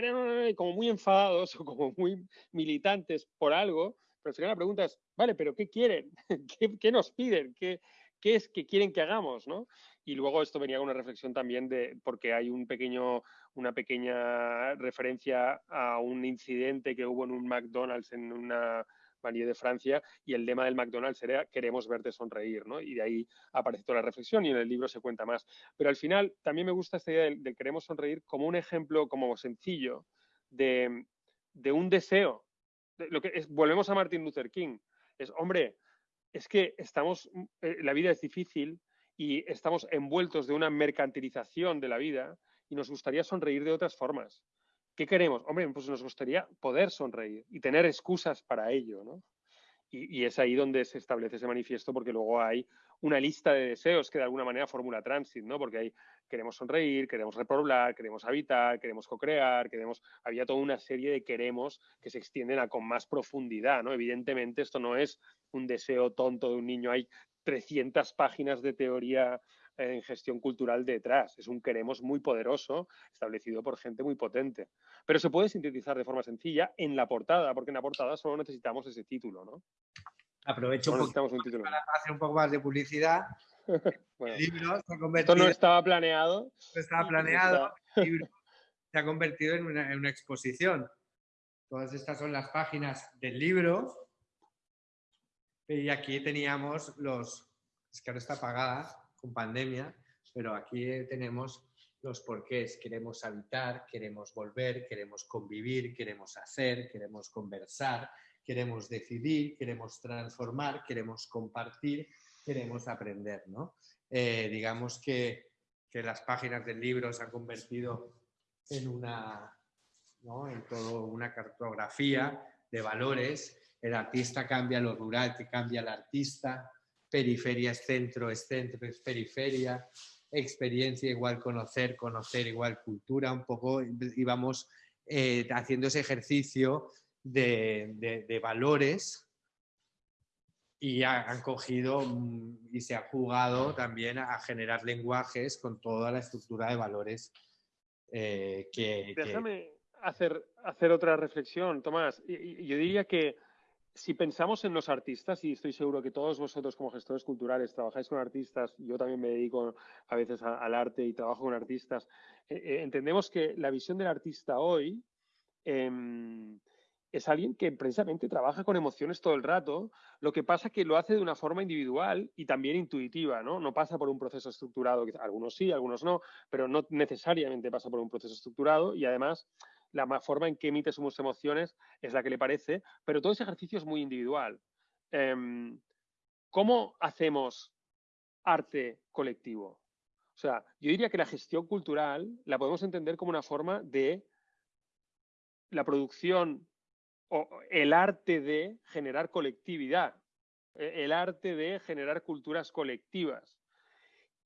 como muy enfadados o como muy militantes por algo, pero al final la pregunta es, vale, pero ¿qué quieren? ¿Qué, nos piden? ¿Qué, ¿Qué es que quieren que hagamos? ¿no? Y luego esto venía con una reflexión también de, porque hay un pequeño, una pequeña referencia a un incidente que hubo en un McDonald's en una Vanier de Francia, y el lema del McDonald's era queremos verte sonreír, ¿no? Y de ahí aparece toda la reflexión y en el libro se cuenta más. Pero al final también me gusta esta idea del, queremos sonreír como un ejemplo como sencillo de, un deseo. lo que es, volvemos a Martin Luther King. Es, hombre, es que estamos, eh, la vida es difícil y estamos envueltos de una mercantilización de la vida y nos gustaría sonreír de otras formas. ¿Qué queremos? Hombre, pues nos gustaría poder sonreír y tener excusas para ello, ¿no? Y, es ahí donde se establece ese manifiesto porque luego hay una lista de deseos que de alguna manera formula Transit, ¿no? Porque hay, queremos sonreír, queremos repoblar, queremos habitar, queremos co-crear, queremos, había toda una serie de queremos que se extienden con más profundidad, ¿no? Evidentemente esto no es un deseo tonto de un niño, hay 300 páginas de teoría en gestión cultural detrás. Es un queremos muy poderoso, establecido por gente muy potente. Pero se puede sintetizar de forma sencilla en la portada, porque en la portada solo necesitamos ese título, ¿no? Aprovecho un, poco para hacer un poco más de publicidad. el libro se ha convertido, esto no estaba planeado. No estaba planeado. El libro se ha convertido en una, en una exposición. Todas estas son las páginas del libro. Y aquí teníamos los... Es que ahora está apagada con pandemia, pero aquí tenemos los porqués. Queremos habitar, queremos volver, queremos convivir, queremos hacer, queremos conversar, queremos decidir, queremos transformar, queremos compartir, queremos aprender. ¿no? Eh, digamos que, que, las páginas del libro se han convertido en una, ¿no? en todo una cartografía de valores. El artista cambia lo rural, que cambia el artista periferia es centro, es centro, es periferia, experiencia igual conocer, conocer igual cultura, un poco íbamos eh, haciendo ese ejercicio de, valores y han cogido mm, y se ha jugado también a generar lenguajes con toda la estructura de valores eh, que... Déjame Hacer, hacer otra reflexión, Tomás. Yo diría que si pensamos en los artistas, y estoy seguro que todos vosotros como gestores culturales trabajáis con artistas, yo también me dedico a veces al arte y trabajo con artistas, eh, eh, entendemos que la visión del artista hoy em, es alguien que precisamente trabaja con emociones todo el rato, lo que pasa que lo hace de una forma individual y también intuitiva, ¿no? No pasa por un proceso estructurado, algunos sí, algunos no, pero no necesariamente pasa por un proceso estructurado y además la forma en que emite sus emociones es la que le parece, pero todo ese ejercicio es muy individual. Em, ¿Cómo hacemos arte colectivo? O sea, yo diría que la gestión cultural la podemos entender como una forma de la producción o el arte de generar colectividad, e, el arte de generar culturas colectivas.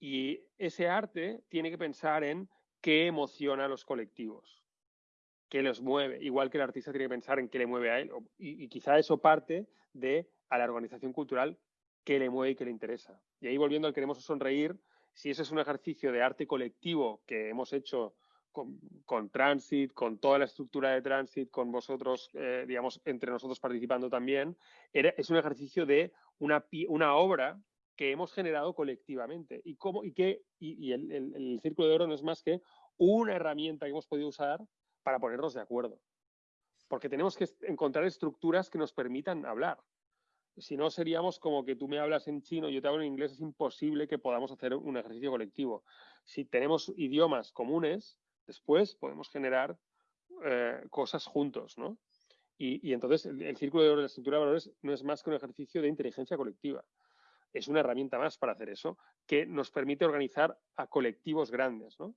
Y ese arte tiene que pensar en qué emociona a los colectivos qué los mueve, igual que el artista tiene que pensar en qué le mueve a él. Y, quizá eso parte de a la organización cultural qué le mueve y qué le interesa. Y ahí volviendo al queremos sonreír, si ese es un ejercicio de arte colectivo que hemos hecho con, Transit, con toda la estructura de Transit, con vosotros, eh, digamos, entre nosotros participando también, es un ejercicio de una, una obra que hemos generado colectivamente. Y, cómo, y, que, y, el, el, Círculo de Oro no es más que una herramienta que hemos podido usar para ponernos de acuerdo. Porque tenemos que encontrar estructuras que nos permitan hablar. Si no, seríamos como que tú me hablas en chino yo te hablo en inglés, es imposible que podamos hacer un ejercicio colectivo. Si tenemos idiomas comunes, después podemos generar eh, cosas juntos, ¿no? Y, entonces el, círculo de la estructura de valores no es más que un ejercicio de inteligencia colectiva. Es una herramienta más para hacer eso que nos permite organizar a colectivos grandes, ¿no?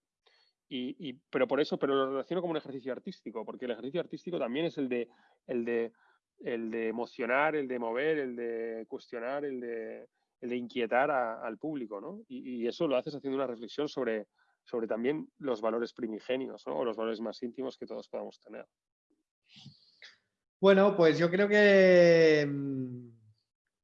Y, pero por eso, pero lo relaciono como un ejercicio artístico, porque el ejercicio artístico también es el de, el de, el de emocionar, el de mover, el de cuestionar, el de, el de inquietar al público, ¿no? Y, eso lo haces haciendo una reflexión sobre, sobre también los valores primigenios, ¿no? O los valores más íntimos que todos podamos tener. Bueno, pues yo creo que mm,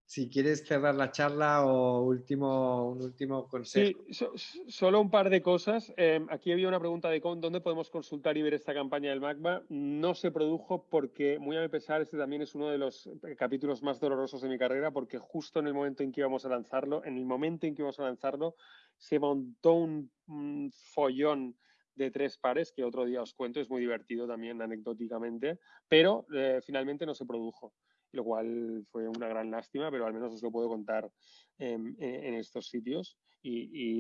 si quieres cerrar la charla o último, un último consejo. Sí, solo un par de cosas. Em, aquí había una pregunta de dónde podemos consultar y ver esta campaña del MACBA. No se produjo porque, muy a mi pesar, este también es uno de los capítulos más dolorosos de mi carrera, porque justo en el momento en que íbamos a lanzarlo, en el momento en que íbamos a lanzarlo, se montó un, follón de tres pares, que otro día os cuento, es muy divertido también anecdóticamente, pero eh, finalmente no se produjo lo cual fue una gran lástima, pero al menos os lo puedo contar en, estos sitios. Y,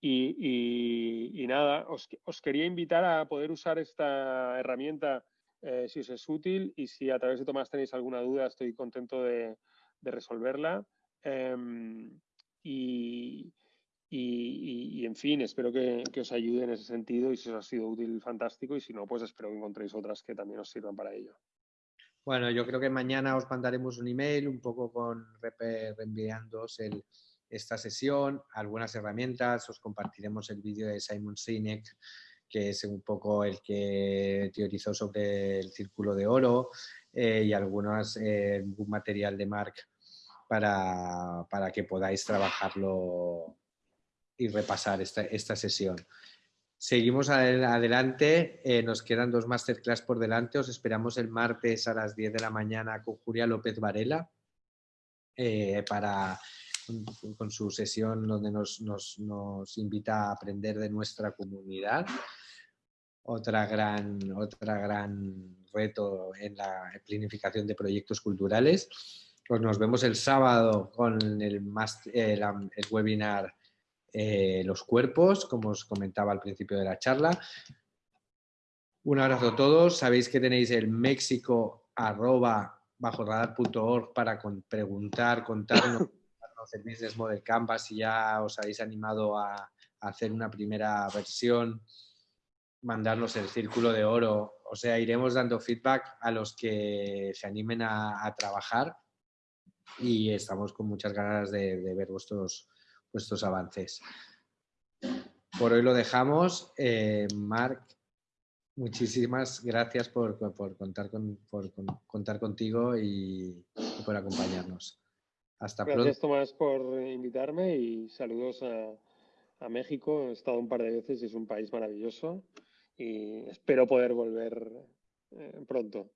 y, nada, os, quería invitar a poder usar esta herramienta eh, si os es útil y si a través de Tomás tenéis alguna duda, estoy contento de, resolverla. Em, y, y, en fin, espero que, os ayude en ese sentido y si os ha sido útil, fantástico. Y si no, pues espero que encontréis otras que también os sirvan para ello. Bueno, yo creo que mañana os mandaremos un email un poco con reenviándoos esta sesión, algunas herramientas, os compartiremos el vídeo de Simon Sinek, que es un poco el que teorizó sobre el círculo de oro eh, y algunos eh, material de Mark para, para que podáis trabajarlo y repasar esta, esta sesión. Seguimos adelante, eh, nos quedan dos masterclass por delante, os esperamos el martes a las 10 de la mañana con Julia López Varela eh, para, con, su sesión donde nos, invita a aprender de nuestra comunidad. Otra gran, otra gran reto en la planificación de proyectos culturales. Pues nos vemos el sábado con el, el, el webinar eh, los cuerpos, como os comentaba al principio de la charla. Un abrazo a todos. Sabéis que tenéis el México arroba bajo radar.org para preguntar, contarnos el Business Model Canvas si ya os habéis animado a, hacer una primera versión, mandarnos el círculo de oro. O sea, iremos dando feedback a los que se animen a, trabajar y estamos con muchas ganas de, de ver vuestros, vuestros avances. Por hoy lo dejamos. Eh, Marc, muchísimas gracias por, contar, con, contar contigo y, por acompañarnos. Hasta pronto. Gracias, Tomás, por invitarme y saludos a, México. He estado un par de veces y es un país maravilloso y espero poder volver eh, pronto.